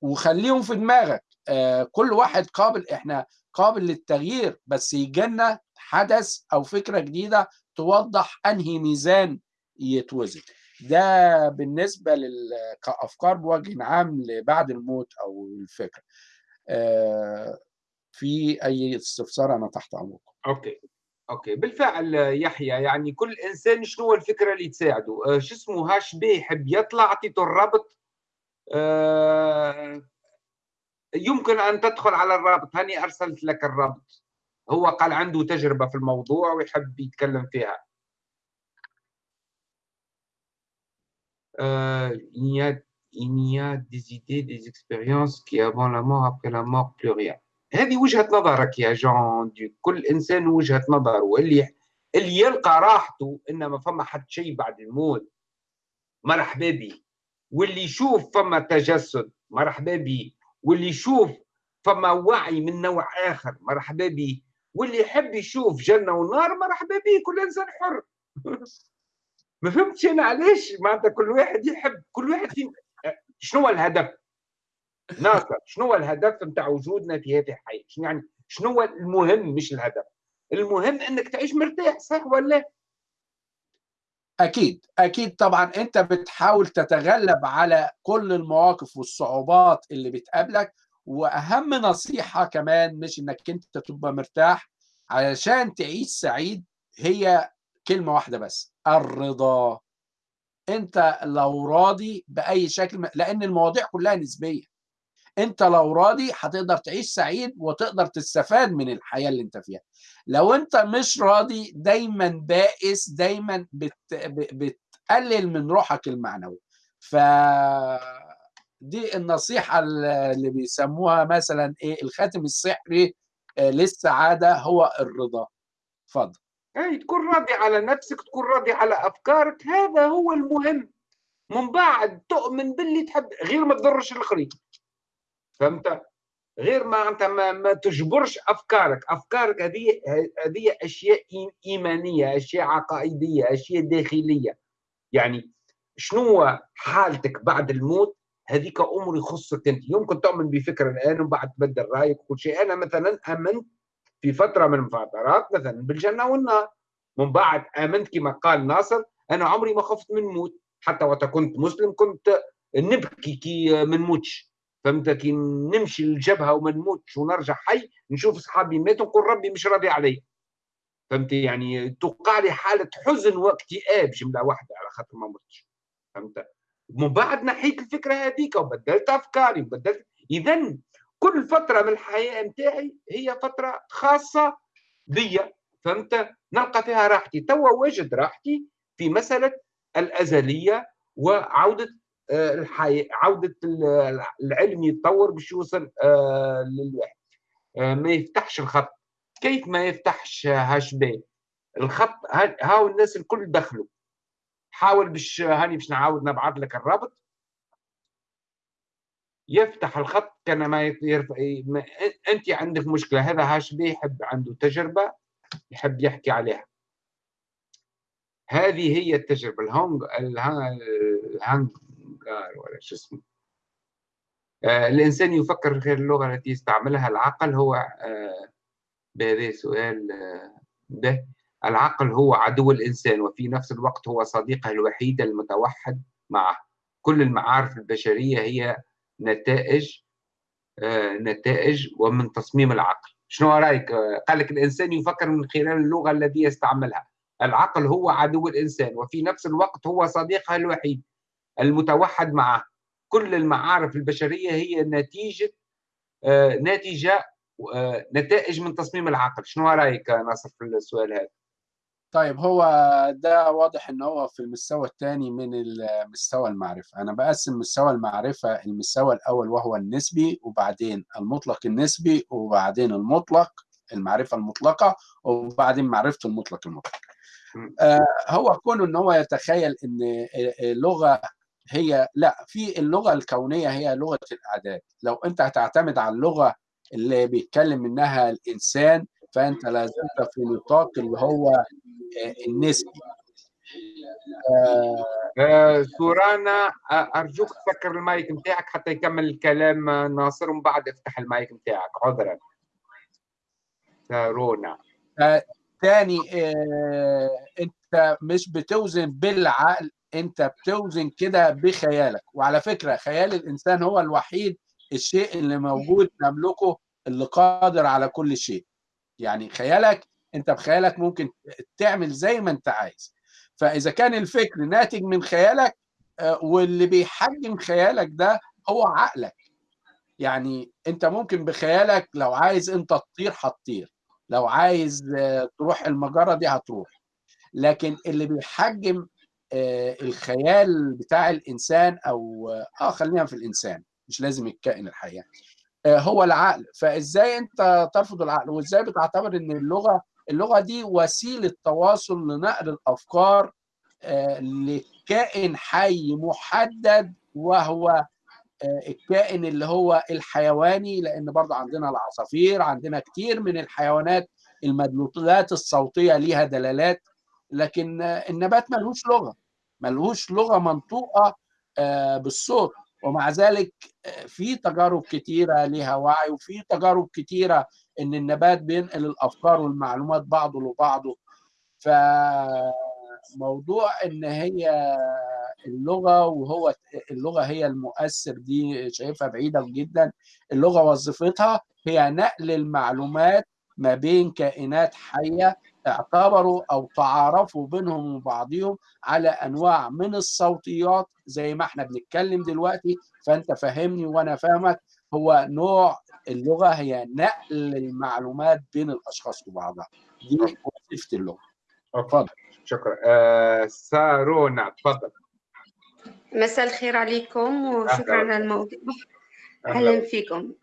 وخليهم في دماغك. كل واحد قابل إحنا قابل للتغيير بس يجينا حدث أو فكرة جديدة توضح أنهي ميزان يتوزن. ده بالنسبة. كأفكار بوجه عام لبعد الموت أو الفكرة. آه في أي استفسار أنا تحت أمركم. أوكي. أوكي. بالفعل يحيى يعني كل إنسان شنو الفكرة اللي تساعده؟ آه، شو اسمه؟ هاش بي يحب يطلع اعطيته الرابط؟ آه، يمكن أن تدخل على الرابط. هاني أرسلت لك الرابط. هو قال عنده تجربة في الموضوع ويحب يتكلم فيها. rien. هذه وجهة نظرك يا جون دي كل إنسان وجهة نظره. واللي اللي يلقى راحته إن ما فما حد شيء بعد الموت. مرحبا به واللي يشوف فما تجسد. مرحبا به واللي يشوف فما وعي من نوع آخر مرحبا به واللي يحب يشوف جنة ونار مرحبا به كل إنسان حر. ما فهمتش أنا علاش؟ معناتها كل واحد يحب كل واحد فينا. شنو هو الهدف؟ ناصر شنو هو الهدف نتاع وجودنا في هذه الحياة؟ شنو يعني شنو هو المهم مش الهدف؟ المهم إنك تعيش مرتاح صح ولا أكيد أكيد طبعا أنت بتحاول تتغلب على كل المواقف والصعوبات اللي بتقابلك وأهم نصيحة كمان مش إنك أنت تبقى مرتاح علشان تعيش سعيد هي كلمة واحدة بس الرضا. أنت لو راضي بأي شكل لأن المواضيع كلها نسبية. انت لو راضي هتقدر تعيش سعيد وتقدر تستفاد من الحياة اللي انت فيها. لو انت مش راضي دايما بائس دايما بت... بتقلل من روحك المعنوي. ف دي النصيحة اللي بيسموها مثلا إيه الخاتم السحري للسعادة هو الرضا. اتفضل. اي تكون راضي على نفسك تكون راضي على أفكارك هذا هو المهم. من بعد تؤمن باللي تحب غير ما تضرش الاخرين فهمت؟ غير ما انت ما, ما تجبرش أفكارك. أفكارك هذه هذه أشياء إيمانية أشياء عقائدية أشياء داخلية. يعني شنو حالتك بعد الموت؟ هذيك امور يخصك أنت. يمكن تؤمن بفكره الآن وبعد تبدل رأيك وكل شيء أنا مثلا آمنت في فترة من الفترات مثلا بالجنة والنار. من بعد آمنت كما قال ناصر أنا عمري ما خفت من موت. حتى وقت كنت مسلم كنت نبكي كي من موتش فهمت كي نمشي للجبهة وما نموتش ونرجع حي نشوف صحابي ماتوا نقول ربي مش راضي علي فهمت؟ يعني توقع لي حالة حزن واكتئاب جمله واحدة على خاطر ما متش فهمت؟ من بعد نحيت الفكرة هذيك وبدلت أفكاري وبدلت. اذا كل فترة من الحياة نتاعي هي فترة خاصة بيا. فهمت؟ نلقى فيها راحتي. توا وجد راحتي في مسألة الأزلية وعودة عودة العلم يتطور باش يوصل للواحد. ما يفتحش الخط. كيف ما يفتحش هاش بي الخط هاو الناس الكل دخلوا. حاول باش هاني باش نعاود نبعث لك الرابط. يفتح الخط كان ما يرفع أنت عندك مشكلة. هذا هاش بي يحب عنده تجربة يحب يحكي عليها. هذه هي التجربة. الهونج الهانج. ولا شو اسمه. آه الإنسان يفكر غير اللغة التي يستعملها العقل هو آه بهذا سؤال آه به. العقل هو عدو الإنسان وفي نفس الوقت هو صديقه الوحيد المتوحد معه. كل المعارف البشرية هي نتائج نتائج ومن تصميم العقل. شنو رأيك؟ قال لك الإنسان يفكر من خلال اللغة التي يستعملها. العقل هو عدو الإنسان وفي نفس الوقت هو صديقه الوحيد. المتوحد معه. كل المعارف البشرية هي نتيجة ناتجه نتائج من تصميم العقل. شنو رأيك ناصر في السؤال هذا؟ طيب هو ده واضح ان هو في المستوى الثاني من مستوى المعرفة. أنا بقسم مستوى المعرفة المستوى الأول وهو النسبي وبعدين المطلق النسبي وبعدين المطلق المعرفة المطلقة وبعدين معرفه المطلق المطلق. آه هو كونه إن هو يتخيل إن اللغة هي لا في اللغة الكونية هي لغة الأعداد. لو أنت هتعتمد على اللغة اللي بيتكلم منها الإنسان فأنت لازلت في نطاق اللي هو النسبي. آه آه سورانا أرجوك تسكر المايك نتاعك حتى يكمل الكلام ناصر ومن بعد افتح المايك نتاعك عذرا سارونا آه تاني آه أنت مش بتوزن بالعقل. انت بتوزن كده بخيالك. وعلى فكرة خيال الإنسان هو الوحيد الشيء اللي موجود نملكه اللي قادر على كل شيء. يعني خيالك انت بخيالك ممكن تعمل زي ما انت عايز. فإذا كان الفكر ناتج من خيالك واللي بيحجم خيالك ده هو عقلك. يعني انت ممكن بخيالك لو عايز انت تطير هتطير لو عايز تروح المجرة دي هتروح. لكن اللي بيحجم الخيال بتاع الإنسان أو آه خلينا في الإنسان مش لازم الكائن الحي هو العقل. فإزاي أنت ترفض العقل؟ وإزاي بتعتبر إن اللغة اللغة دي وسيلة تواصل لنقل الأفكار لكائن حي محدد وهو الكائن اللي هو الحيواني؟ لأن برضه عندنا العصافير عندنا كتير من الحيوانات المدلولات الصوتية ليها دلالات. لكن النبات ملهوش لغة ملهوش لغة منطوقة بالصوت. ومع ذلك في تجارب كتيرة ليها وعي وفي تجارب كتيرة إن النبات بينقل الأفكار والمعلومات بعضه لبعضه. فموضوع إن هي اللغة وهو اللغة هي المؤثر دي شايفها بعيدة جدا. اللغة وظيفتها هي نقل المعلومات ما بين كائنات حية اعتبروا أو تعارفوا بينهم وبعضهم على أنواع من الصوتيات زي ما إحنا بنتكلم دلوقتي. فأنت فهمني وأنا فاهمك هو نوع اللغة هي نقل المعلومات بين الأشخاص وبعضها. دي وظيفة اللغة. اتفضل. شكرا. آه سارونا تفضل مساء الخير عليكم وشكرا على الموضوع. أهلا فيكم.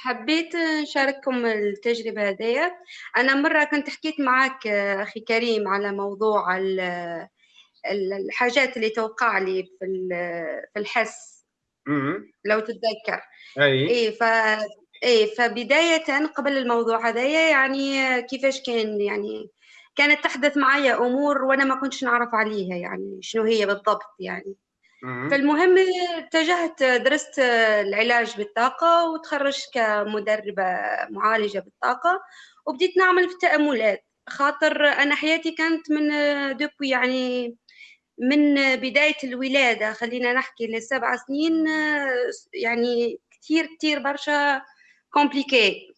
حبيت نشارككم التجربة هذه أنا مرة كنت حكيت معك أخي كريم على موضوع الحاجات اللي توقع لي في في الحس. لو تتذكر. أي. إيه ف إيه فبداية قبل الموضوع هذايا يعني كيفاش كان يعني كانت تحدث معي أمور وأنا ما كنتش نعرف عليها يعني شنو هي بالضبط يعني. فالمهم اتجهت درست العلاج بالطاقة وتخرجت كمدربة معالجة بالطاقة وبديت نعمل في التأملات. خاطر أنا حياتي كانت من دوبي يعني من بداية الولادة خلينا نحكي لسبع سنين يعني كتير كتير برشا كومبليكي.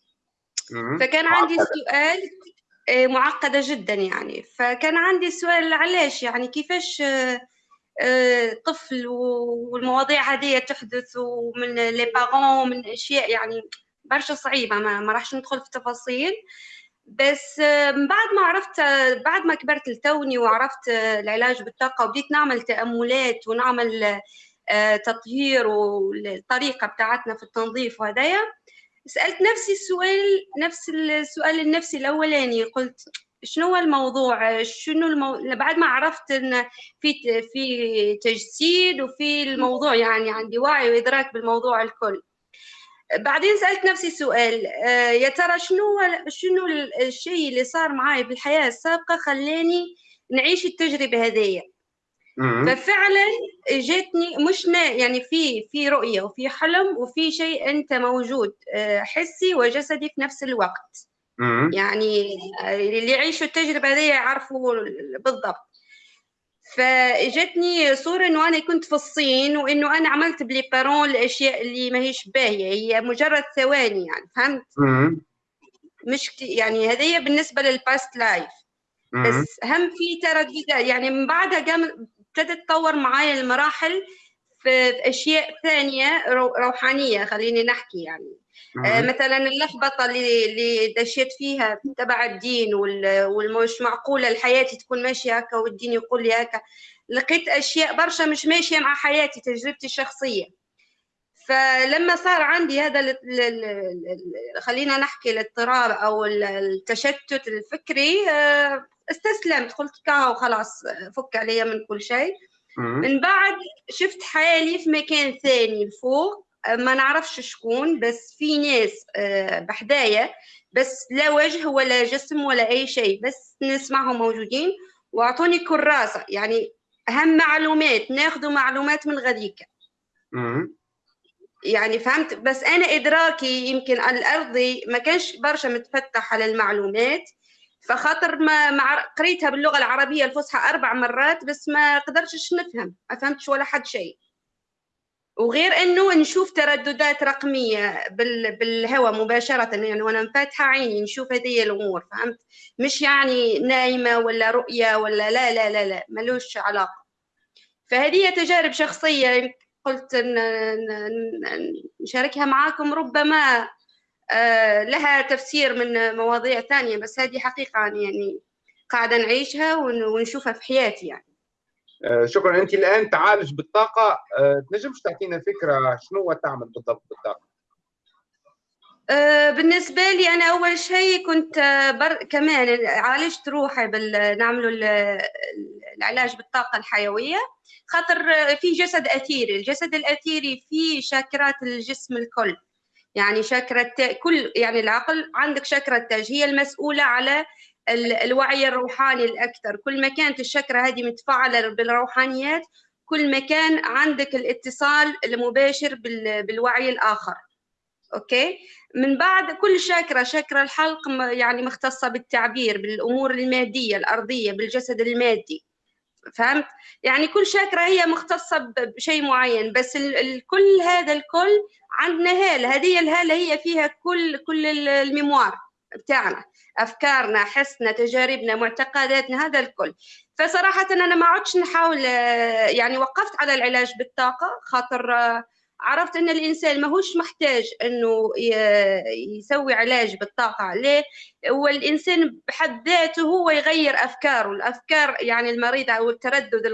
فكان عندي سؤال معقدة جدا يعني. فكان عندي سؤال علاش يعني؟ كيفاش طفل والمواضيع هذه تحدث ومن لي بارون ومن أشياء يعني برشا صعيبة ما, ما راحش ندخل في تفاصيل. بس من بعد ما عرفت بعد ما كبرت لتوني وعرفت العلاج بالطاقة وبديت نعمل تأملات ونعمل تطهير والطريقة بتاعتنا في التنظيف وهدايا سألت نفسي السؤال نفس السؤال النفسي الأولاني قلت شنو هو الموضوع؟ شنو المو... بعد ما عرفت إن في في تجسيد وفي الموضوع يعني عندي وعي وإدراك بالموضوع الكل. بعدين سألت نفسي سؤال يا ترى شنو شنو الشيء اللي صار معي بالحياة السابقة خلاني نعيش التجربة هذه ففعلا جاتني مش يعني في في رؤية وفي حلم وفي شيء أنت موجود حسي وجسدي في نفس الوقت. يعني اللي يعيشوا التجربة دي يعرفوا بالضبط. فاجتني صورة إنه أنا كنت في الصين وإنه أنا عملت بلي بارون الاشياء اللي ما هيش باهية هي مجرد ثواني يعني فهمت؟ مش يعني هذه بالنسبة لل past life بس هم في ترددات يعني من بعدها قام ابتدت تطور معايا المراحل في أشياء ثانية روحانية خليني نحكي يعني. آه مثلا اللخبطة اللي اللي دشيت فيها تبع الدين والمش معقولة الحياة تكون ماشية هكا والدين يقول لي هكا. لقيت أشياء برشا مش ماشية مع حياتي تجربتي الشخصية. فلما صار عندي هذا ال ال ال خلينا نحكي الاضطراب أو التشتت الفكري استسلمت. قلت كاو خلاص فك عليا من كل شيء. من بعد شفت حالي في مكان ثاني لفوق. ما نعرفش شكون بس في ناس بحدايا بس لا وجه ولا جسم ولا أي شيء بس نسمعهم موجودين. وأعطوني كراسة يعني أهم معلومات ناخذوا معلومات من غاديك يعني فهمت؟ بس أنا إدراكي يمكن الارضي ما كانش برشا متفتح على المعلومات. فخاطر ما, ما قريتها باللغة العربية الفصحى أربع مرات بس ما قدرتش نفهم ما فهمتش ولا حد شيء. وغير إنه نشوف ترددات رقمية بالهواء مباشرة يعني وأنا فاتحه عيني نشوف هذه الأمور فهمت؟ مش يعني نايمة ولا رؤية ولا لا لا لا لا ملوش علاقة. فهذه تجارب شخصية قلت نشاركها معاكم ربما لها تفسير من مواضيع ثانية بس هذه حقيقة يعني قاعدة نعيشها ونشوفها في حياتي يعني. آه، شكرا. أنت الآن تعالج بالطاقة. آه، تنجمش تعطينا فكرة شنو تعمل بالضبط بالطاقة؟ آه، بالنسبة لي أنا أول شيء كنت بر... كمان عالجت روحي بال... نعملوا العلاج بالطاقة الحيوية. خاطر في جسد أثيري. الجسد الأثيري فيه شاكرات الجسم الكل. يعني شاكرة كل يعني العقل عندك شاكرة تاج هي المسؤولة على الوعي الروحاني الأكثر. كل ما كانت الشكرة هذه متفاعلة بالروحانيات كل ما كان عندك الاتصال المباشر بالوعي الآخر. أوكي؟ من بعد كل شاكرة شاكرة الحلق يعني مختصة بالتعبير بالأمور المادية الأرضية بالجسد المادي. فهمت؟ يعني كل شاكرة هي مختصة بشيء معين بس الكل هذا الكل عندنا هالة. هذه الهالة هي فيها كل كل الميموار بتاعنا أفكارنا حسنا تجاربنا معتقداتنا هذا الكل. فصراحة أنا ما عدتش نحاول يعني وقفت على العلاج بالطاقة خاطر عرفت إن الإنسان ماهوش محتاج إنه يسوي علاج بالطاقة ليه هو الانسان بحد ذاته هو يغير أفكاره. الأفكار يعني المريضة أو التردد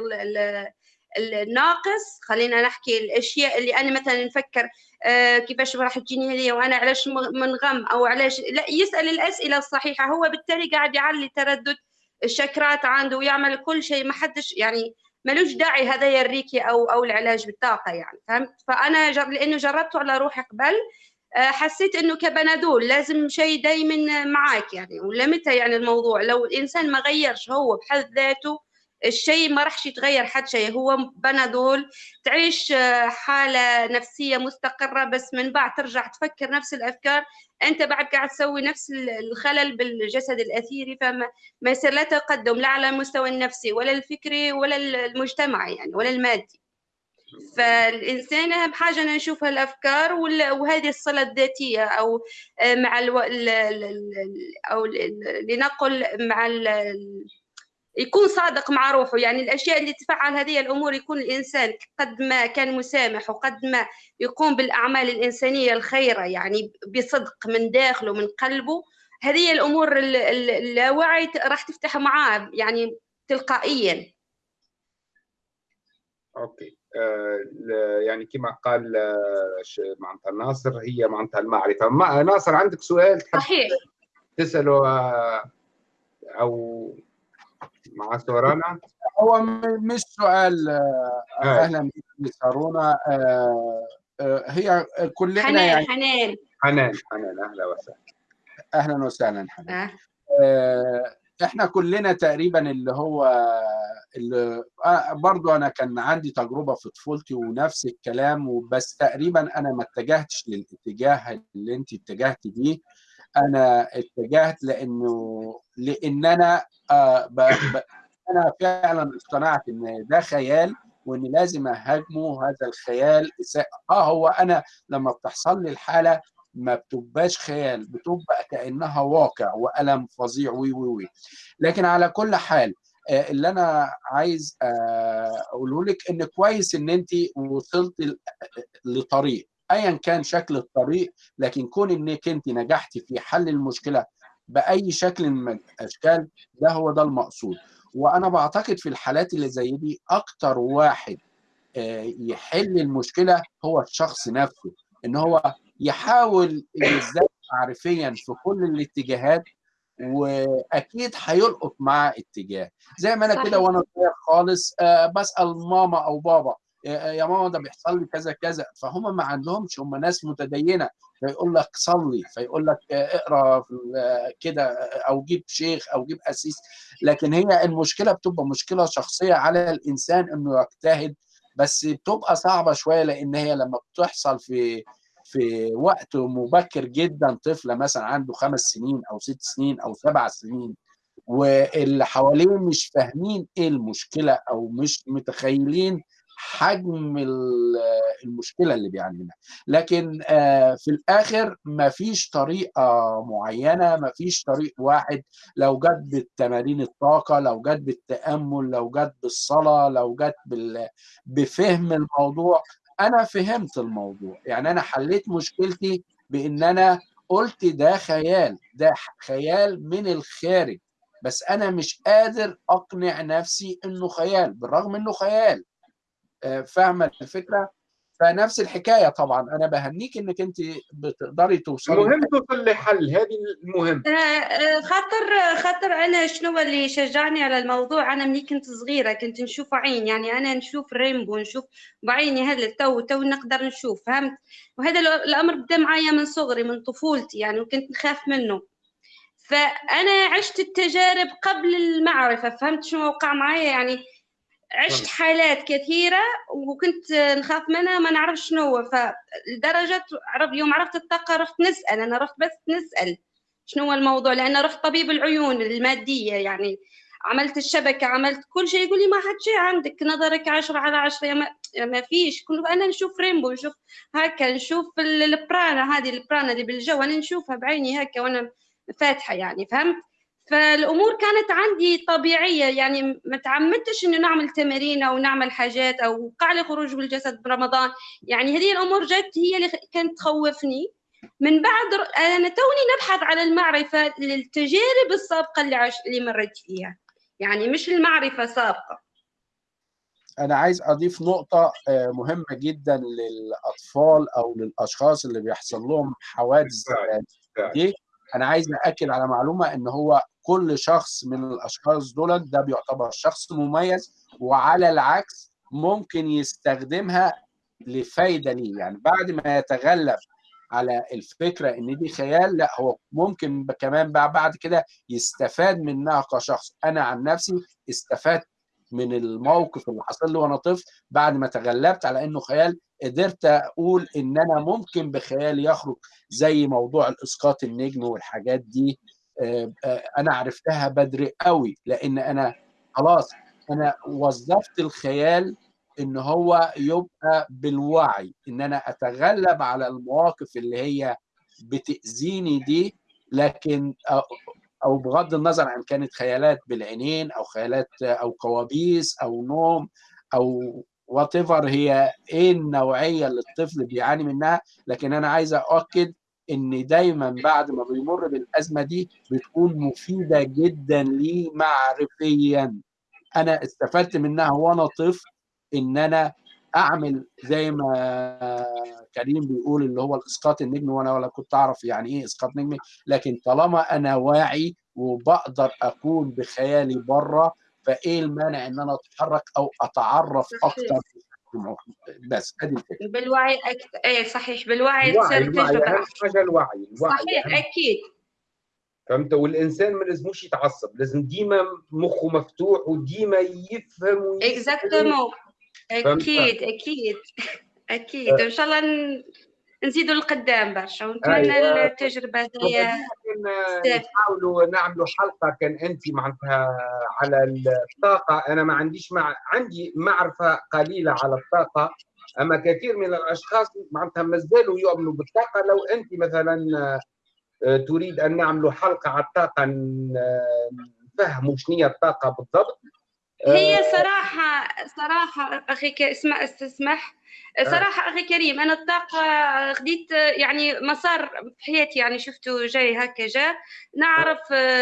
الناقص خلينا نحكي الأشياء اللي أنا مثلا نفكر آه كيفاش راح تجيني هذه وأنا علاش منغم أو علاش. لا يسأل الأسئلة الصحيحة. هو بالتالي قاعد يعلي تردد. الشكرات عنده ويعمل كل شيء. ما حدش يعني ملوش داعي هذا الريكي أو أو العلاج بالطاقة يعني فهمت؟ فأنا جر... لأنه جربته على روحي قبل آه، حسيت إنه كبنادول لازم شيء دائما معاك يعني ولا يعني الموضوع؟ لو الإنسان ما غيرش هو بحد ذاته الشيء ما راحش يتغير حد شيء. هو بنادول تعيش آه، حالة نفسية مستقرة بس من بعد ترجع تفكر نفس الأفكار. أنت بعد قاعد تسوي نفس الخلل بالجسد الأثيري فما ما يصير لا تقدم لا على المستوى النفسي ولا الفكري ولا المجتمعي يعني ولا المادي. فالإنسان أهم حاجة أنا نشوفها الأفكار وهذه الصلة الذاتية أو آه، مع ألو... أو لنقل مع يكون صادق مع روحه. يعني الأشياء اللي تفعل هذه الأمور يكون الإنسان قد ما كان مسامح وقد ما يقوم بالأعمال الإنسانية الخيرة يعني بصدق من داخله من قلبه. هذه الأمور اللاوعي راح تفتح معاه يعني تلقائيا. أوكي. آه يعني كما قال آه معناتها ناصر هي معناتها المعرفة. ما ناصر عندك سؤال صحيح. تسأله آه أو مع سورانا. هو مش سؤال آه، أهلا بك سارونا آه، آه، هي كلنا حنان يعني حنان. حنان حنان أهلا وسهلا. أهلا وسهلا حنان. أه. إحنا كلنا تقريبا اللي هو اللي برضو أنا كان عندي تجربة في طفولتي ونفس الكلام وبس تقريبا أنا ما اتجهتش للاتجاه اللي أنت اتجهت بيه. أنا اتجهت لأنه لأن أنا آه ب... ب... أنا فعلا اقتنعت إن ده خيال وإن لازم أهاجمه هذا الخيال آه هو أنا لما بتحصل لي الحالة ما بتبقاش خيال بتبقى كأنها واقع وألم فظيع وي وي وي. لكن على كل حال آه، اللي أنا عايز آه، أقوله لك إن كويس إن انت وصلت لطريق. ايا كان شكل الطريق لكن كون إنك أنت نجحتي في حل المشكلة بأي شكل من الأشكال ده هو ده المقصود. وأنا بعتقد في الحالات اللي زي دي أكتر واحد آه، يحل المشكلة هو الشخص نفسه. إن هو يحاول يزداد معرفيا في كل الاتجاهات وأكيد هيلقط مع اتجاه. زي ما أنا كده وأنا صغير خالص آه، بسأل ماما أو بابا يا ماما ده بيحصل لي كذا كذا. فهم ما عندهمش هم ناس متدينة. فيقول لك صلي فيقول لك اقرأ كده أو جيب شيخ أو جيب اسيس لكن هي المشكلة بتبقى مشكلة شخصية على الإنسان إنه يجتهد. بس بتبقى صعبة شوية لأن هي لما بتحصل في في وقت مبكر جدا طفلة مثلا عنده خمس سنين أو ست سنين أو سبع سنين واللي حواليه مش فاهمين إيه المشكلة أو مش متخيلين حجم المشكلة اللي بيعاني منها لكن في الآخر ما فيش طريقة معينة ما فيش طريق واحد. لو جت بالتمارين الطاقة لو جت بالتأمل لو جت بالصلاة لو جت بفهم الموضوع أنا فهمت الموضوع. يعني أنا حليت مشكلتي بإن أنا قلت ده خيال ده خيال من الخارج. بس أنا مش قادر أقنع نفسي إنه خيال بالرغم إنه خيال. فاهمة الفكرة؟ فنفس الحكاية طبعا. أنا بهنيك إنك أنت بتقدري توصلي المهم توصل لحل هذه المهم. خاطر خاطر أنا شنو اللي شجعني على الموضوع؟ أنا ملي كنت صغيرة كنت نشوف عين يعني أنا نشوف rainbow نشوف بعيني هذا تو تو نقدر نشوف فهمت؟ وهذا الأمر بدا معايا من صغري من طفولتي يعني وكنت نخاف منه. فأنا عشت التجارب قبل المعرفة فهمت شنو وقع معايا؟ يعني عشت حالات كثيرة وكنت نخاف منها ما نعرف شنو هو. فلدرجة عرف يوم عرفت الطاقة رحت نسأل أنا رحت بس نسأل شنو هو الموضوع لأن رحت طبيب العيون المادية يعني. عملت الشبكة عملت كل شيء يقول لي ما حد شيء عندك نظرك عشرة على عشرة ما, ما فيش. كل أنا نشوف ريمبو نشوف هكا نشوف البرانا هذه البرانا اللي بالجو أنا نشوفها بعيني هكا وأنا فاتحة يعني فهمت؟ فالأمور كانت عندي طبيعية يعني ما تعمدتش إنه نعمل تمارين أو نعمل حاجات أو وقع لي خروج بالجسد برمضان. يعني هذه الأمور جت هي اللي كانت تخوفني. من بعد أنا توني نبحث على المعرفة للتجارب السابقة اللي عش... اللي مريت فيها. يعني مش المعرفة سابقة. أنا عايز أضيف نقطة مهمة جدا للأطفال أو للأشخاص اللي بيحصل لهم حوادث دي. أنا عايز اكد على معلومة إن هو كل شخص من الأشخاص دول ده بيعتبر شخص مميز وعلى العكس ممكن يستخدمها لفايدة ليه. يعني بعد ما يتغلب على الفكرة إن دي خيال لا هو ممكن كمان بعد كده يستفاد منها كشخص. أنا عن نفسي استفدت من الموقف اللي حصل لي وأنا طفل بعد ما تغلبت على انه خيال قدرت أقول إن أنا ممكن بخيالي يخرج زي موضوع الإسقاط النجم والحاجات دي. أنا عرفتها بدري قوي لأن أنا خلاص أنا وظفت الخيال إن هو يبقى بالوعي إن أنا أتغلب على المواقف اللي هي بتأذيني دي لكن أو بغض النظر عن كانت خيالات بالعينين أو خيالات أو كوابيس أو نوم أو وات هي إيه النوعية اللي الطفل بيعاني منها لكن أنا عايز أؤكد إن دايما بعد ما بيمر بالأزمة دي بتكون مفيدة جدا ليه معرفيا. أنا استفدت منها وأنا طفل إن أنا أعمل زي ما كريم بيقول اللي هو الإسقاط النجمي وأنا ولا كنت أعرف يعني إيه إسقاط نجمي. لكن طالما أنا واعي وبقدر أكون بخيالي بره فإيه المانع إن أنا أتحرك أو أتعرف أكتر؟ بس أدي الفكرة. بالوعي أكثر إيه صحيح. بالوعي الوعي الوعي أهم حاجة الوعي الوعي صحيح أكيد. فهمت؟ والإنسان ما لازموش يتعصب لازم ديما مخه مفتوح وديما يفهم اكزاكتومون أكيد أكيد. أكيد. إن شاء الله نزيدوا لقدام برشا. ونتمنى أيوة. التجربة هي نحاولوا نعملوا حلقة كان أنت معناتها على الطاقة. أنا ما عنديش مع عندي معرفة قليلة على الطاقة. أما كثير من الأشخاص معناتها ما زالوا يؤمنوا بالطاقة. لو أنت مثلا تريد أن نعملوا حلقة على الطاقة نفهموا شنو هي الطاقة بالضبط. هي صراحة صراحة أخي اسمع استسمح. صراحة أخي كريم أنا الطاقة خديت يعني مسار في حياتي يعني شفته جاي هكا جا. نعرف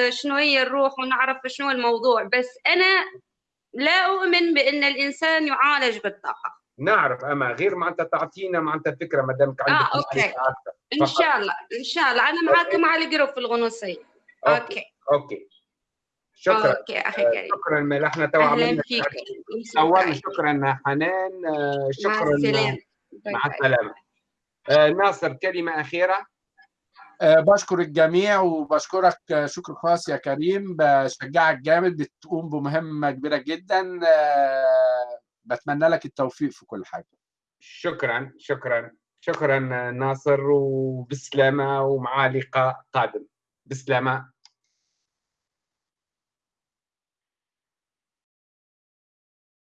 شنو هي الروح ونعرف شنو الموضوع بس أنا لا أؤمن بأن الإنسان يعالج بالطاقة. نعرف أما غير ما أنت تعطينا ما أنت فكرة ما دامك عندك آه okay. إن شاء الله إن شاء الله. أنا معاكم على ال group في الغنوصية. okay. okay, okay. شكرا. okay أخي كريم. شكرا مال إحنا تو أهلا فيك. اولا شكرا. حنان شكرا مع السلامة. مع السلامة. آه ناصر كلمة أخيرة؟ بشكر الجميع وبشكرك. شكر خاص يا كريم. بشجعك جامد. بتقوم بمهمة كبيرة جدا. بتمنى لك التوفيق في كل حاجة. شكرا شكرا. شكرا ناصر وبسلامة ومع لقاء قادم. بسلامة.